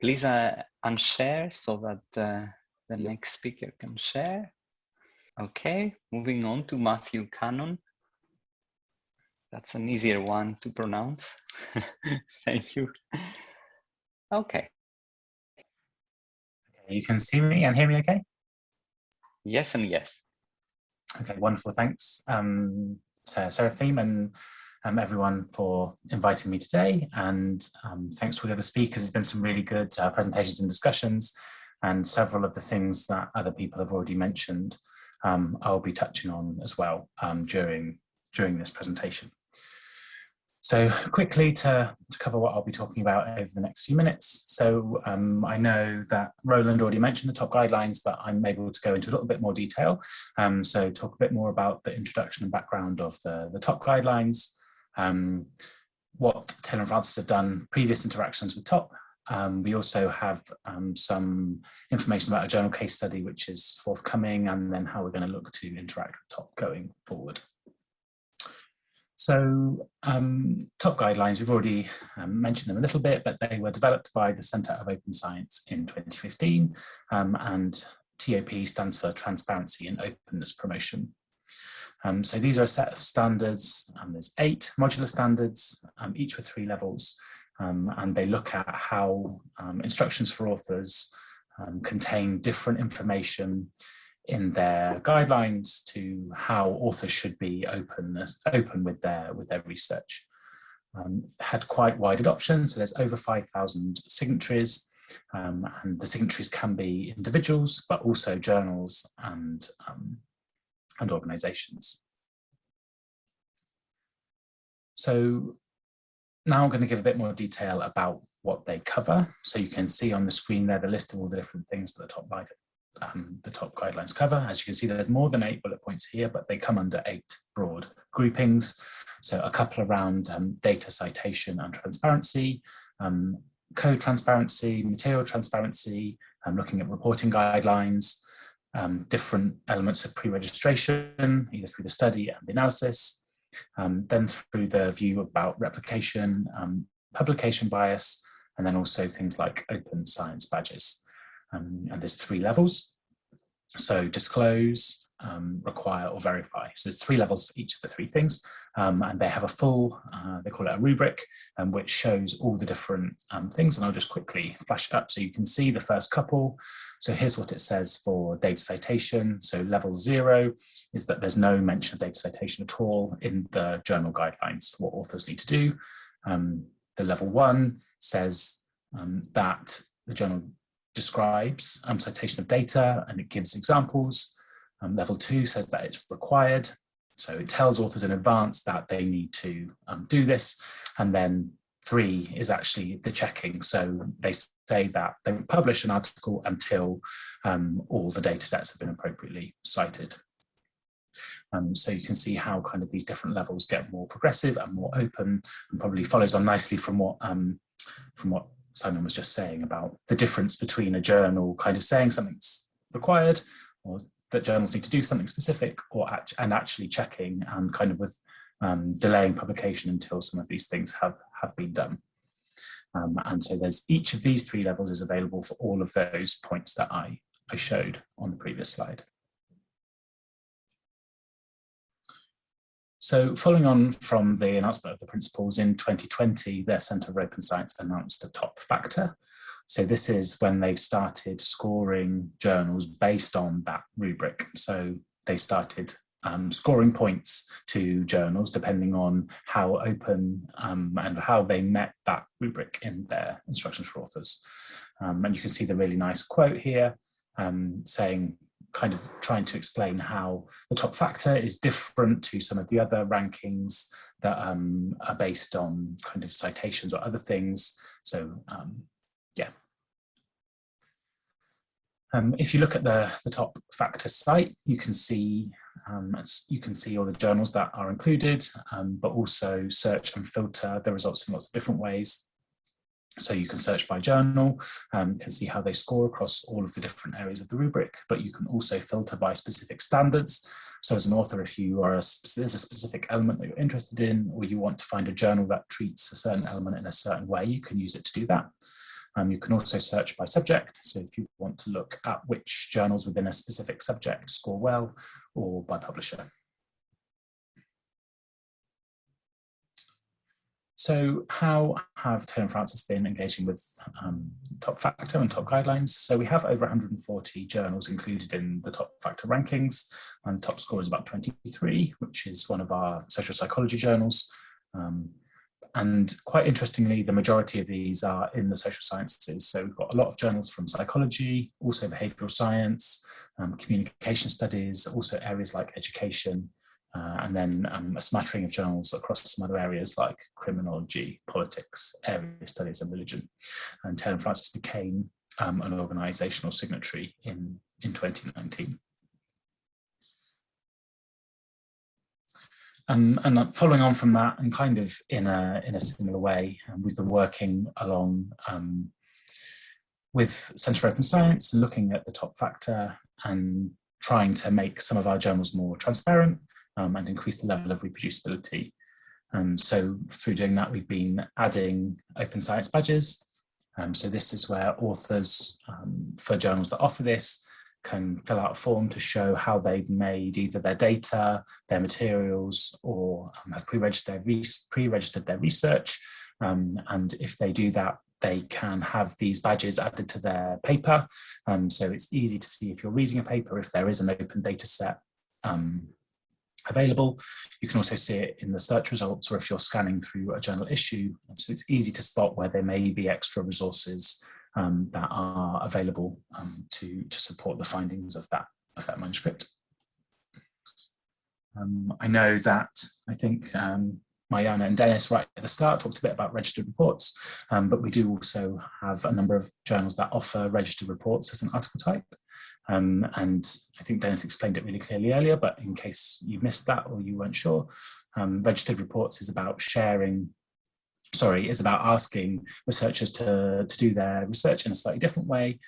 please uh, unshare so that uh, the next speaker can share. Okay, moving on to Matthew Cannon. That's an easier one to pronounce. (laughs) Thank you. Okay. You can see me and hear me okay? Yes and yes. Okay, wonderful. Thanks, um, to Seraphim and um, everyone for inviting me today. And um, thanks to all the other speakers. There's been some really good uh, presentations and discussions and several of the things that other people have already mentioned um, I'll be touching on as well um, during, during this presentation. So quickly to, to cover what I'll be talking about over the next few minutes. So um, I know that Roland already mentioned the top guidelines, but I'm able to go into a little bit more detail. Um, so talk a bit more about the introduction and background of the, the top guidelines, um, what Taylor and Francis have done previous interactions with TOP. Um, we also have um, some information about a journal case study, which is forthcoming, and then how we're going to look to interact with TOP going forward. So um, top guidelines, we've already um, mentioned them a little bit, but they were developed by the Centre of Open Science in 2015 um, and TOP stands for Transparency and Openness Promotion. Um, so these are a set of standards, and there's eight modular standards, um, each with three levels, and they look at how instructions for authors contain different information in their guidelines to how authors should be open open with their with their research. Um, had quite wide adoption, so there's over 5,000 signatories, um, and the signatories can be individuals, but also journals and um, and organisations. So now I'm going to give a bit more detail about what they cover. So you can see on the screen there the list of all the different things that the top um, the top guidelines cover. As you can see, there's more than eight bullet points here, but they come under eight broad groupings. So a couple around um, data citation and transparency, um, code transparency, material transparency, um, looking at reporting guidelines, um, different elements of pre-registration, either through the study and the analysis, um, then through the view about replication, publication bias, and then also things like open science badges. Um, and there's three levels. So disclose, um, require or verify. So there's three levels for each of the three things. Um, and they have a full, uh, they call it a rubric, um, which shows all the different um, things. And I'll just quickly flash it up so you can see the first couple. So here's what it says for data citation. So level zero is that there's no mention of data citation at all in the journal guidelines for what authors need to do. Um, the level one says that the journal describes um, citation of data and it gives examples. Um, level two says that it's required. So it tells authors in advance that they need to um, do this. And then three is actually the checking. So they say that they won't publish an article until um, all the data sets have been appropriately cited. Um, so you can see how kind of these different levels get more progressive and more open and probably follows on nicely from what um, from what Simon was just saying about the difference between a journal kind of saying something's required or that journals need to do something specific or act and actually checking and kind of with um, delaying publication until some of these things have, have been done. Um, and so there's each of these three levels is available for all of those points that I, I showed on the previous slide. So following on from the announcement of the principles in 2020, their Centre for Open Science announced a top factor. So this is when they've started scoring journals based on that rubric. So they started um, scoring points to journals depending on how open um, and how they met that rubric in their instructions for authors. Um, and you can see the really nice quote here um, saying kind of trying to explain how the top factor is different to some of the other rankings that um, are based on kind of citations or other things. So um, yeah. Um, if you look at the, the top factor site, you can see um, you can see all the journals that are included, um, but also search and filter the results in lots of different ways. So you can search by journal, um, can see how they score across all of the different areas of the rubric, but you can also filter by specific standards. So as an author, if you are a, there's a specific element that you're interested in, or you want to find a journal that treats a certain element in a certain way, you can use it to do that. Um, you can also search by subject. So if you want to look at which journals within a specific subject score well, or by publisher. So how have Taylor and Francis been engaging with um, top factor and top guidelines? So we have over 140 journals included in the top factor rankings and top score is about 23, which is one of our social psychology journals. Um, and quite interestingly, the majority of these are in the social sciences. So we've got a lot of journals from psychology, also behavioral science, um, communication studies, also areas like education, uh, and then um, a smattering of journals across some other areas like criminology, politics, area studies and religion. And Taylor Francis became um, an organizational signatory in, in 2019. Um, and following on from that, and kind of in a in a similar way, um, we've been working along um, with Centre for Open Science and looking at the top factor and trying to make some of our journals more transparent um, and increase the level of reproducibility. And so through doing that, we've been adding open science badges. Um, so this is where authors um, for journals that offer this can fill out a form to show how they've made either their data, their materials, or um, have pre-registered their, pre their research. Um, and if they do that, they can have these badges added to their paper. Um, so it's easy to see if you're reading a paper, if there is an open data set um, available. You can also see it in the search results or if you're scanning through a journal issue. So it's easy to spot where there may be extra resources um, that are available um, to, to support the findings of that, of that manuscript. Um, I know that I think um, Mariana and Dennis right at the start talked a bit about registered reports, um, but we do also have a number of journals that offer registered reports as an article type. Um, and I think Dennis explained it really clearly earlier, but in case you missed that or you weren't sure, registered reports is about sharing, sorry, is about asking researchers to, to do their research in a slightly different way.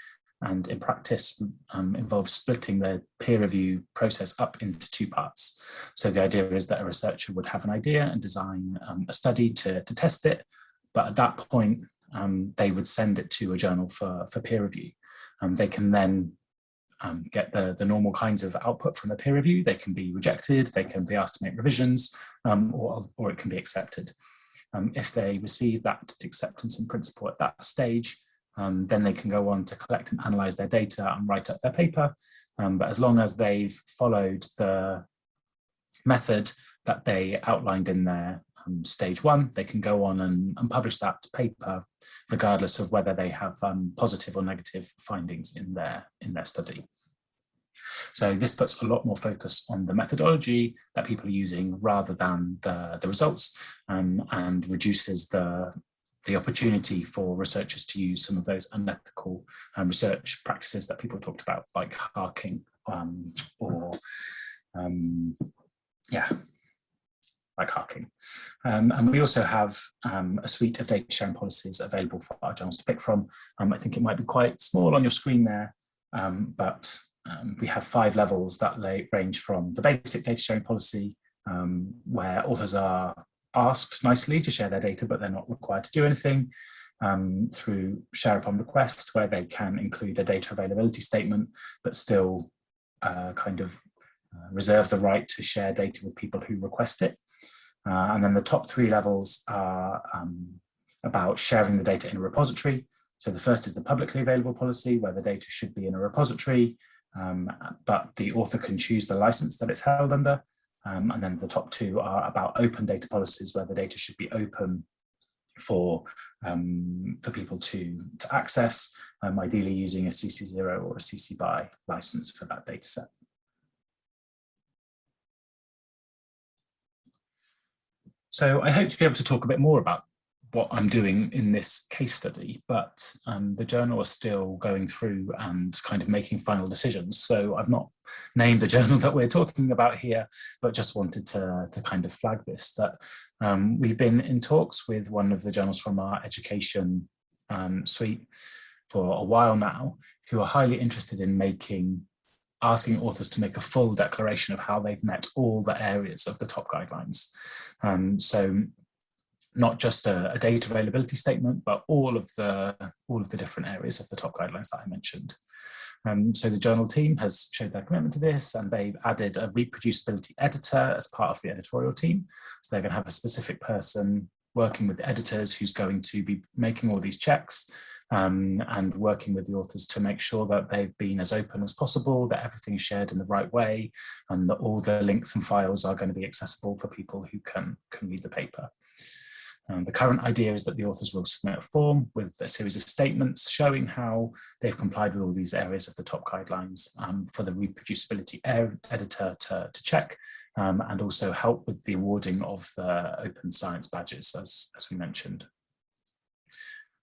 And in practice um, involves splitting the peer review process up into two parts. So the idea is that a researcher would have an idea and design um, a study to, to test it. But at that point, um, they would send it to a journal for, for peer review. Um, they can then um, get the, the normal kinds of output from a peer review. They can be rejected, they can be asked to make revisions, um, or, or it can be accepted. Um, if they receive that acceptance in principle at that stage, um, then they can go on to collect and analyze their data and write up their paper. Um, but as long as they've followed the method that they outlined in their um, stage one, they can go on and, and, publish that paper regardless of whether they have um, positive or negative findings in their, in their study. So this puts a lot more focus on the methodology that people are using rather than the, the results um, and reduces the, the opportunity for researchers to use some of those unethical um, research practices that people talked about, like HARKing um, or um, yeah, like HARKing. Um, and we also have um, a suite of data sharing policies available for our journals to pick from. Um, I think it might be quite small on your screen there, um, but um, we have five levels that range from the basic data sharing policy, um, where authors are asked nicely to share their data, but they're not required to do anything, through share upon request, where they can include a data availability statement, but still uh, kind of uh, reserve the right to share data with people who request it. Uh, and then the top three levels are um, about sharing the data in a repository. So the first is the publicly available policy where the data should be in a repository, um, but the author can choose the license that it's held under. Um, and then the top two are about open data policies where the data should be open for um, for people to to access, um, ideally using a CC0 or a CC BY license for that data set. So I hope to be able to talk a bit more about what I'm doing in this case study, but um, the journal is still going through and kind of making final decisions. So I've not named the (laughs) journal that we're talking about here, but just wanted to, to kind of flag this, that um, we've been in talks with one of the journals from our education um, suite for a while now who are highly interested in making asking authors to make a full declaration of how they've met all the areas of the top guidelines. Um, so not just a, a, data availability statement, but all of the all of the different areas of the top guidelines that I mentioned. Um, so the journal team has showed their commitment to this and they've added a reproducibility editor as part of the editorial team. So they're going to have a specific person working with the editors who's going to be making all these checks um, and working with the authors to make sure that they've been as open as possible, that everything is shared in the right way, and that all the links and files are going to be accessible for people who can, can read the paper. Um, the current idea is that the authors will submit a form with a series of statements showing how they've complied with all these areas of the top guidelines um, for the reproducibility editor to, to check um, and also help with the awarding of the open science badges as, as we mentioned.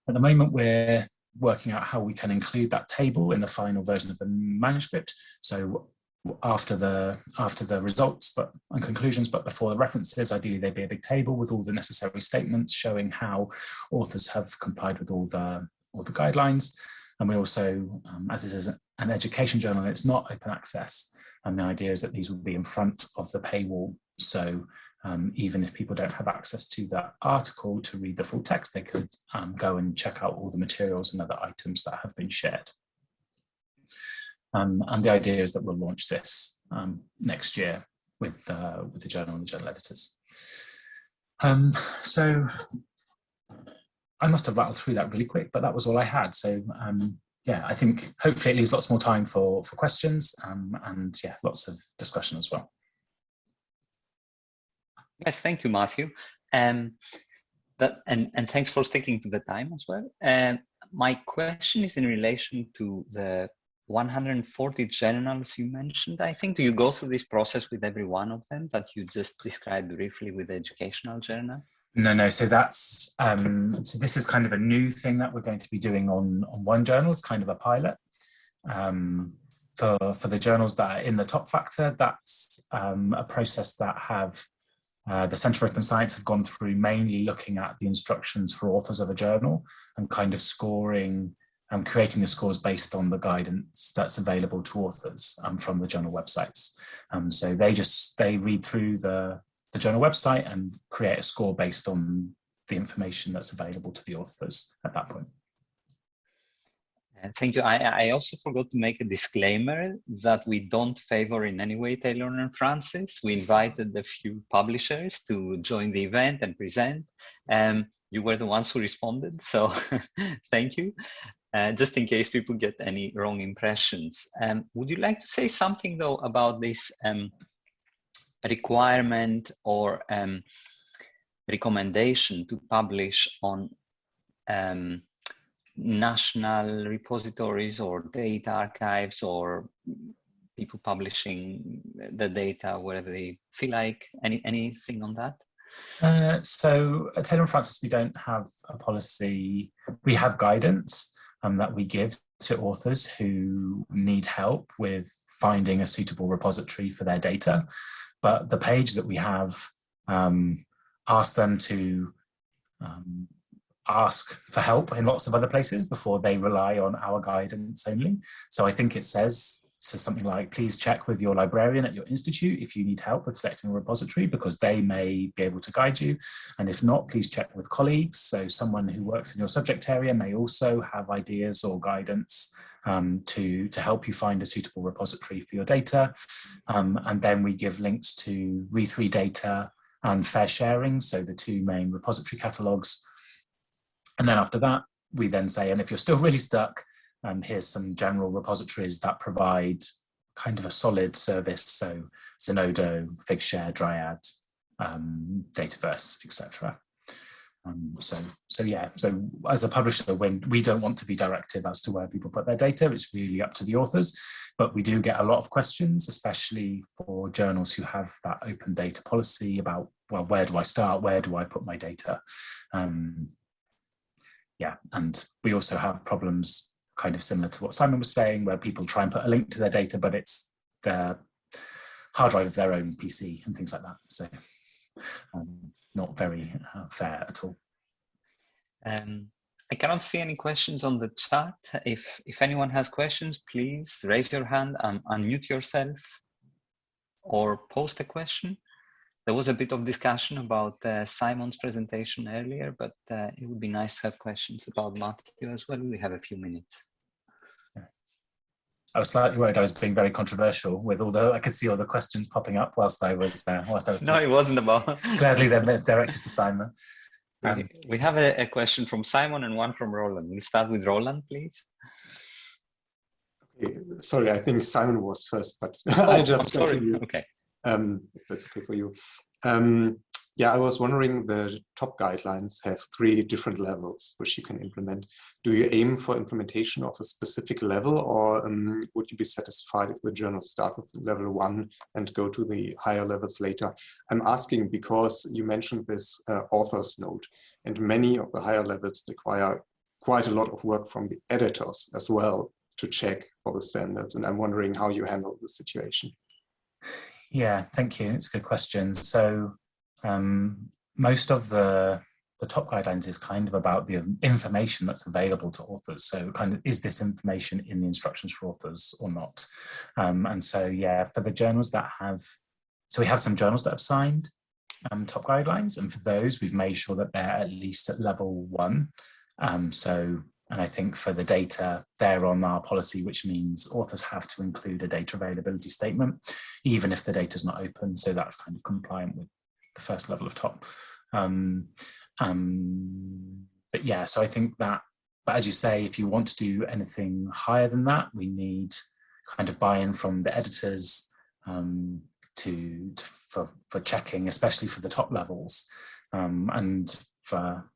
At the moment, we're working out how we can include that table in the final version of the manuscript. So after the after the results but and conclusions but before the references ideally there'd be a big table with all the necessary statements showing how authors have complied with all the all the guidelines. And we also um, as this is an education journal it's not open access. And the idea is that these will be in front of the paywall. So um, even if people don't have access to that article to read the full text, they could um, go and check out all the materials and other items that have been shared. Um, and the idea is that we'll launch this um, next year with, uh, with the journal and the journal editors. Um, so I must have rattled through that really quick, but that was all I had. So um, yeah, I think hopefully it leaves lots more time for, for questions and yeah, lots of discussion as well. Yes, thank you, Matthew. Um, that, and, and thanks for sticking to the time as well. Um, my question is in relation to the 140 journals you mentioned. I think, do you go through this process with every one of them that you just described briefly with the educational journal? No, no. So that's um, so this is kind of a new thing that we're going to be doing on on one journal. It's kind of a pilot. Um, for for the journals that are in the top factor, that's um, a process that have uh, the Centre for Open Science have gone through mainly looking at the instructions for authors of a journal and kind of scoring um, creating the scores based on the guidance that's available to authors um, from the journal websites. Um, so they just, they read through the, the journal website and create a score based on the information that's available to the authors at that point. Thank you. I, I, also forgot to make a disclaimer that we don't favor in any way Taylor and Francis. We invited a few publishers to join the event and present. Um, you were the ones who responded, so (laughs) thank you. Uh, just in case people get any wrong impressions. Um, would you like to say something though about this um, requirement or um, recommendation to publish on um, national repositories or data archives or people publishing the data wherever they feel like? Any anything on that? Uh, so at taylor and francis we don't have a policy. We have guidance um, that we give to authors who need help with finding a suitable repository for their data but the page that we have um, asks them to um, ask for help in lots of other places before they rely on our guidance only. So I think it says so something like, please check with your librarian at your institute if you need help with selecting a repository because they may be able to guide you. And if not, please check with colleagues. So someone who works in your subject area may also have ideas or guidance um, to, to help you find a suitable repository for your data. Um, and then we give links to re3data and FAIRsharing, so the two main repository catalogues and then after that, we then say, and if you're still (laughs) really stuck, um, here's some general repositories that provide kind of a solid service. So Zenodo, Figshare, Dryad, um, Dataverse, etc. Um, so, so yeah, so as a publisher, when we don't want to be directive as to where people put their data, it's really up to the authors, but we do get a lot of questions, especially for journals who have that open data policy about, well, where do I start? Where do I put my data? Um, yeah, and we also have problems kind of similar to what Simon was saying, where people try and put a link to their data, but it's their hard drive of their own PC and things like that. So um, not very uh, fair at all. Um, I cannot see any questions on the chat. If if anyone has questions, please raise your hand and unmute yourself or post a question. There was a bit of discussion about uh, Simon's presentation earlier, but uh, it would be nice to have questions about Matthew as well. We have a few minutes. I was slightly worried I was being very controversial with all the I could see all the questions popping up whilst I was uh, whilst I was. No, it wasn't about. (laughs) Gladly, they're directed for Simon. Um, we, we have a, a, question from Simon and one from Roland. We'll start with Roland, please. Okay, sorry, I think Simon was first, but (laughs) oh, I just continue. Okay. Um, if that's okay for you. Um, yeah, I was wondering the top guidelines have three different levels which you can implement. Do you aim for implementation of a specific level or um, would you be satisfied if the journals start with level one and go to the higher levels later? I'm asking because you mentioned this uh, author's note and many of the higher levels require quite a lot of work from the editors as well to check for the standards. And I'm wondering how you handle the situation. Yeah, thank you. It's a good question. So um, most of the the top guidelines is kind of about the information that's available to authors. So kind of, is this information in the instructions for authors or not? Um, and so, yeah, for the journals that have, so we have some journals that have signed um, top guidelines. And for those, we've made sure that they're at least at level one. Um, so, and I think for the data, they're on our policy, which means authors have to include a data availability statement, even if the data is not open. So that's kind of compliant with the first level of top. Um, um, but yeah, so I think that, but as you say, if you want to do anything higher than that, we need kind of buy-in from the editors um, to, to, for, for checking, especially for the top levels. Um, and for,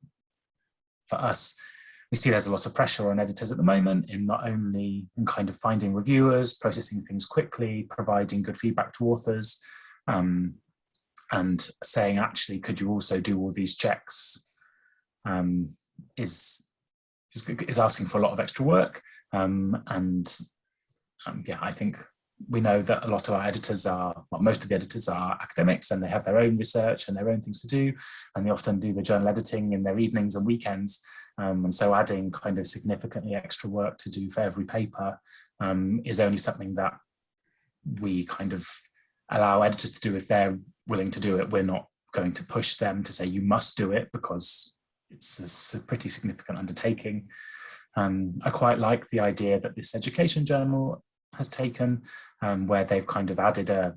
for us, we see there's a lot of pressure on editors at the moment in not only in kind of finding reviewers, processing things quickly, providing good feedback to authors, um, and saying actually could you also do all these checks? Um, is, is, is asking for a lot of extra work. Um, and um, yeah I think we know that a lot of our editors are well, most of the editors are academics and they have their own research and their own things to do and they often do the journal editing in their evenings and weekends um, and so adding kind of significantly extra work to do for every paper um, is only something that we kind of allow editors to do if they're willing to do it. We're not going to push them to say you must do it because it's a pretty significant undertaking. Um, I quite like the idea that this education journal has taken um, where they've kind of added a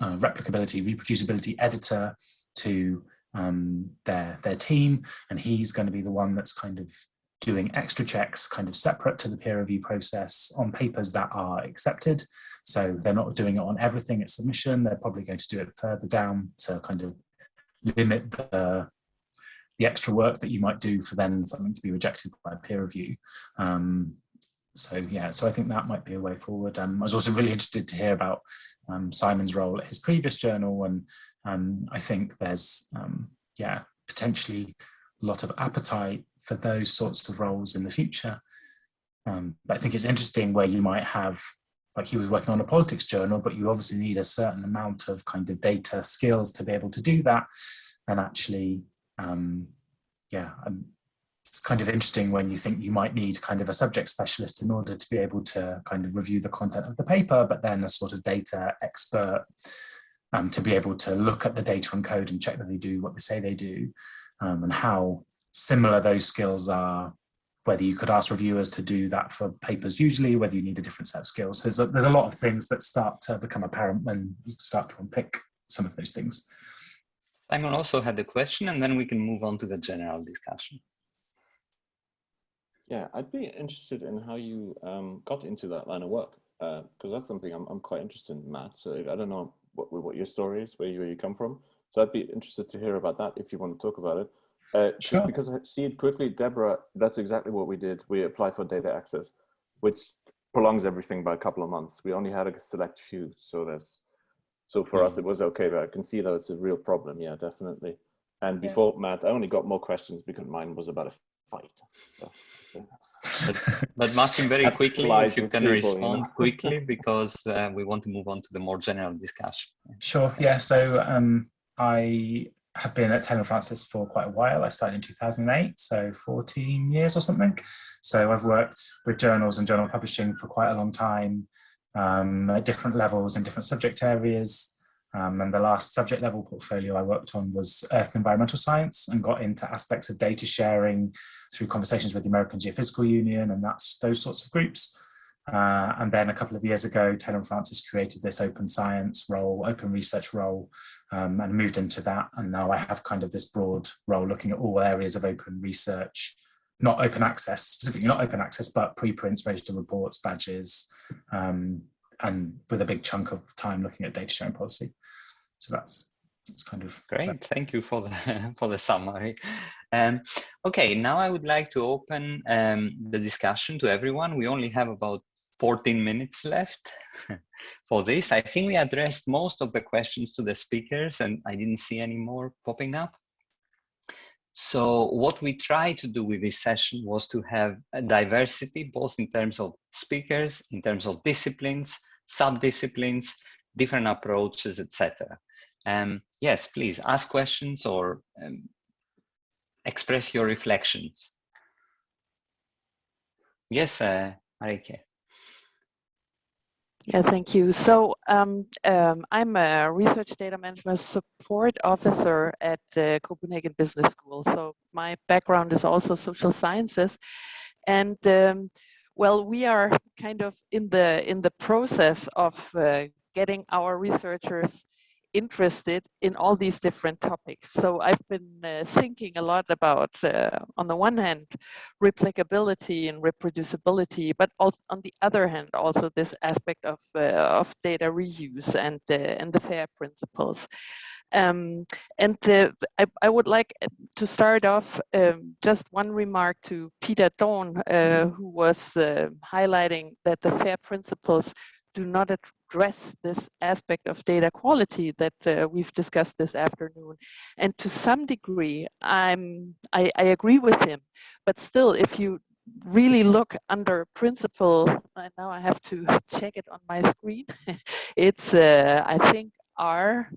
uh, replicability, reproducibility editor to um, their, their team. And he's going to be the one that's kind of doing extra checks kind of separate to the peer review process on papers that are accepted so they're not doing it on everything at submission. They're probably going to do it further down to kind of limit the, the extra work that you might do for then something to be rejected by peer review. Um, so yeah, so I think that might be a way forward. Um, I was also really interested to hear about um, Simon's role at his previous journal, and um, I think there's um, yeah potentially a lot of appetite for those sorts of roles in the future. Um, but I think it's interesting where you might have like he was working on a politics journal, but you obviously need a certain amount of kind of data skills to be able to do that. And actually, um, yeah, it's kind of interesting when you think you might need kind of a subject specialist in order to be able to kind of review the content of the paper, but then a sort of data expert um, to be able to look at the data and code and check that they do what they say they do um, and how similar those skills are whether you could ask reviewers to do that for papers usually, whether you need a different set of skills. There's a, there's a lot of things that start to become apparent when you start to unpick some of those things. Simon also had a question and then we can move on to the general discussion. Yeah, I'd be interested in how you um, got into that line of work because uh, that's something I'm, I'm quite interested in, Matt. So I don't know what, what your story is, where you, where you come from. So I'd be interested to hear about that if you want to talk about it. Uh, sure. because I see it quickly, Deborah, that's exactly what we did. We applied for data access, which prolongs everything by a couple of months. We only had a select few, so that's so for us it was okay. But I can see that it's a real problem. Yeah, definitely. And before yeah. Matt, I only got more questions because mine was about a fight. So, so. but, but Martin, (laughs) very quickly, if you can people, respond you know? (laughs) quickly, because uh, we want to move on to the more general discussion. Sure. Yeah. So um, I have been at Taylor Francis for quite a while. I started in 2008, so 14 years or something. So I've worked with journals and journal publishing for quite a long time um, at different levels and different subject areas. Um, and the last subject level portfolio I worked on was Earth and Environmental Science and got into aspects of data sharing through conversations with the American Geophysical Union and that's those sorts of groups. Uh, and then a couple of years ago, Taylor & Francis created this open science role, open research role, um, and moved into that. And now I have kind of this broad role looking at all areas of open research, not open access, specifically not open access, but preprints, registered reports, badges, um, and with a big chunk of time looking at data sharing policy. So that's that's kind of great. Thank you for the (laughs) for the summary. Um, okay, now I would like to open um, the discussion to everyone. We only have about 14 minutes left (laughs) for this. I think we addressed most of the questions to the speakers and I didn't see any more popping up. So what we tried to do with this session was to have a diversity, both in terms of speakers, in terms of disciplines, sub-disciplines, different approaches, etc. Um, yes, please ask questions or um, express your reflections. Yes, uh, Marike. Yeah, thank you. So um, um, I'm a research data management support officer at the Copenhagen Business School. So my background is also social sciences. And um, well, we are kind of in the in the process of uh, getting our researchers interested in all these different topics. So I've been uh, thinking a lot about, uh, on the one hand, replicability and reproducibility, but on the other hand, also this aspect of, uh, of data reuse and, uh, and the FAIR principles. Um, and uh, I, I, would like to start off um, just one remark to Peter Doorn, uh, who was highlighting that the FAIR principles do not address this aspect of data quality that uh, we've discussed this afternoon. And to some degree, I'm, I, I agree with him, but still, if you really look under principle, and now I have to (laughs) check it on my screen, (laughs) it's, uh, I think, R,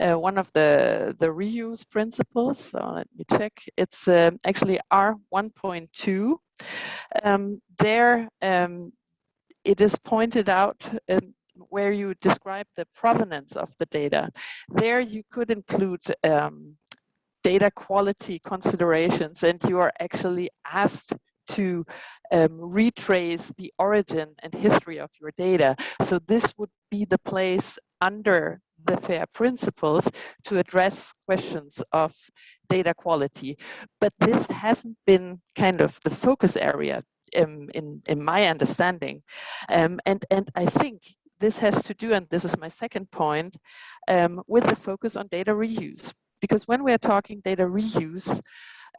uh, one of the, the reuse principles. So let me check. It's uh, actually R 1.2. Um, there, um, it is pointed out um, where you describe the provenance of the data. There you could include um, data quality considerations and you are actually asked to um, retrace the origin and history of your data. So this would be the place under the FAIR principles to address questions of data quality. But this hasn't been kind of the focus area um, in, in my understanding. Um, and, and I think this has to do, and this is my second point, um, with the focus on data reuse. Because when we're talking data reuse,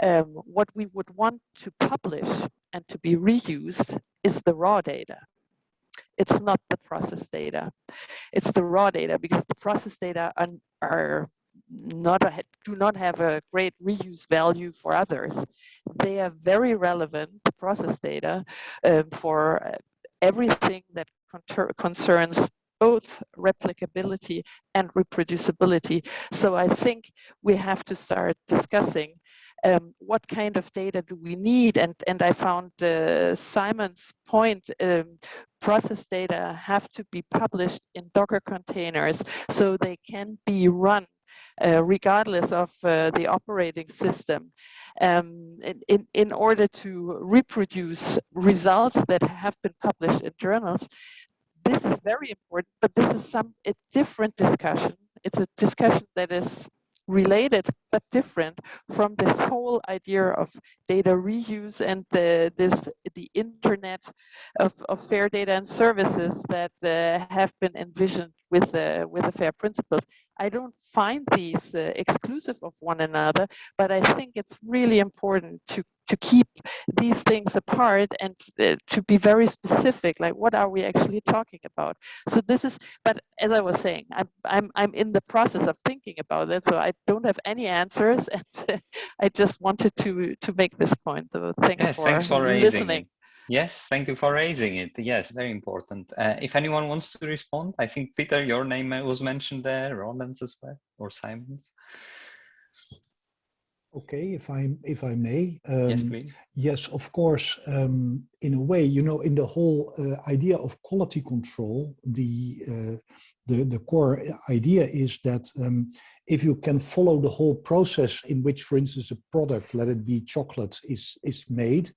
um, what we would want to publish and to be reused is the raw data. It's not the process data. It's the raw data because the process data are, are not a, do not have a great reuse value for others. They are very relevant, the process data, um, for uh, everything that concerns both replicability and reproducibility. So I think we have to start discussing um, what kind of data do we need? And, and I found uh, Simon's point, um, process data have to be published in Docker containers so they can be run regardless of uh, the operating system um, in, in order to reproduce results that have been published in journals. This is very important, but this is some a different discussion. It's a discussion that is related but different from this whole idea of data reuse and the this the internet of, of fair data and services that uh, have been envisioned with the with the fair principles. I don't find these uh, exclusive of one another, but I think it's really important to to keep these things apart and uh, to be very specific, like what are we actually talking about? So this is, but as I was saying, I'm I'm I'm in the process of thinking about it, so I don't have any answers, (laughs) and uh, I just wanted to to make this point. So thanks yes, for, thanks for listening. Yes, thank you for raising it. Yes, very important. Uh, if anyone wants to respond, I think Peter, your name was mentioned there, Roland's as well, or Simon's. Okay, if I if I may. Um, yes, please. Yes, of course. Um, in a way, you know, in the whole uh, idea of quality control, the uh, the the core idea is that um, if you can follow the whole process in which, for instance, a product, let it be chocolate, is is made,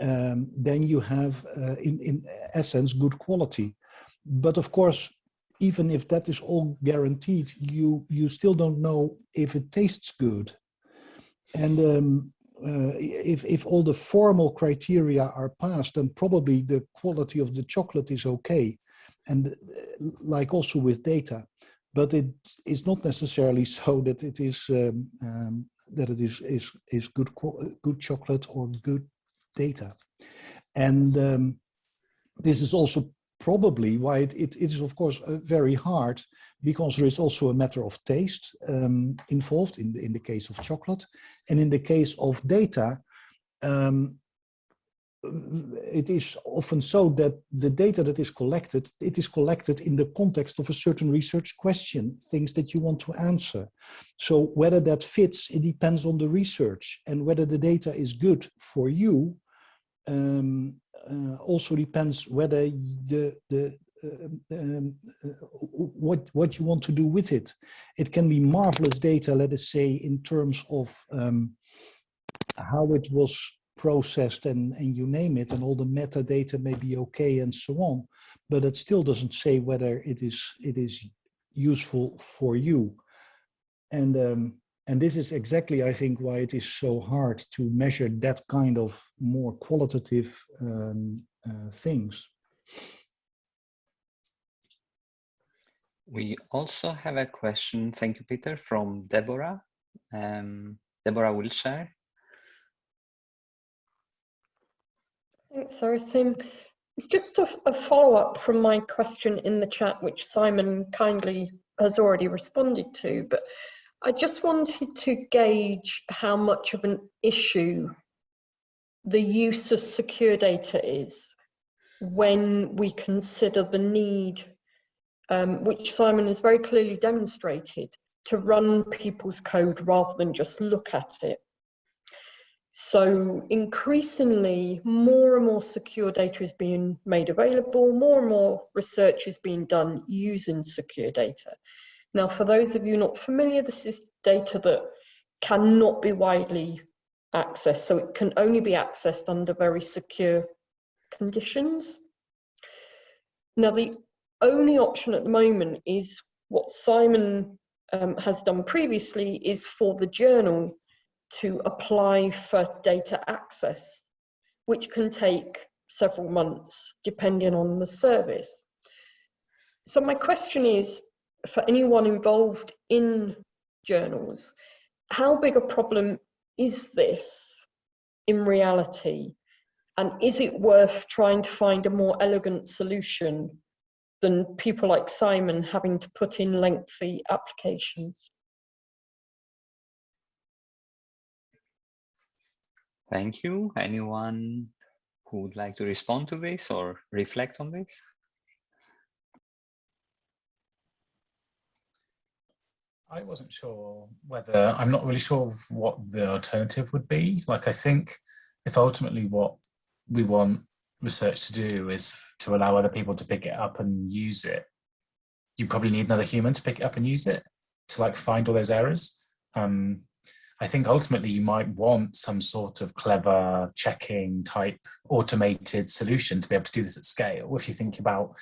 um, then you have, uh, in in essence, good quality. But of course, even if that is all guaranteed, you you still don't know if it tastes good and um, uh, if, if all the formal criteria are passed, then probably the quality of the chocolate is okay. And uh, like also with data, but it is not necessarily (laughs) so that it is um, um, that it is is is good good chocolate or good data. And um, this is also probably why it, it, it is of course uh, very hard because there is also a matter of taste um, involved in the, in the case of chocolate. And in the case of data, um, it is often so that the data that is collected, it is collected in the context of a certain research question, things that you want to answer. So whether that fits, it depends on the research and whether the data is good for you um, uh, also depends whether the, the, um, um, uh, what what you want to do with it. It can be marvelous data, let us say, in terms of um, how it was processed and, and you name it, and all the metadata may be okay and so on, but it still doesn't say whether it is it is useful for you. And um, and this is exactly, I think, why it is so hard to measure that kind of more qualitative um, uh, things. We also have a question, thank you, Peter, from Deborah. Um, Deborah Wilshire. Thanks, Sarah. It's just a, a follow-up from my question in the chat, which Simon kindly has already responded to, but I just wanted to gauge how much of an issue the use of secure data is when we consider the need um, which Simon has very clearly demonstrated, to run people's code rather than just look at it. So increasingly, more and more secure data is being made available, more and more research is being done using secure data. Now, for those of you not familiar, this is data that cannot be widely accessed, so it can only be accessed under very secure conditions. Now, the only option at the moment is what Simon um, has done previously is for the journal to apply for data access, which can take several months depending on the service. So my question is, for anyone involved in journals, how big a problem is this in reality? And is it worth trying to find a more elegant solution than people like Simon having to put in lengthy applications. Thank you. Anyone who would like to respond to this or reflect on this? I wasn't sure whether, I'm not really sure what the alternative would be. Like, I think if ultimately what we want research to do is to allow other people to pick it up and use it, you probably need another human to pick it up and use it to like find all those errors. Um, I think ultimately you might want some sort of clever checking type automated solution to be able to do this at scale. If you think about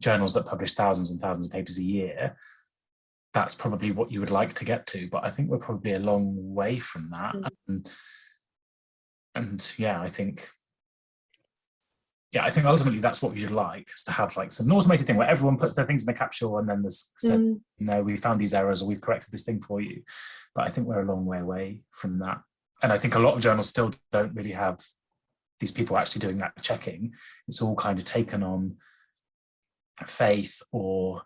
journals that publish thousands and thousands of papers a year, that's probably what you would like to get to. But I think we're probably a long way from that. Mm -hmm. and, and yeah, I think yeah, I think ultimately that's what we should like, is to have like some automated thing where everyone puts their things in the capsule and then there's says, mm. you know, we found these errors or we've corrected this thing for you. But I think we're a long way away from that. And I think a lot of journals still don't really have these people actually doing that checking. It's all kind of taken on faith or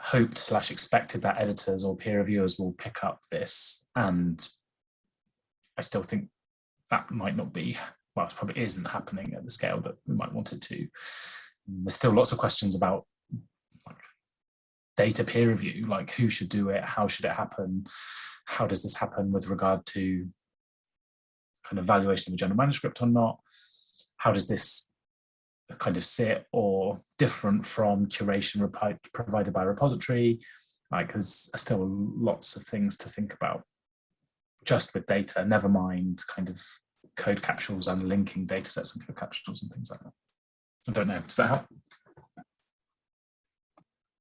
hoped slash expected that editors or peer reviewers will pick up this. And I still think that might not be well, it probably isn't happening at the scale that we might want it to. There's still lots of questions about like, data peer review, like who should do it, how should it happen, how does this happen with regard to kind of valuation of a journal manuscript or not, how does this kind of sit or different from curation provided by repository, like there's still lots of things to think about. Just with data, never mind kind of code capsules and linking data sets and code capsules and things like that. I don't know, does that help?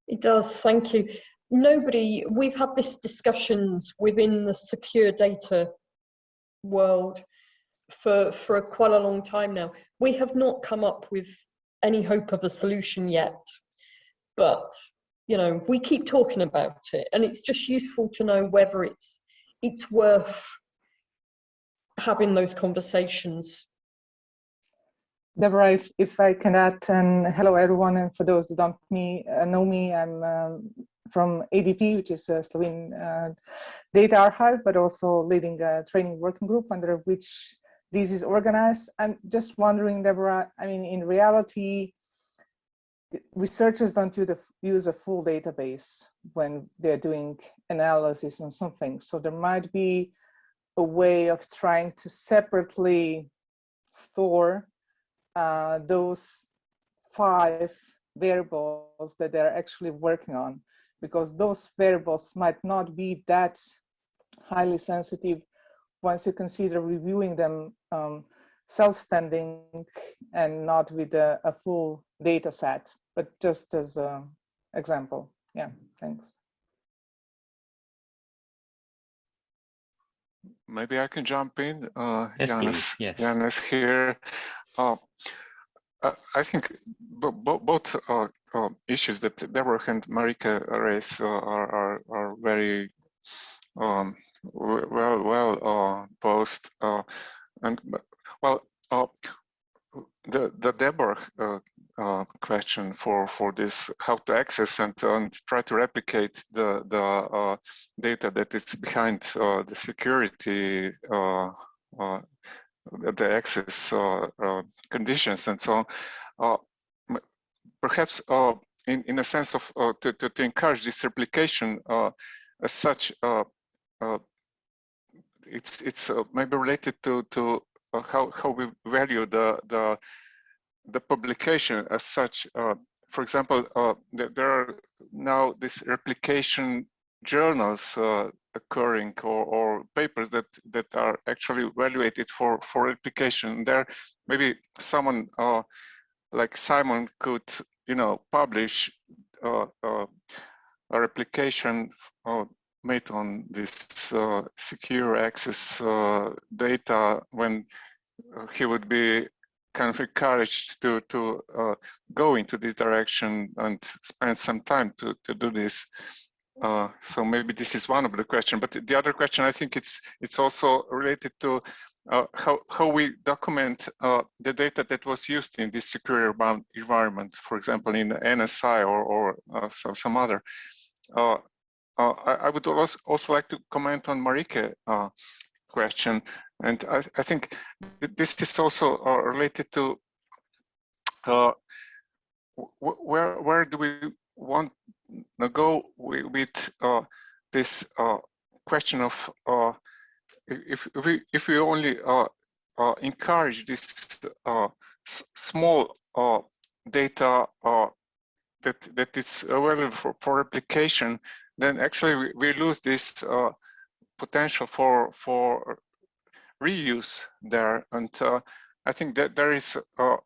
It does, thank you. Nobody, we've had this discussions within the secure data world for, for a, quite a long time now. We have not come up with any hope of a solution yet, but you know, we keep talking about it and it's just useful to know whether it's, it's worth having those conversations. Deborah, if, if I can add, and hello everyone, and for those that don't me, uh, know me, I'm um, from ADP, which is a Slovene uh, data archive, but also leading a training working group under which this is organized. I'm just wondering, Deborah, I mean, in reality, researchers don't use a full database when they're doing analysis on something. So there might be a way of trying to separately store uh, those five variables that they're actually working on, because those variables might not be that highly sensitive once you consider reviewing them um, self-standing and not with a, a, full data set, but just as an example. Yeah, thanks. Maybe I can jump in. Uh, yes, Janus, yes. Janus here. Uh, I think both uh, uh, issues that Deborah and Marika raised uh, are, are, are very um, well well uh, posed and well the the Deborah uh, question for for this how to access and, and try to replicate the the uh, data that is behind uh, the security uh, uh, the access uh, conditions and so on. Perhaps in in a sense of to, to, to encourage this replication as such it's it's maybe related to to how how we value the the the publication as such. Uh, for example, uh, there are now these replication journals uh, occurring or, or, papers that that are actually evaluated for for replication. There, maybe someone uh, like Simon could, you know, publish uh, a replication made on this secure access data when he would be kind of encouraged to to uh, go into this direction and spend some time to to do this. Uh, so maybe this is one of the questions. But the other question, I think it's it's also related to uh, how how we document uh, the data that was used in this secure environment, for example, in NSI or or uh, so, some other. Uh, I, I, would also also like to comment on Marike question. And I, I think this is also uh, related to uh, where where do we want to go with uh, this uh, question of uh, if, if we if we only uh, encourage this small data that that is available for, for replication, then actually we, we lose this potential for for reuse there. And uh, I think that there is uh,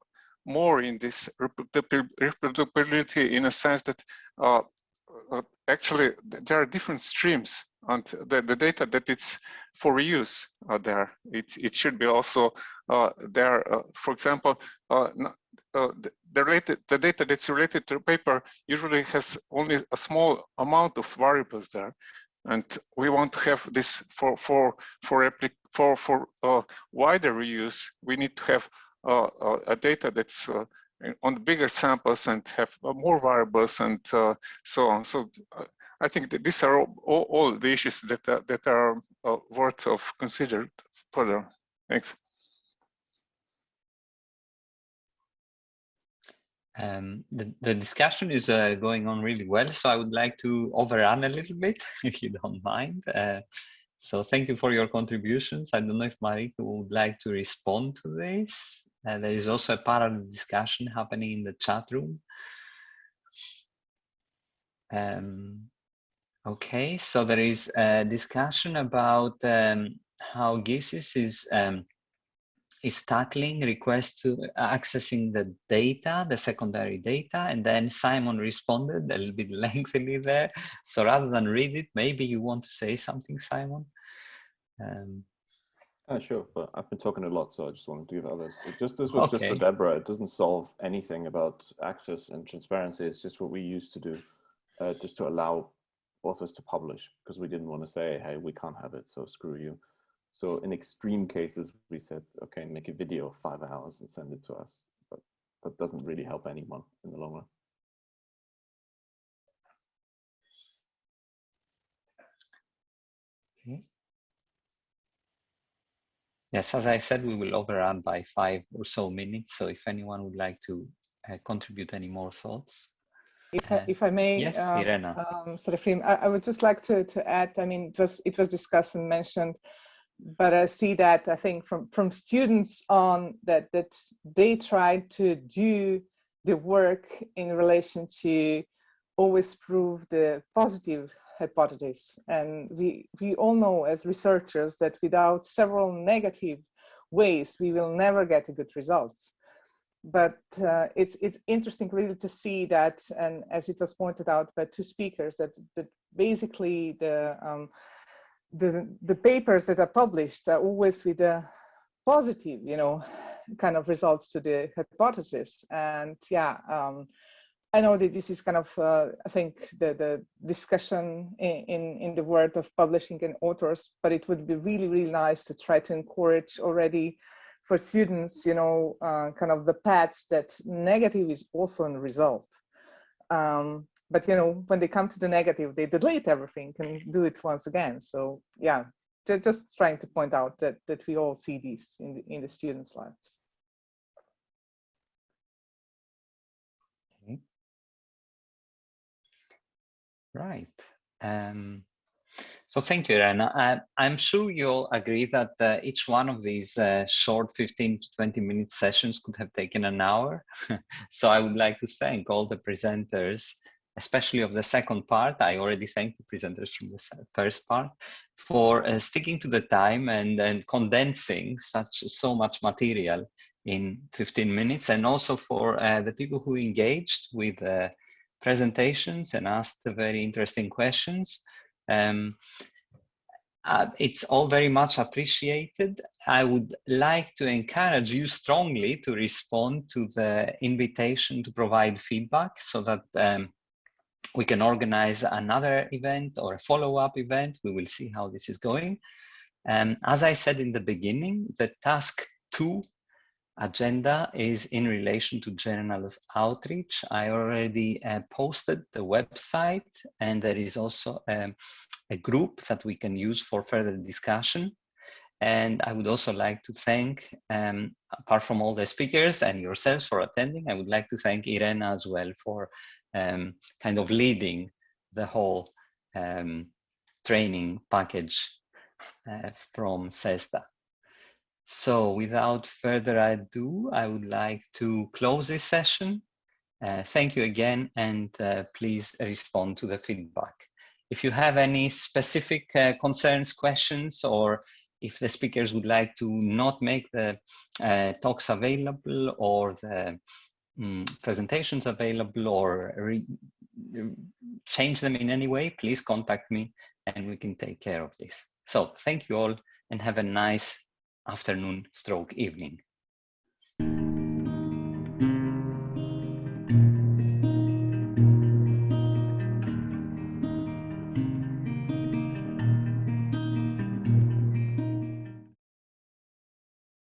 more in this reproducibility in a sense that uh, uh, actually there are different streams and the, the data that it's for reuse uh, there. It, it should be also uh, there. for example, the, related, the data that's related to paper usually has only a small amount of variables there and we want to have this for for for for for uh, wider reuse. We need to have uh, uh a data that's uh, on bigger samples and have uh, more variables and uh, so on. So I think that these are all, all, all the issues that that are worth of considered further. Thanks. Um, the, the discussion is uh, going on really well, so I would like to overrun a little bit, (laughs) if you don't mind. Uh, so thank you for your contributions. I don't know if Marika would like to respond to this. Uh, there is also a parallel discussion happening in the chat room. Um, okay, so there is a discussion about um, how GESIS is um, is tackling requests to accessing the data, the secondary data, and then Simon responded a little bit (laughs) lengthily there. So rather than read it, maybe you want to say something, Simon. Um, uh, sure, but I've been talking a lot, so I just wanted to give others. It just this was okay. just for Deborah. It doesn't solve anything about access and transparency. It's just what we used to do, uh, just to allow authors to publish, because we didn't want to say, "Hey, we can't have it, so screw you." So in extreme cases, we said, "Okay, make a video of five hours and send it to us." But that doesn't really help anyone in the long run. Okay. Yes, as I said, we will overrun by five or so minutes. So if anyone would like to uh, contribute any more thoughts. If, uh, I, if I may, yes, uh, Irena. Um, Serafim, I, I, would just like to, to add, I mean, it was, it was discussed and mentioned, but I see that I think from, from students on that, that they try to do the work in relation to always prove the positive hypothesis. And we, we all know as researchers that without several negative ways, we will never get a good results. But uh, it's, it's interesting really to see that, and as it was pointed out by two speakers, that, that basically the, um, the, the papers that are published are always with a positive, you know, kind of results to the hypothesis. And yeah, um, I know that this is kind of, uh, I think, the, the discussion in, in, in, the world of publishing and authors, but it would be really, really nice to try to encourage already for students, you know, uh, kind of the paths that negative is also a result. Um, but, you know, when they come to the negative, they delete everything and do it once again. So yeah, just trying to point out that, that we all see this in the, in the students' lives. Right. Um, so thank you, Irena. I, am sure you'll agree that uh, each one of these uh, short 15 to 20 minute sessions could have taken an hour. (laughs) so I would like to thank all the presenters, especially of the second part. I already thanked the presenters from the first part for uh, sticking to the time and, and condensing such so much material in 15 minutes and also for uh, the people who engaged with uh, presentations and asked very interesting questions. Um, uh, it's all very much appreciated. I would like to encourage you strongly to respond to the invitation to provide feedback so that um, we can organize another event or a follow-up event. We will see how this is going. Um, as I said in the beginning, the task two agenda is in relation to journals outreach. I already uh, posted the website and there is also um, a group that we can use for further discussion. And I would also like to thank, um, apart from all the speakers and yourselves for attending, I would like to thank Irena as well for um, kind of leading the whole um, training package uh, from CESSDA. So without further ado, I would like to close this session. Uh, thank you again, and uh, please respond to the feedback. If you have any specific uh, concerns, questions, or if the speakers would like to not make the uh, talks available or the um, presentations available or change them in any way, please contact me and we can take care of this. So thank you all and have a nice afternoon stroke evening.